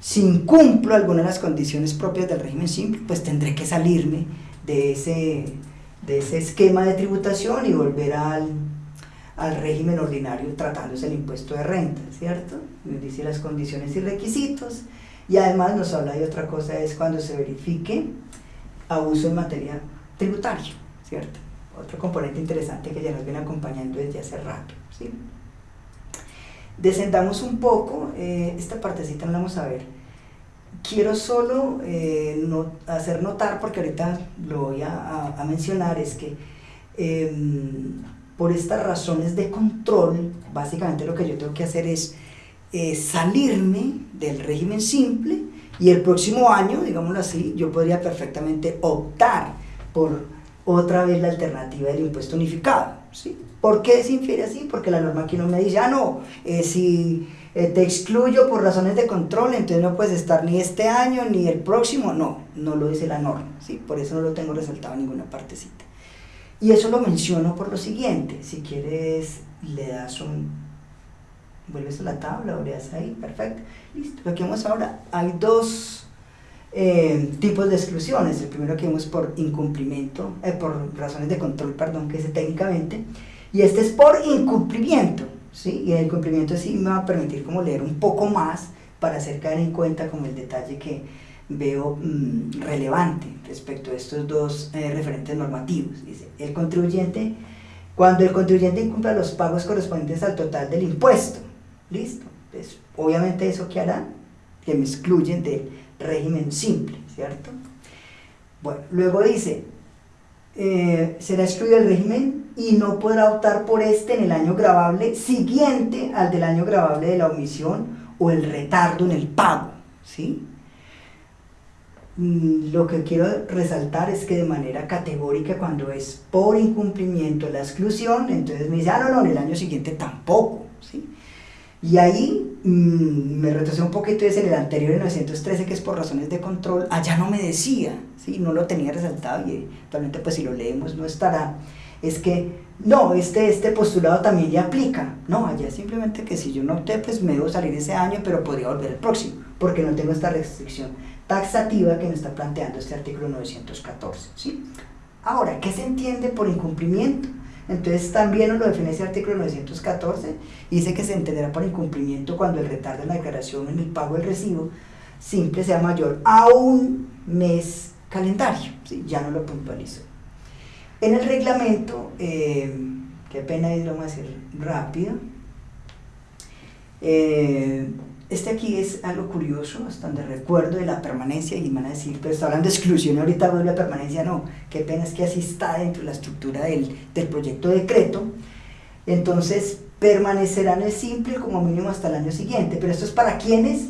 si incumplo alguna de las condiciones propias del régimen simple, pues tendré que salirme de ese, de ese esquema de tributación y volver al, al régimen ordinario tratándose el impuesto de renta, ¿cierto? Nos dice las condiciones y requisitos y además nos habla de otra cosa, es cuando se verifique abuso en materia tributaria, ¿cierto? Otro componente interesante que ya nos viene acompañando desde hace rato. ¿sí? Descendamos un poco, eh, esta partecita no la vamos a ver. Quiero solo eh, hacer notar, porque ahorita lo voy a, mencionar, es que em, por estas razones de control, básicamente lo que yo tengo que hacer es eh, salirme del régimen simple y el próximo año, digámoslo así, yo podría perfectamente optar por otra vez la alternativa del impuesto unificado. ¿sí? ¿Por qué se infiere así? Porque la norma aquí no me dice, ah, no, eh, si eh, te excluyo por razones de control, entonces no puedes estar ni este año ni el próximo. No, no lo dice la norma, ¿sí? por eso no lo tengo resaltado en ninguna partecita. Y eso lo menciono por lo siguiente, si quieres le das un, vuelves a la tabla o le das ahí, perfecto, listo. Lo que vemos ahora, hay dos eh, tipos de exclusiones, el primero que vemos por incumplimiento, eh, por razones de control, perdón, que es técnicamente, y este es por incumplimiento, ¿sí? Y el incumplimiento sí me va a permitir como leer un poco más para hacer caer en cuenta como el detalle que veo mm, relevante respecto a estos dos eh, referentes normativos. Dice, el contribuyente, cuando el contribuyente incumpla los pagos correspondientes al total del impuesto, listo, pues obviamente eso que hará, que me excluyen del régimen simple, ¿cierto? Bueno, luego dice, eh, será excluido el régimen y no podrá optar por este en el año grabable siguiente al del año grabable de la omisión o el retardo en el pago, ¿sí? Mm, lo que quiero resaltar es que de manera categórica cuando es por incumplimiento la exclusión, entonces me dice, ah, no, no, en el año siguiente tampoco. Y ahí mmm, me retrocedí un poquito, es en el anterior, en 913, que es por razones de control, allá no me decía, ¿sí? No lo tenía resaltado y actualmente pues si lo leemos no estará, es que no, este, este postulado también ya aplica, no, allá simplemente que si yo no opté, pues me debo salir ese año, pero podría volver el próximo, porque no tengo esta restricción taxativa que me está planteando este artículo 914. ¿sí? Ahora, ¿qué se entiende por incumplimiento? Entonces también nos lo define ese artículo 914, dice que se entenderá por incumplimiento cuando el retardo en la declaración en el pago del recibo simple sea mayor a un mes calendario, ya no lo puntualizo. En el reglamento, eh, qué pena lo vamos a hacer rápido, eh, este aquí es algo curioso, hasta donde recuerdo de la permanencia, y van a decir, pero está hablando de exclusión, ahorita vuelve a permanencia, no, qué pena es que así está dentro de la estructura del, del proyecto de decreto, entonces permanecerán el simple como mínimo hasta el año siguiente, pero esto es para quienes,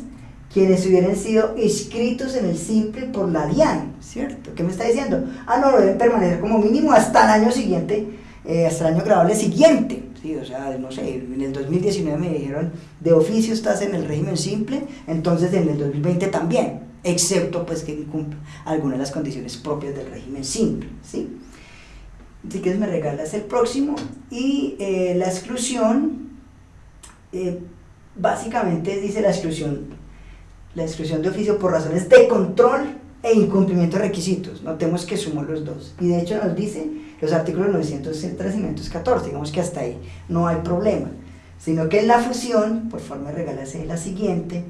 quienes hubieran sido inscritos en el simple por la DIAN, ¿cierto? ¿Qué me está diciendo? Ah, no, deben permanecer como mínimo hasta el año siguiente, eh, hasta el año grabable siguiente, o sea, no sé, en el 2019 me dijeron, de oficio estás en el régimen simple, entonces en el 2020 también, excepto pues que incumple algunas de las condiciones propias del régimen simple, ¿sí? Si quieres me regalas el próximo y eh, la exclusión, eh, básicamente dice la exclusión, la exclusión de oficio por razones de control e incumplimiento de requisitos. Notemos que sumo los dos. Y de hecho nos dice los artículos 903 y 914, digamos que hasta ahí no hay problema. Sino que en la fusión, por forma de regalarse la siguiente,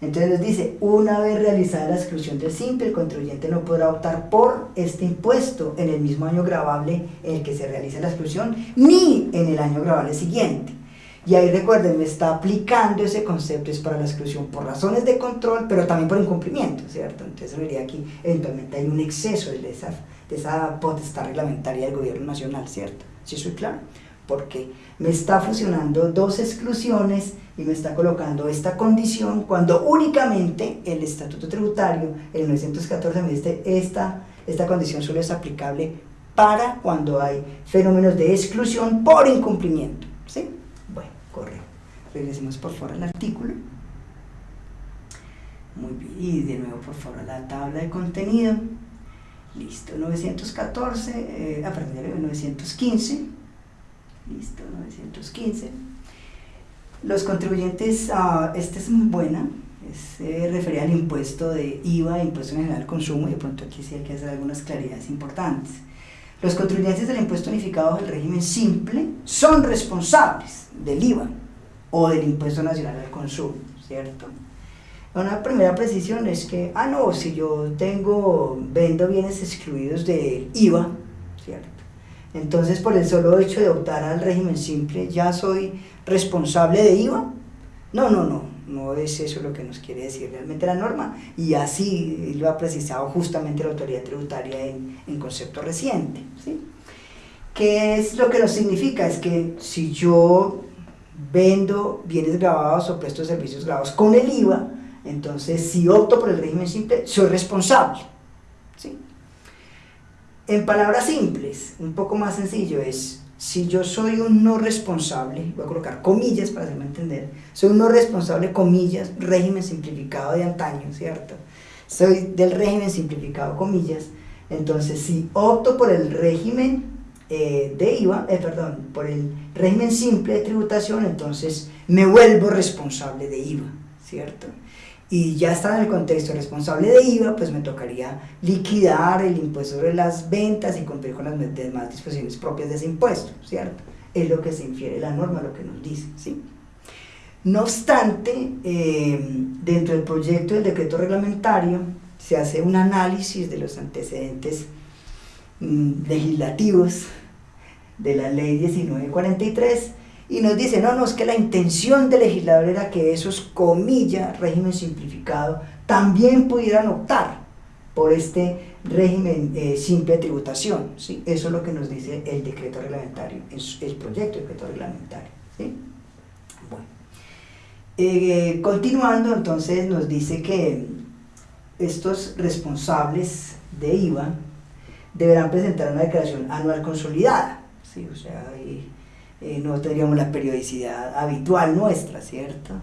entonces nos dice, una vez realizada la exclusión del simple, el contribuyente no podrá optar por este impuesto en el mismo año grabable en el que se realiza la exclusión, ni en el año grabable siguiente. Y ahí recuerden, me está aplicando ese concepto, es para la exclusión por razones de control, pero también por incumplimiento, ¿cierto? Entonces vería aquí, eventualmente hay un exceso de esa, de esa potestad reglamentaria del gobierno nacional, ¿cierto? ¿Sí soy claro? Porque me está fusionando dos exclusiones y me está colocando esta condición cuando únicamente el estatuto tributario, el 914, me dice esta, esta condición solo es aplicable para cuando hay fenómenos de exclusión por incumplimiento, ¿sí? Regresemos por favor al artículo. Muy bien, y de nuevo por favor a la tabla de contenido. Listo, 914, eh, ah, perdón, 915. Listo, 915. Los contribuyentes, uh, esta es muy buena, se refería al impuesto de IVA, Impuesto General al Consumo, y de pronto aquí sí hay que hacer algunas claridades importantes. Los contribuyentes del impuesto unificado del régimen simple son responsables del IVA, o del impuesto nacional al consumo, ¿cierto? Una primera precisión es que, ah, no, si yo tengo, vendo bienes excluidos del IVA, ¿cierto? Entonces, por el solo hecho de optar al régimen simple, ¿ya soy responsable de IVA? No, no, no, no es eso lo que nos quiere decir realmente la norma, y así lo ha precisado justamente la autoridad tributaria en, en concepto reciente, ¿sí? ¿Qué es lo que nos significa? Es que si yo vendo bienes grabados o presto servicios grabados con el IVA, entonces si opto por el régimen simple, soy responsable. ¿sí? En palabras simples, un poco más sencillo es, si yo soy un no responsable, voy a colocar comillas para hacerme entender, soy un no responsable, comillas, régimen simplificado de antaño, ¿cierto? Soy del régimen simplificado, comillas, entonces si opto por el régimen eh, de IVA, eh, perdón, por el régimen simple de tributación, entonces me vuelvo responsable de IVA, ¿cierto? Y ya está en el contexto responsable de IVA, pues me tocaría liquidar el impuesto sobre las ventas y cumplir con las demás disposiciones propias de ese impuesto, ¿cierto? Es lo que se infiere la norma, lo que nos dice, ¿sí? No obstante, eh, dentro del proyecto del decreto reglamentario se hace un análisis de los antecedentes mm, legislativos de la ley 1943 y nos dice, no, no, es que la intención del legislador era que esos, comillas, régimen simplificado, también pudieran optar por este régimen eh, simple de tributación. ¿sí? Eso es lo que nos dice el decreto reglamentario, el, proyecto de decreto reglamentario. ¿sí? Bueno. Eh, continuando, entonces nos dice que estos responsables de IVA deberán presentar una declaración anual consolidada. ¿sí? O sea, eh, no tendríamos la periodicidad habitual nuestra, ¿cierto?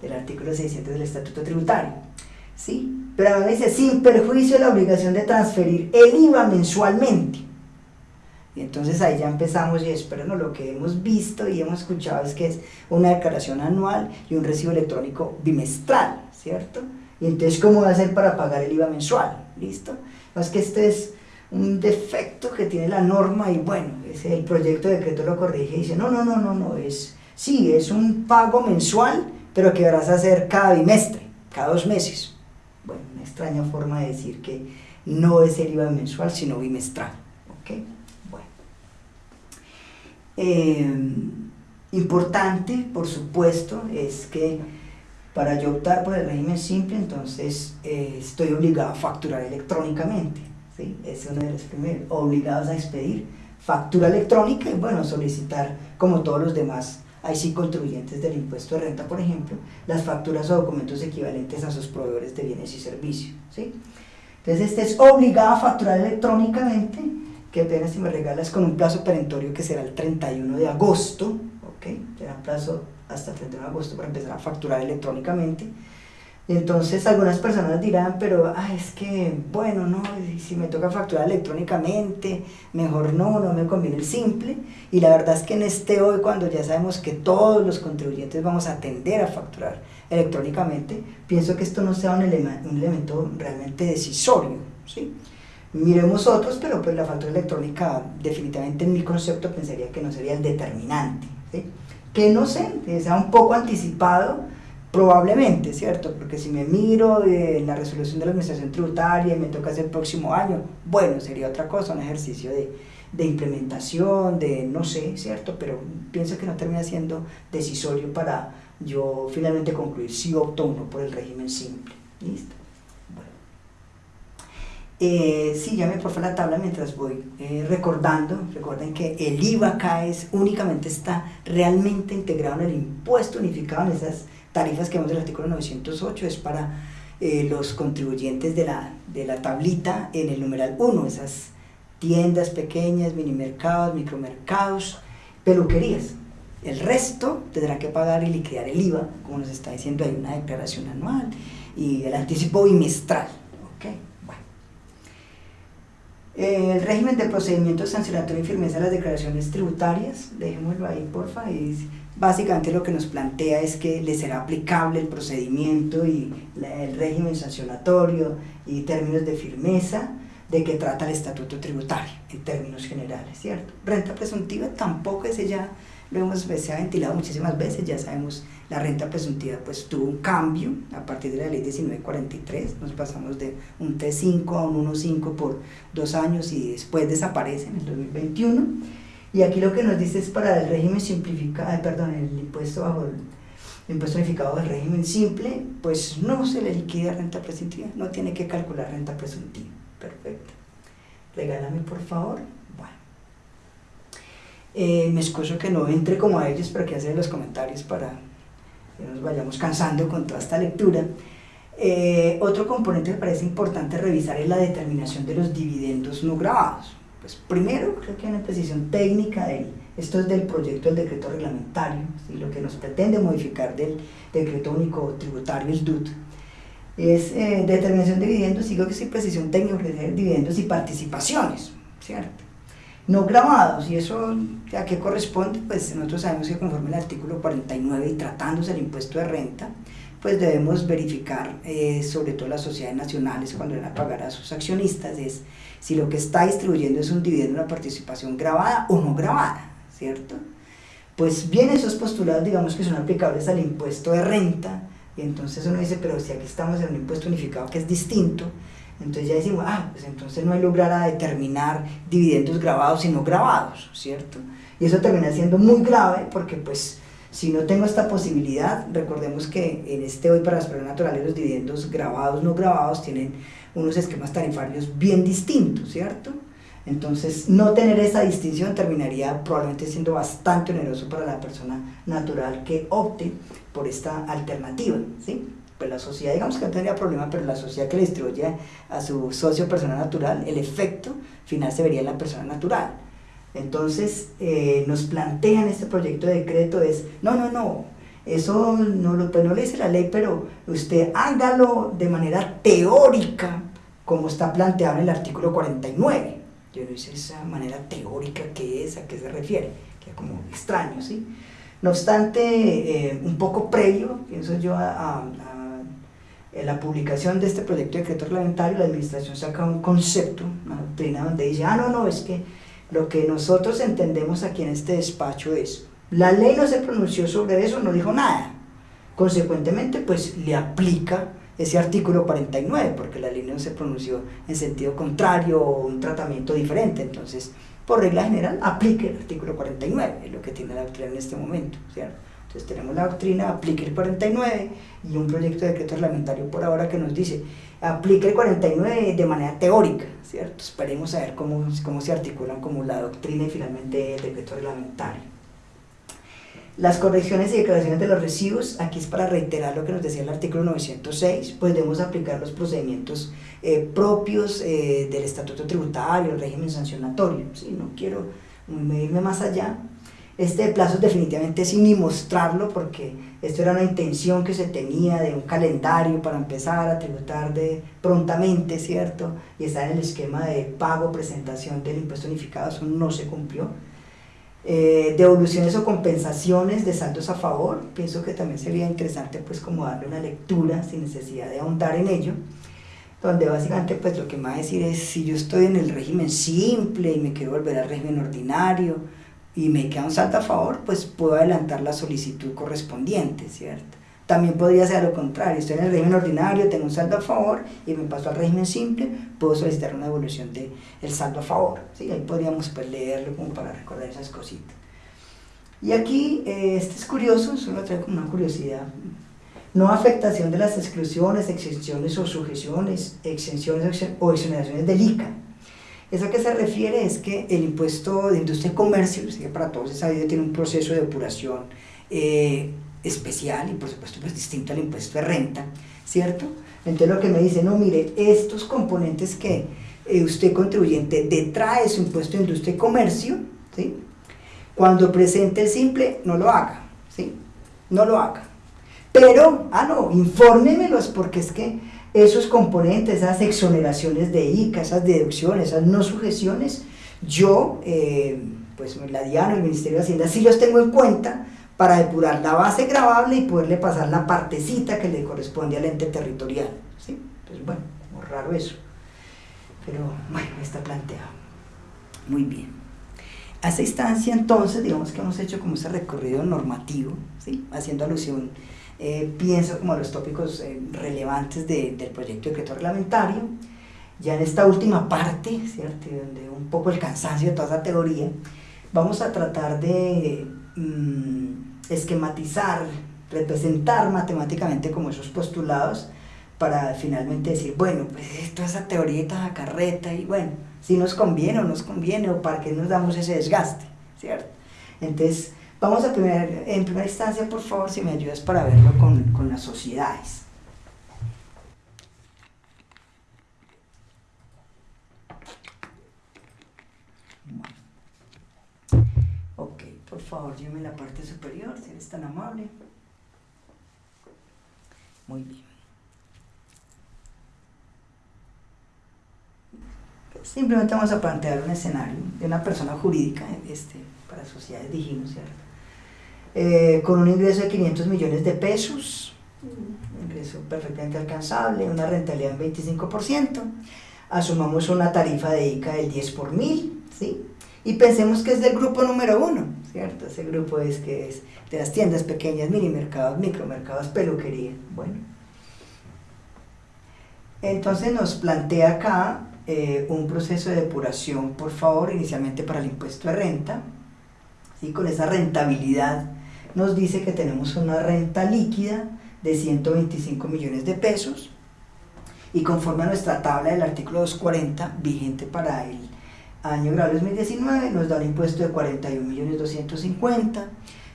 Del artículo 600 del Estatuto Tributario. ¿Sí? Pero ahora dice, sin perjuicio de la obligación de transferir el IVA mensualmente. Y entonces ahí ya empezamos y esperamos lo que hemos visto y hemos escuchado es que es una declaración anual y un recibo electrónico bimestral, ¿cierto? Y entonces, ¿cómo va a ser para pagar el IVA mensual? ¿Listo? Es que este es un defecto que tiene la norma y bueno, ese, el proyecto de decreto lo corrige y dice, no, no, no, no, no, es, sí, es un pago mensual, pero que vas a hacer cada bimestre, cada dos meses. Bueno, una extraña forma de decir que no es el IVA mensual, sino bimestral. ¿ok? Bueno. Eh, importante, por supuesto, es que para yo optar por el régimen simple, entonces eh, estoy obligado a facturar electrónicamente. ¿Sí? es uno de los primeros, obligados a expedir factura electrónica y bueno, solicitar como todos los demás, ahí sí contribuyentes del impuesto de renta, por ejemplo, las facturas o documentos equivalentes a sus proveedores de bienes y servicios. ¿sí? Entonces este es obligado a facturar electrónicamente, que apenas si me regalas con un plazo perentorio que será el 31 de agosto, ¿ok? Será un plazo hasta el 31 de agosto para empezar a facturar electrónicamente entonces algunas personas dirán, pero ah, es que, bueno, no, si me toca facturar electrónicamente, mejor no, no me conviene el simple. Y la verdad es que en este hoy, cuando ya sabemos que todos los contribuyentes vamos a tender a facturar electrónicamente, pienso que esto no sea un, un elemento realmente decisorio. ¿sí? Miremos otros, pero pues la factura electrónica definitivamente en mi concepto pensaría que no sería el determinante. ¿sí? Que no sé, sea un poco anticipado Probablemente, ¿cierto? Porque si me miro en la resolución de la administración tributaria y me toca hacer el próximo año, bueno, sería otra cosa, un ejercicio de, de implementación, de no sé, ¿cierto? Pero pienso que no termina siendo decisorio para yo finalmente concluir si opto uno por el régimen simple. ¿Listo? Bueno. Eh, sí, llame por favor la tabla mientras voy eh, recordando. Recuerden que el IVA acá es, únicamente está realmente integrado en el impuesto unificado en esas tarifas que vemos del artículo 908 es para eh, los contribuyentes de la, de la tablita en el numeral 1, esas tiendas pequeñas, mini mercados, micromercados, peluquerías. El resto tendrá que pagar y liquidar el IVA, como nos está diciendo, hay una declaración anual y el anticipo bimestral. ¿okay? Bueno. El régimen de procedimiento sancionatorio y firmeza de las declaraciones tributarias, dejémoslo ahí porfa, y Básicamente lo que nos plantea es que le será aplicable el procedimiento y el régimen sancionatorio y términos de firmeza de que trata el estatuto tributario en términos generales, ¿cierto? Renta presuntiva tampoco ese ya lo hemos se ha ventilado muchísimas veces, ya sabemos la renta presuntiva pues tuvo un cambio a partir de la ley 1943, nos pasamos de un T5 a un 1.5 por dos años y después desaparece en el 2021 y aquí lo que nos dice es para el régimen simplificado, perdón, el impuesto bajo el, impuesto unificado del régimen simple, pues no se le liquida renta presuntiva, no tiene que calcular renta presuntiva. Perfecto. Regálame por favor. Bueno. Eh, me excuso que no entre como a ellos, pero que hacer los comentarios para que nos vayamos cansando con toda esta lectura. Eh, otro componente que parece importante revisar es la determinación de los dividendos no grabados. Pues primero, creo que hay una precisión técnica de esto es del proyecto del decreto reglamentario, lo que nos pretende modificar del decreto único tributario, el DUT, es eh, determinación de dividendos, digo que sí, precisión técnica, dividendos y participaciones, ¿cierto? No grabados, y eso a qué corresponde, pues nosotros sabemos que conforme el artículo 49 y tratándose el impuesto de renta, pues debemos verificar, eh, sobre todo las sociedades nacionales, cuando van a pagar a sus accionistas, es si lo que está distribuyendo es un dividendo, una participación grabada o no grabada, ¿cierto? Pues bien, esos postulados, digamos que son aplicables al impuesto de renta, y entonces uno dice, pero si aquí estamos en un impuesto unificado que es distinto, entonces ya decimos, ah, pues entonces no hay lugar a determinar dividendos grabados y no grabados, ¿cierto? Y eso termina siendo muy grave porque pues si no tengo esta posibilidad, recordemos que en este hoy para las personas naturales los dividendos grabados, no grabados, tienen unos esquemas tarifarios bien distintos, ¿cierto? Entonces, no tener esa distinción terminaría probablemente siendo bastante oneroso para la persona natural que opte por esta alternativa, ¿sí? Pues la sociedad, digamos que no tendría problema, pero la sociedad que le distribuye a su socio persona natural, el efecto final se vería en la persona natural. Entonces, eh, nos plantean este proyecto de decreto es, no, no, no, eso no lo, pues no le dice la ley, pero usted hágalo de manera teórica, como está planteado en el artículo 49. Yo no sé esa manera teórica que es, a qué se refiere, que es como extraño, ¿sí? No obstante, eh, un poco previo, pienso yo, a, la publicación de este proyecto de decreto reglamentario, la administración saca un concepto, una doctrina donde dice, ah, no, no, es que lo que nosotros entendemos aquí en este despacho es, la ley no se pronunció sobre eso, no dijo nada. Consecuentemente, pues le aplica ese artículo 49, porque la ley no se pronunció en sentido contrario o un tratamiento diferente. Entonces, por regla general, aplique el artículo 49, es lo que tiene la doctrina en este momento. ¿cierto? Entonces tenemos la doctrina, aplique el 49 y un proyecto de decreto reglamentario por ahora que nos dice, aplique el 49 de manera teórica, ¿cierto? Esperemos a ver cómo, cómo se articulan como la doctrina y finalmente el decreto reglamentario. Las correcciones y declaraciones de los residuos, aquí es para reiterar lo que nos decía el artículo 906, pues debemos aplicar los procedimientos eh, propios eh, del estatuto tributario, el régimen sancionatorio, ¿sí? no quiero irme más allá. Este plazo definitivamente sin ni mostrarlo porque esto era una intención que se tenía de un calendario para empezar a tributar de prontamente, ¿cierto? Y estar en el esquema de pago, presentación del impuesto unificado, eso no se cumplió eh, devoluciones o compensaciones de saldos a favor, pienso que también sería interesante pues como darle una lectura sin necesidad de ahondar en ello, donde básicamente pues lo que me va a decir es si yo estoy en el régimen simple y me quiero volver al régimen ordinario y me queda un saldo a favor, pues puedo adelantar la solicitud correspondiente, ¿cierto? También podría ser lo contrario, estoy en el régimen ordinario, tengo un saldo a favor y me paso al régimen simple, puedo solicitar una devolución del el saldo a favor. ¿sí? Ahí podríamos pues, leerlo como para recordar esas cositas. Y aquí, eh, este es curioso, solo traigo como una curiosidad. No afectación de las exclusiones, exenciones o sujeciones, exenciones o exoneraciones del ICA. Eso a qué se refiere es que el impuesto de industria y comercio, para todos es sabido, tiene un proceso de depuración eh, especial y por supuesto pues distinto al impuesto de renta, ¿cierto? Entonces lo que me dice, no, mire, estos componentes que eh, usted contribuyente detrae su impuesto de industria y comercio, ¿sí? Cuando presente el simple, no lo haga, ¿sí? No lo haga. Pero, ah, no, infórmemelos porque es que esos componentes, esas exoneraciones de ICA, esas deducciones, esas no sujeciones, yo, eh, pues la DIAN, el Ministerio de Hacienda, sí los tengo en cuenta para depurar la base grabable y poderle pasar la partecita que le corresponde al ente territorial. ¿sí? Entonces, bueno, muy raro eso. Pero bueno, está planteado. Muy bien. A esa instancia entonces, digamos que hemos hecho como ese recorrido normativo, ¿sí? haciendo alusión, eh, pienso como los tópicos eh, relevantes del proyecto de decreto reglamentario. Ya en esta última parte, ¿cierto? donde un poco el cansancio de toda esa teoría, vamos a tratar de mm, esquematizar, representar matemáticamente como esos postulados para finalmente decir, bueno, pues toda esa teoría y carreta y bueno, si nos conviene o nos conviene o para qué nos damos ese desgaste, ¿cierto? Entonces, vamos a primer, en primera instancia, por favor, si me ayudas para verlo con, con las sociedades. Por favor, lléveme la parte superior, si eres tan amable. Muy bien. Simplemente vamos a plantear un escenario de una persona jurídica, este, para sociedades dijimos, ¿cierto? Eh, con un ingreso de 500 millones de pesos, un ingreso perfectamente alcanzable, una rentabilidad del 25%, asumamos una tarifa de ICA del 10 por mil, ¿sí? Y pensemos que es del grupo número uno, ¿cierto? Ese grupo es que es de las tiendas pequeñas, mini mercados, micromercados, peluquería, bueno. Entonces nos plantea acá eh, un proceso de depuración, por favor, inicialmente para el impuesto de renta, ¿sí? con esa rentabilidad nos dice que tenemos una renta líquida de 125 millones de pesos y conforme a nuestra tabla del artículo 240 vigente para el año grado 2019 nos da un impuesto de 41 millones 250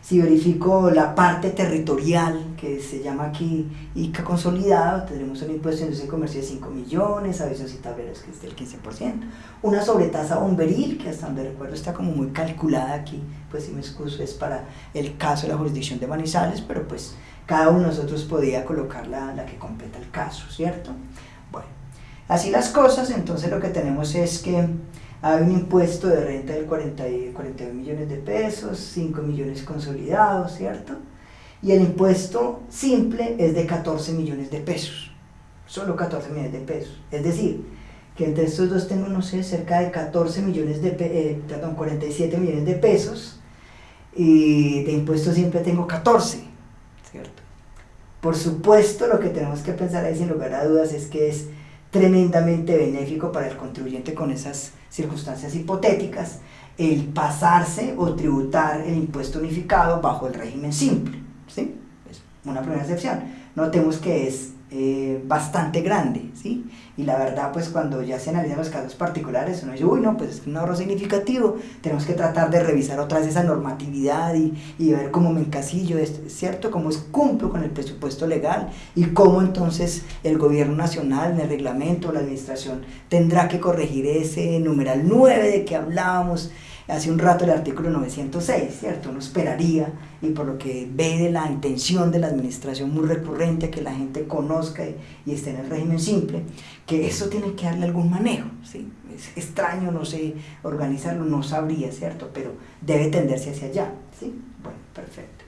si verifico la parte territorial, que se llama aquí ICA consolidado, tendremos un impuesto de industria comercio de 5 millones, avisos y tableros que es del 15%, una sobretasa bomberil, que hasta donde recuerdo está como muy calculada aquí, pues si me excuso, es para el caso de la jurisdicción de Manizales, pero pues cada uno de nosotros podía colocar la, la que completa el caso, ¿cierto? Bueno, así las cosas, entonces lo que tenemos es que hay un impuesto de renta del 40, 41 millones de pesos, 5 millones consolidados, ¿cierto? Y el impuesto simple es de 14 millones de pesos, solo 14 millones de pesos. Es decir, que entre estos dos tengo, no sé, cerca de 14 millones de, eh, perdón, 47 millones de pesos, y de impuesto simple tengo 14, ¿cierto? Por supuesto, lo que tenemos que pensar ahí sin lugar a dudas es que es tremendamente benéfico para el contribuyente con esas circunstancias hipotéticas el pasarse o tributar el impuesto unificado bajo el régimen simple. ¿sí? Es una primera excepción. Notemos que es eh, bastante grande, ¿sí? Y la verdad, pues cuando ya se analizan los casos particulares, uno dice, uy, no, pues es un ahorro significativo, tenemos que tratar de revisar otra vez esa normatividad y, ver cómo me encasillo, es cierto, cómo cumplo con el presupuesto legal y cómo entonces el gobierno nacional, en el reglamento, la administración, tendrá que corregir ese numeral 9 de que hablábamos, hace un rato el artículo 906, ¿cierto? Uno esperaría, y por lo que ve de la intención de la administración muy recurrente, que la gente conozca y, esté en el régimen simple, que eso tiene que darle algún manejo, ¿sí? Es extraño, no sé, organizarlo, no sabría, ¿cierto? Pero debe tenderse hacia allá, ¿sí? Bueno, perfecto.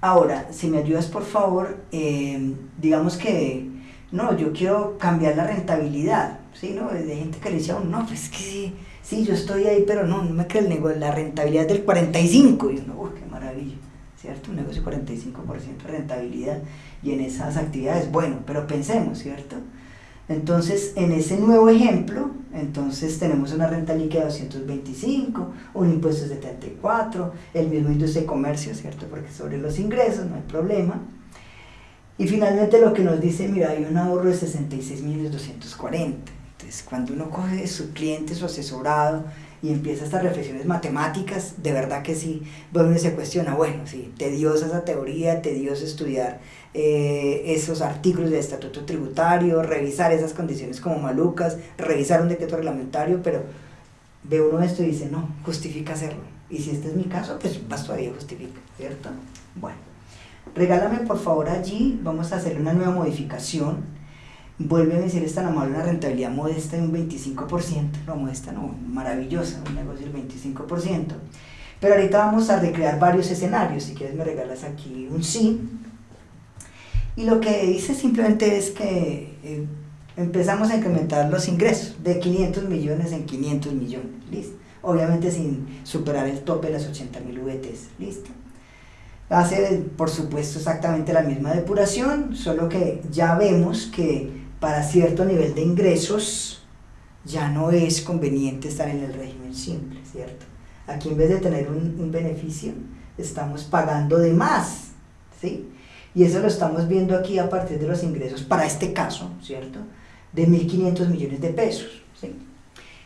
Ahora, si me ayudas por favor, eh, digamos que, no, yo quiero cambiar la rentabilidad, ¿sí? ¿No? De gente que le decía, no, pues que sí, yo estoy ahí, pero no, no me creo el negocio, la rentabilidad del 45, y uno, uy, qué maravilla, ¿cierto? Un negocio 45% de rentabilidad y en esas actividades, bueno, pero pensemos, ¿cierto? Entonces, en ese nuevo ejemplo, entonces tenemos una renta líquida de 225, un impuesto de 74, el mismo industria de comercio, ¿cierto? Porque sobre los ingresos no hay problema. Y finalmente lo que nos dice, mira, hay un ahorro de 66.240 cuando uno coge su cliente, su asesorado, y empieza estas reflexiones matemáticas, de verdad que sí, bueno, se cuestiona, bueno, sí, tediosa esa teoría, tedioso estudiar eh, esos artículos del estatuto tributario, revisar esas condiciones como malucas, revisar un decreto reglamentario, pero ve uno esto y dice, no, justifica hacerlo. Y si este es mi caso, pues más todavía justifica, ¿cierto? Bueno, regálame por favor allí, vamos a hacer una nueva modificación vuelve a decir esta amable una rentabilidad modesta de un 25%, no modesta, no, maravillosa, un negocio del 25%. Pero ahorita vamos a recrear varios escenarios, si quieres me regalas aquí un sí. Y lo que dice simplemente es que eh, empezamos a incrementar los ingresos de 500 millones en 500 millones, ¿listo? Obviamente sin superar el tope de las 80 mil VTs, ¿listo? Hace, por supuesto, exactamente la misma depuración, solo que ya vemos que para cierto nivel de ingresos ya no es conveniente estar en el régimen simple, ¿cierto? Aquí en vez de tener un, beneficio, estamos pagando de más, ¿sí? Y eso lo estamos viendo aquí a partir de los ingresos, para este caso, ¿cierto? De 1.500 millones de pesos, ¿sí?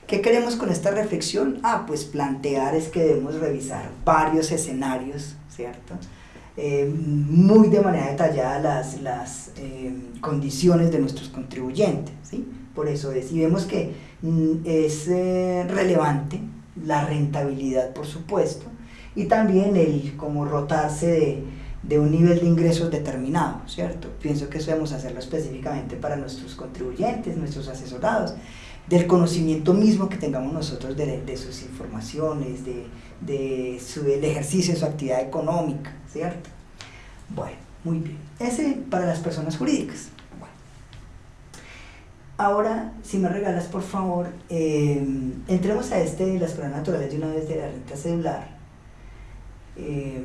¿Qué queremos con esta reflexión? Ah, pues plantear es que debemos revisar varios escenarios, ¿cierto? Eh, muy de manera detallada las, las eh, condiciones de nuestros contribuyentes. ¿sí? Por eso es, y vemos que mm, es eh, relevante la rentabilidad, por supuesto, y también el como rotarse de, de un nivel de ingresos determinado, ¿cierto? Pienso que eso debemos hacerlo específicamente para nuestros contribuyentes, nuestros asesorados, del conocimiento mismo que tengamos nosotros de, de sus informaciones, de, de su, del ejercicio de su actividad económica, ¿cierto? Bueno, muy bien. Ese para las personas jurídicas. Bueno. Ahora, si me regalas, por favor, eh, entremos a este de las pruebas naturales de una vez de la renta celular. Eh,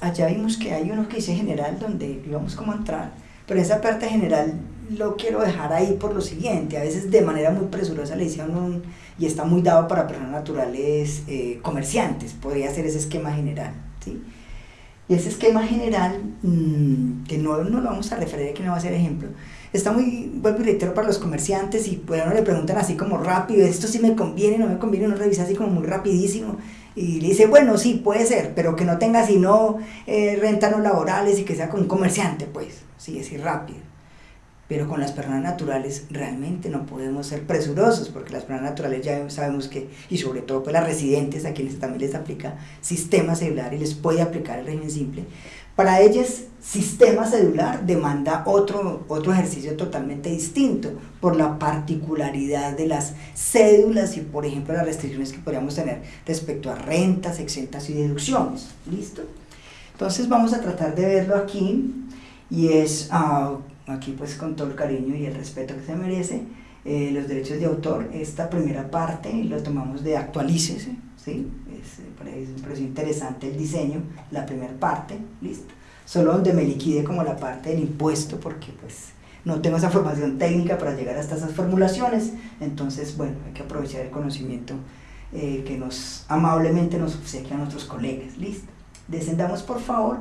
allá vimos que hay uno que dice general, donde íbamos como a entrar, pero esa parte general lo quiero dejar ahí por lo siguiente, a veces de manera muy presurosa le hicieron un, y está muy dado para personas naturales eh, comerciantes, podría ser ese esquema general, ¿sí? Y ese esquema general, mmm, que no, no, lo vamos a referir, que no va a ser ejemplo, está muy, vuelvo y reitero, para los comerciantes y bueno, le preguntan así como rápido, esto sí me conviene, no me conviene, uno revisa así como muy rapidísimo y le dice, bueno, sí, puede ser, pero que no tenga sino eh, rentas no laborales y que sea con un comerciante, pues, sí, así rápido pero con las personas naturales realmente no podemos ser presurosos, porque las personas naturales ya sabemos que, y sobre todo pues las residentes a quienes también les aplica sistema celular y les puede aplicar el régimen simple, para ellas sistema celular demanda otro, otro ejercicio totalmente distinto por la particularidad de las cédulas y por ejemplo las restricciones que podríamos tener respecto a rentas, exentas y deducciones. ¿Listo? Entonces vamos a tratar de verlo aquí y es... Uh, aquí pues con todo el cariño y el respeto que se merece, eh, los derechos de autor, esta primera parte lo tomamos de actualícese, ¿sí? Es, me parece interesante el diseño, la primera parte, listo. Solo donde me liquide como la parte del impuesto, porque pues no tengo esa formación técnica para llegar hasta esas formulaciones, entonces bueno, hay que aprovechar el conocimiento eh, que nos amablemente nos obsequian nuestros colegas, listo. Descendamos por favor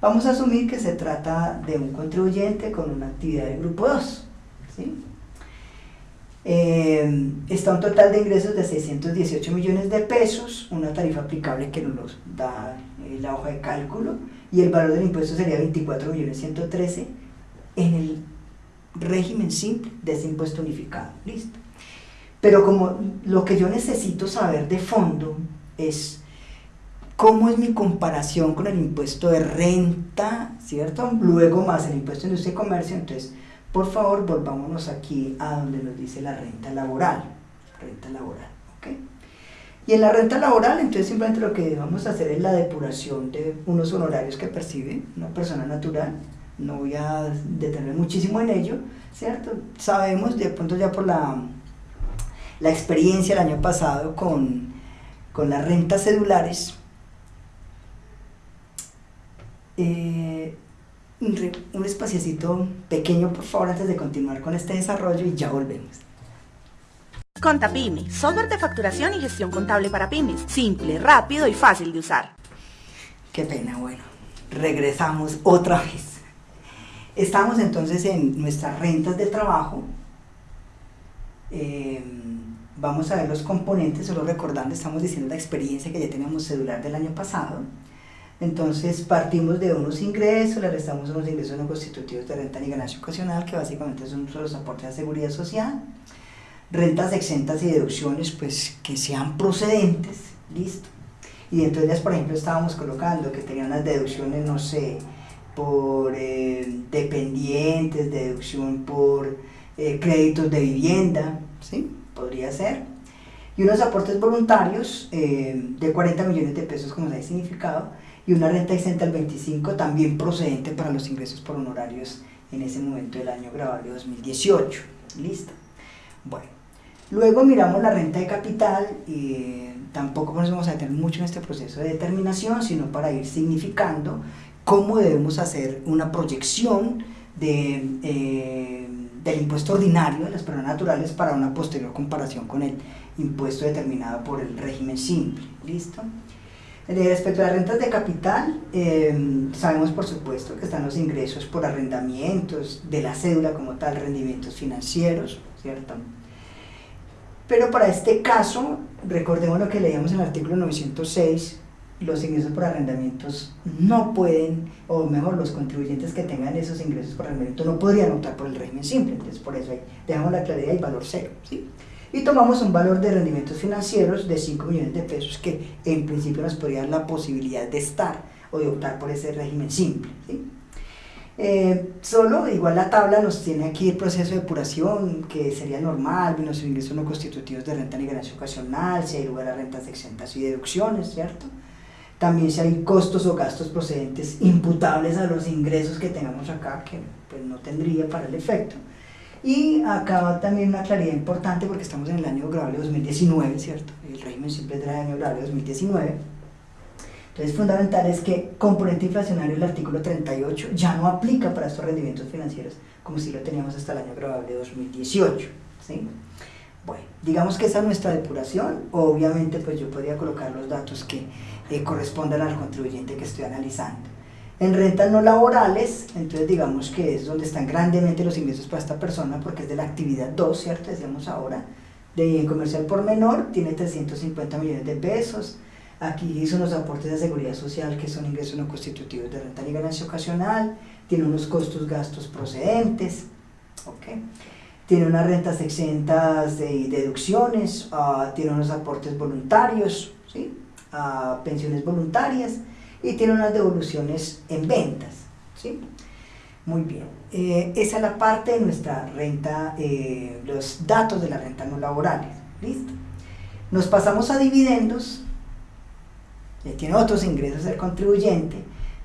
Vamos a asumir que se trata de un contribuyente con una actividad del grupo 2. ¿sí? Eh, está un total de ingresos de 618 millones de pesos, una tarifa aplicable que nos da eh, la hoja de cálculo, y el valor del impuesto sería 24 millones 113 en el régimen simple de ese impuesto unificado. Listo. Pero como lo que yo necesito saber de fondo es ¿Cómo es mi comparación con el impuesto de renta, cierto? Luego más el impuesto de industria y comercio, entonces, por favor, volvámonos aquí a donde nos dice la renta laboral, renta laboral, ¿ok? Y en la renta laboral, entonces simplemente lo que vamos a hacer es la depuración de unos honorarios que percibe una persona natural, no voy a detener muchísimo en ello, ¿cierto? Sabemos, de pronto ya por la, la experiencia el año pasado con, con las rentas cedulares, eh, un, un espaciocito pequeño, por favor, antes de continuar con este desarrollo y ya volvemos. Contapyme, software de facturación y gestión contable para pymes. Simple, rápido y fácil de usar. Qué pena, bueno. Regresamos otra vez. Estamos entonces en nuestras rentas de trabajo. Eh, vamos a ver los componentes, solo recordando, estamos diciendo la experiencia que ya teníamos celular del año pasado. Entonces partimos de unos ingresos, le restamos unos ingresos no constitutivos de renta ni ganancia ocasional, que básicamente son los aportes a seguridad social, rentas exentas y deducciones pues que sean procedentes, listo. Y dentro de ellas, por ejemplo, estábamos colocando que tenían las deducciones, no sé, por eh, dependientes, deducción por eh, créditos de vivienda, ¿sí? Podría ser. Y unos aportes voluntarios eh, de 40 millones de pesos, como se ha significado, y una renta exenta al 25 también procedente para los ingresos por honorarios en ese momento del año grabable 2018. ¿Listo? Bueno, luego miramos la renta de capital y tampoco nos vamos a detener mucho en este proceso de determinación, sino para ir significando cómo debemos hacer una proyección de, eh, del impuesto ordinario de las personas naturales para una posterior comparación con el impuesto determinado por el régimen simple. ¿Listo? Respecto a las rentas de capital, em, sabemos por supuesto que están los ingresos por arrendamientos, de la cédula como tal, rendimientos financieros, ¿cierto? Pero para este caso, recordemos lo que leíamos en el artículo 906, los ingresos por arrendamientos no pueden, o mejor, los contribuyentes que tengan esos ingresos por arrendamiento no podrían optar por el régimen simple, entonces por eso ahí dejamos la claridad y valor cero, ¿sí? Y tomamos un valor de rendimientos financieros de 5 millones de pesos que en principio nos podría dar la posibilidad de estar o de optar por ese régimen simple. Eh, solo, igual la tabla nos tiene aquí el proceso de depuración, que sería normal, los ingresos no constitutivos de renta ni ganancia ocasional, si hay lugar a rentas exentas y deducciones, ¿cierto? También si hay costos o gastos procedentes imputables a los ingresos que tengamos acá, que pues no tendría para el efecto. Y acá también una claridad importante porque estamos en el año grabable 2019, ¿cierto? El régimen simple del año grabable 2019. Entonces, fundamental es que componente inflacionario del artículo 38 ya no aplica para estos rendimientos financieros como si lo teníamos hasta el año grabable 2018, ¿sí? Bueno, digamos que esa es nuestra depuración. Obviamente, pues yo podría colocar los datos que eh, correspondan al contribuyente que estoy analizando. En rentas no laborales, entonces digamos que es donde están grandemente los ingresos para esta persona porque es de la actividad 2, ¿cierto? Decíamos ahora, de comercial por menor, tiene 350 millones de pesos. Aquí hizo unos aportes de seguridad social que son ingresos no constitutivos de renta y ganancia ocasional, tiene unos costos gastos procedentes, ¿ok? Tiene unas rentas exentas de deducciones, uh, tiene unos aportes voluntarios, ¿sí? Uh, pensiones voluntarias, y tiene unas devoluciones en ventas. ¿sí? Muy bien. Eh, esa es la parte de nuestra renta, eh, los datos de la renta no laborales. ¿Listo? Nos pasamos a dividendos. tiene otros ingresos el contribuyente.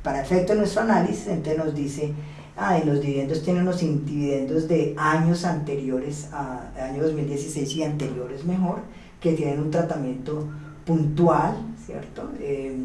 Para efecto de nuestro análisis, entonces nos dice, ah, los dividendos tienen unos dividendos de años anteriores, a año 2016 y anteriores mejor, que tienen un tratamiento puntual, ¿cierto? Eh,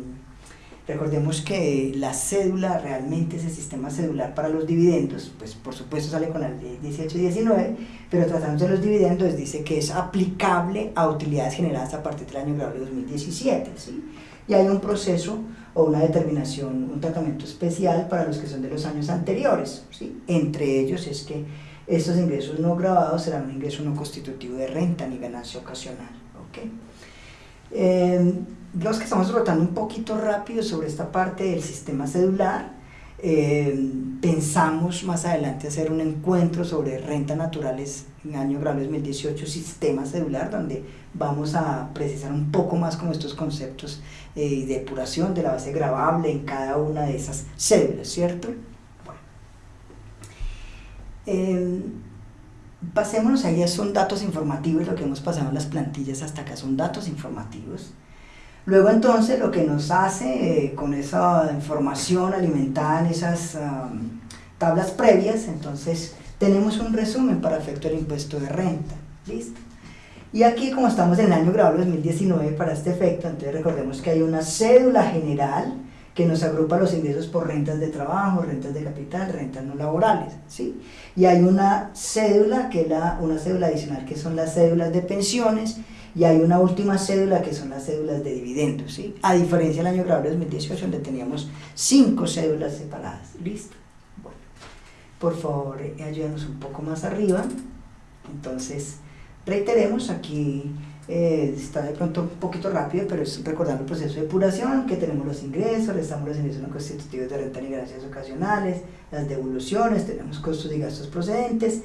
Recordemos que la cédula, realmente ese sistema cedular para los dividendos, pues por supuesto sale con la ley 18 y 19, pero tratándose de los dividendos dice que es aplicable a utilidades generadas a partir del año de 2017, ¿sí? Y hay un proceso o una determinación, un tratamiento especial para los que son de los años anteriores, ¿sí? Entre ellos es que estos ingresos no grabados serán un ingreso no constitutivo de renta ni ganancia ocasional, ¿ok? Eh, los que estamos rotando un poquito rápido sobre esta parte del sistema cedular, eh, pensamos más adelante hacer un encuentro sobre renta naturales en año grado 2018, sistema cedular, donde vamos a precisar un poco más con estos conceptos eh, de depuración de la base grabable en cada una de esas cédulas, ¿cierto? Bueno. Eh, pasémonos allá, son datos informativos, lo que hemos pasado en las plantillas hasta acá son datos informativos. Luego entonces lo que nos hace eh, con esa información alimentada en esas tablas previas, entonces tenemos un resumen para efecto del impuesto de renta. ¿Listo? Y aquí como estamos en el año grabado 2019 para este efecto, entonces recordemos que hay una cédula general que nos agrupa los ingresos por rentas de trabajo, rentas de capital, rentas no laborales, ¿sí? Y hay una cédula, que es la, una cédula adicional que son las cédulas de pensiones, y hay una última cédula que son las cédulas de dividendos, ¿sí? A diferencia del año grabable 2018 donde teníamos cinco cédulas separadas, ¿listo? Bueno, por favor, eh, ayúdanos un poco más arriba. Entonces, reiteremos aquí, eh, está de pronto un poquito rápido, pero es recordando el proceso de depuración, que tenemos los ingresos, restamos los ingresos no constitutivos de renta y ganancias ocasionales, las devoluciones, tenemos costos y gastos procedentes,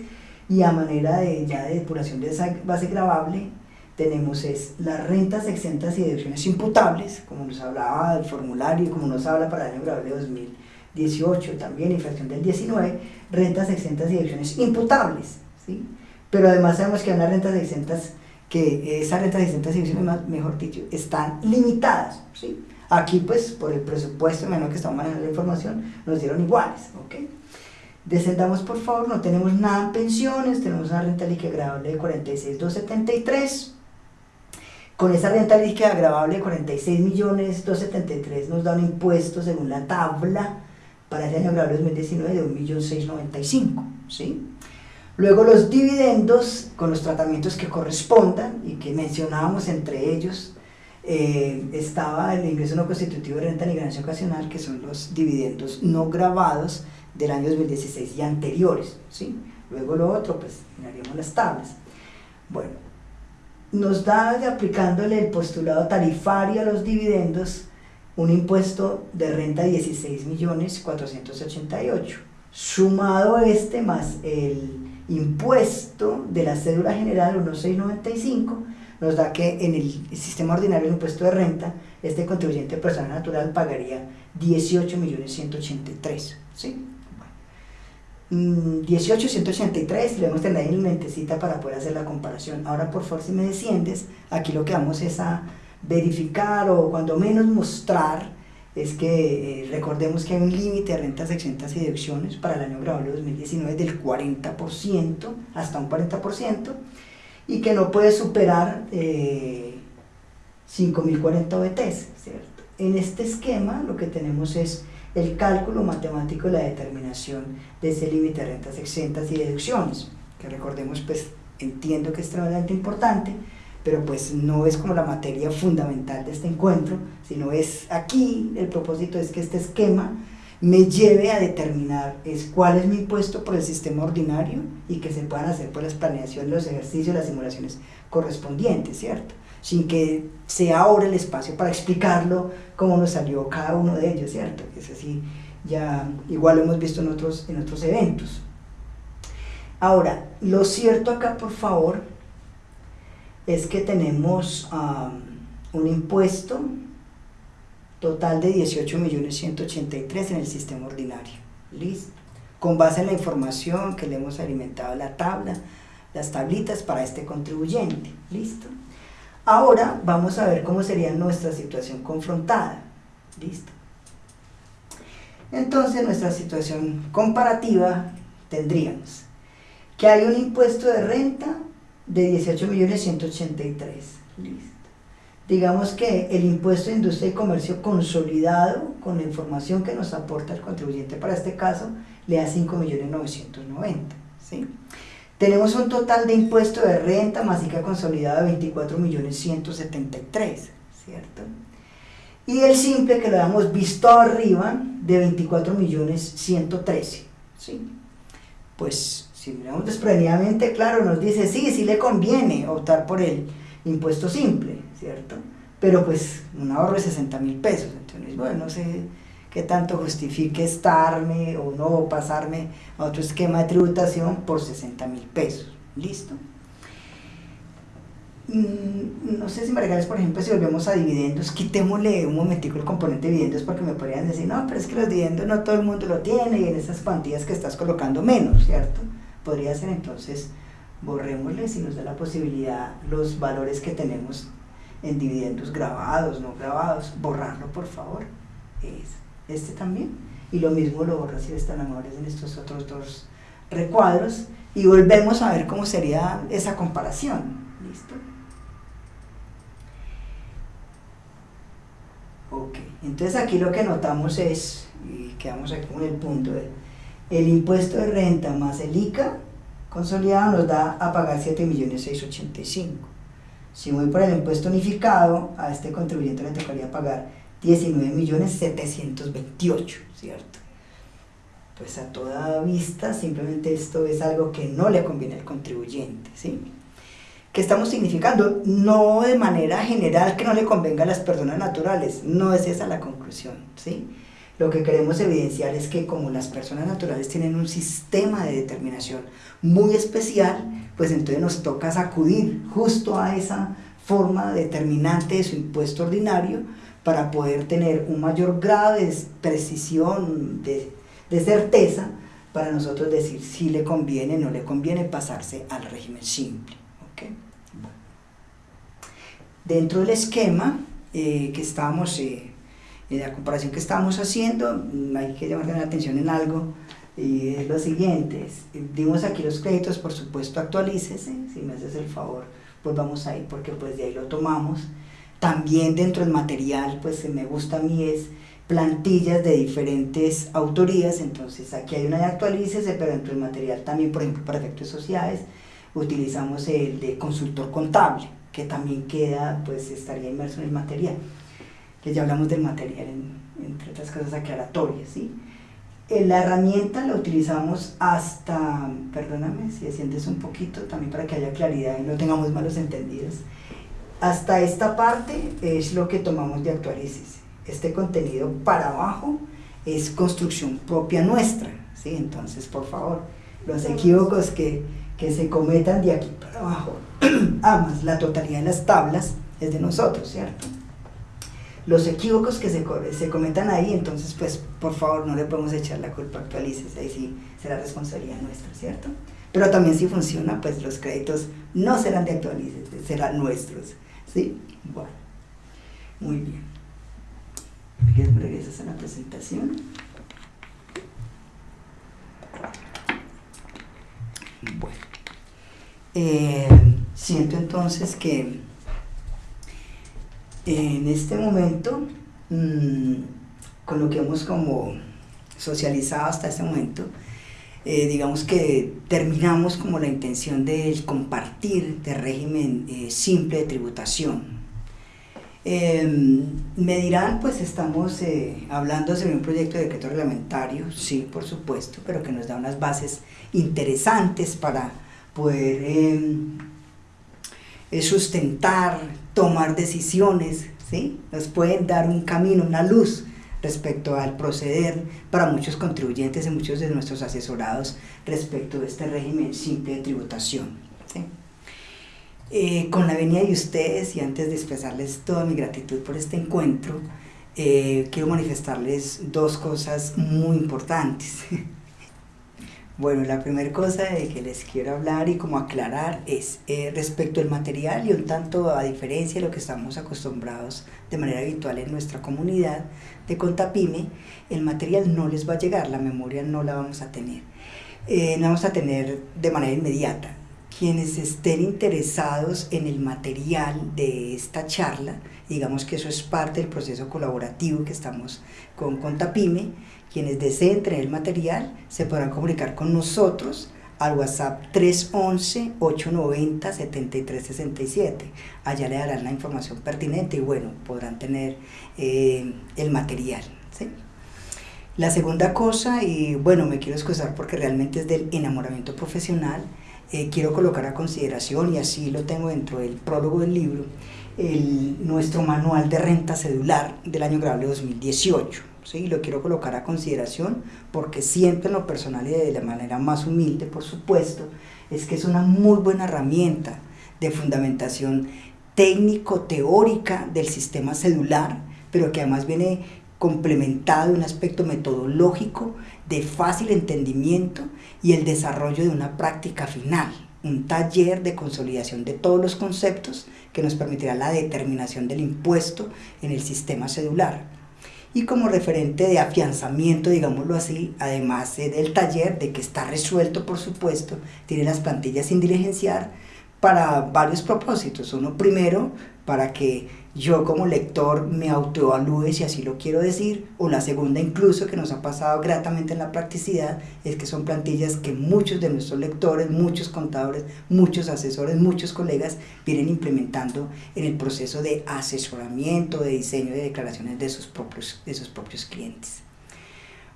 y a manera de ya de depuración de esa base grabable, tenemos es las rentas exentas y deducciones imputables, como nos hablaba del formulario, como nos habla para el año grabable 2018 también, infracción del 19, rentas exentas y deducciones imputables, ¿sí? Pero además sabemos que hay unas rentas exentas, que esas rentas exentas y deducciones, mejor dicho, están limitadas, ¿sí? Aquí, pues, por el presupuesto menos que estamos manejando la información, nos dieron iguales, ¿ok? Descendamos, por favor, no tenemos nada en pensiones, tenemos una renta líquida agradable de 46,273, con esa renta líquida agravable de 46 millones 273 nos da un impuesto según la tabla para ese año agravable 2019 de 1.695, ¿sí? Luego los dividendos con los tratamientos que correspondan y que mencionábamos entre ellos eh, estaba el ingreso no constitutivo de renta ni ganancia ocasional que son los dividendos no grabados del año 2016 y anteriores, ¿sí? Luego lo otro, pues miraríamos las tablas. Bueno, nos da aplicándole el postulado tarifario a los dividendos un impuesto de renta de 16 millones 488 sumado este más el impuesto de la cédula general 1695 nos da que en el sistema ordinario de impuesto de renta, este contribuyente personal natural pagaría 18.183.000, ¿sí? 18.183, le vamos a tener ahí en mentecita para poder hacer la comparación. Ahora, por favor, si me desciendes, aquí lo que vamos es a verificar o cuando menos mostrar es que eh, recordemos que hay un límite de rentas exentas y deducciones para el año grabado 2019 del 40% hasta un 40% y que no puede superar eh, 5.040 OBTs, ¿cierto? En este esquema lo que tenemos es el cálculo matemático de la determinación de ese límite de rentas exentas y deducciones, que recordemos pues entiendo que es extremadamente importante, pero pues no es como la materia fundamental de este encuentro, sino es aquí, el propósito es que este esquema me lleve a determinar es cuál es mi impuesto por el sistema ordinario y que se puedan hacer por las planeaciones, los ejercicios, las simulaciones correspondientes, ¿cierto? Sin que sea ahora el espacio para explicarlo cómo nos salió cada uno de ellos, ¿cierto? Es así, ya igual lo hemos visto en otros, en otros eventos. Ahora, lo cierto acá, por favor, es que tenemos un impuesto total de 18.183.000 en el sistema ordinario. ¿Listo? Con base en la información que le hemos alimentado la tabla, las tablitas para este contribuyente. ¿Listo? Ahora vamos a ver cómo sería nuestra situación confrontada. ¿Listo? Entonces nuestra situación comparativa tendríamos que hay un impuesto de renta de 18.183. Listo. Digamos que el impuesto de industria y comercio consolidado con la información que nos aporta el contribuyente para este caso le da 5.990. ¿sí? Tenemos un total de impuesto de renta masica consolidada de 24.173, ¿cierto? Y el simple que lo hemos visto arriba de 24.113, ¿sí? Pues si miramos desprendidamente, claro, nos dice, sí, sí le conviene optar por el impuesto simple, ¿cierto? Pero pues un ahorro de 60 mil pesos, entonces, bueno, no sé qué tanto justifique estarme o no pasarme a otro esquema de tributación por 60 mil pesos, ¿listo? Mm, no sé si me regales, por ejemplo, si volvemos a dividendos, quitémosle un momentico el componente de dividendos porque me podrían decir, no, pero es que los dividendos no todo el mundo lo tiene y en esas cuantías que estás colocando menos, ¿cierto? Podría ser entonces borrémosle si nos da la posibilidad los valores que tenemos en dividendos grabados, no grabados, borrarlo por favor, es este también, y lo mismo lo borro si están amables en estos otros dos recuadros, y volvemos a ver cómo sería esa comparación, ¿listo? Ok, entonces aquí lo que notamos es, y quedamos aquí con el punto de el impuesto de renta más el ICA consolidado nos da a pagar 7.685. Si voy por el impuesto unificado, a este contribuyente le tocaría pagar 19.728, ¿cierto? Pues a toda vista, simplemente esto es algo que no le conviene al contribuyente, ¿sí? ¿Qué estamos significando? No de manera general que no le convenga a las personas naturales, no es esa la conclusión, ¿sí? Lo que queremos evidenciar es que como las personas naturales tienen un sistema de determinación muy especial, pues entonces nos toca sacudir justo a esa forma determinante de su impuesto ordinario para poder tener un mayor grado de precisión, de, certeza, para nosotros decir si le conviene o no le conviene pasarse al régimen simple. Dentro del esquema eh, que estábamos eh, la comparación que estamos haciendo, mm, hay que llamar la atención en algo, y es lo siguiente, dimos aquí los créditos, por supuesto actualícese, si me haces el favor, pues vamos ahí, porque pues de ahí lo tomamos. También dentro del material, pues me gusta a mí es plantillas de diferentes autorías, entonces aquí hay una de actualícese, pero dentro del material también, por ejemplo, para efectos sociales, utilizamos el de consultor contable, que también queda, pues estaría inmerso en el material que ya hablamos del material, entre otras cosas aclaratorias, ¿sí? Eh, la herramienta la utilizamos hasta, perdóname si sientes un poquito, también para que haya claridad y no tengamos malos entendidos. Hasta esta parte es lo que tomamos de actualices. Este contenido para abajo es construcción propia nuestra, ¿sí? Entonces, por favor, los equívocos que, que se cometan de aquí para abajo, amas, la totalidad de las tablas es de nosotros, ¿cierto? Los equívocos que se, se cometan ahí, entonces, pues, por favor, no le podemos echar la culpa actualices, ahí sí será responsabilidad nuestra, ¿cierto? Pero también si funciona, pues los créditos no serán de actualices, serán nuestros, ¿sí? Bueno, muy bien. ¿Regresas a la presentación? Bueno, eh, siento entonces que en este momento, mm, con lo que hemos como socializado hasta este momento, eh, digamos que terminamos como la intención de compartir de régimen eh, simple de tributación. Em, me dirán, pues estamos hablando sobre un proyecto de decreto reglamentario, sí, por supuesto, pero que nos da unas bases interesantes para poder em, eh, sustentar, tomar decisiones, ¿sí? nos pueden dar un camino, una luz respecto al proceder para muchos contribuyentes y muchos de nuestros asesorados respecto de este régimen simple de tributación. ¿sí? Eh, con la venida de ustedes y antes de expresarles toda mi gratitud por este encuentro, eh, quiero manifestarles dos cosas muy importantes. Bueno, la primera cosa de que les quiero hablar y como aclarar es eh, respecto al material y un tanto a diferencia de lo que estamos acostumbrados de manera habitual en nuestra comunidad de Contapime, el material no les va a llegar, la memoria no la vamos a tener. Eh, no vamos a tener de manera inmediata. Quienes estén interesados en el material de esta charla, digamos que eso es parte del proceso colaborativo que estamos con Contapime, quienes deseen tener el material se podrán comunicar con nosotros al WhatsApp 311-890-7367. Allá le darán la información pertinente y bueno, podrán tener eh, el material. La segunda cosa, y bueno, me quiero excusar porque realmente es del enamoramiento profesional, eh, quiero colocar a consideración, y así lo tengo dentro del prólogo del libro, el, nuestro manual de renta cedular del año grabable 2018 ¿sí? lo quiero colocar a consideración porque siempre en lo personal y de la manera más humilde, por supuesto, es que es una muy buena herramienta de fundamentación técnico-teórica del sistema celular, pero que además viene complementado de un aspecto metodológico de fácil entendimiento y el desarrollo de una práctica final, un taller de consolidación de todos los conceptos que nos permitirá la determinación del impuesto en el sistema celular y como referente de afianzamiento, digámoslo así, además del taller, de que está resuelto, por supuesto, tiene las plantillas sin diligenciar para varios propósitos. Uno primero, para que yo como lector me autoevalúe si así lo quiero decir, o la segunda incluso que nos ha pasado gratamente en la practicidad, es que son plantillas que muchos de nuestros lectores, muchos contadores, muchos asesores, muchos colegas vienen implementando en el proceso de asesoramiento, de diseño de declaraciones de sus propios, de sus propios clientes.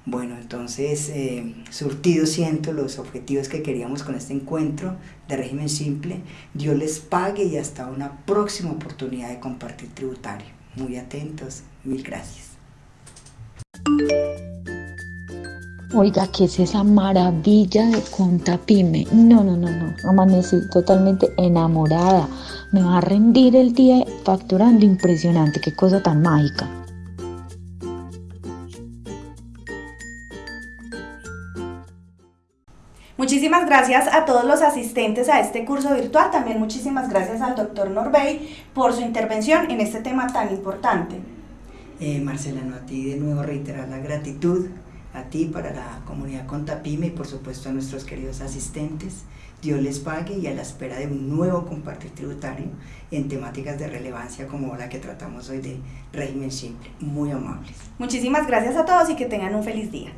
Bueno, entonces, eh, surtido siento los objetivos que queríamos con este encuentro de régimen simple. Dios les pague y hasta una próxima oportunidad de compartir tributario. Muy atentos, mil gracias. Oiga, ¿qué es esa maravilla de Contapime? No, no, no, no. Amanecí totalmente enamorada. Me va a rendir el día facturando impresionante. Qué cosa tan mágica. Muchísimas gracias a todos los asistentes a este curso virtual. También muchísimas gracias al doctor Norbey por su intervención en este tema tan importante. Eh, Marcelano, a ti de nuevo reiterar la gratitud a ti para la comunidad Contapime y por supuesto a nuestros queridos asistentes. Dios les pague y a la espera de un nuevo compartir tributario en temáticas de relevancia como la que tratamos hoy de régimen simple. Muy amables. Muchísimas gracias a todos y que tengan un feliz día.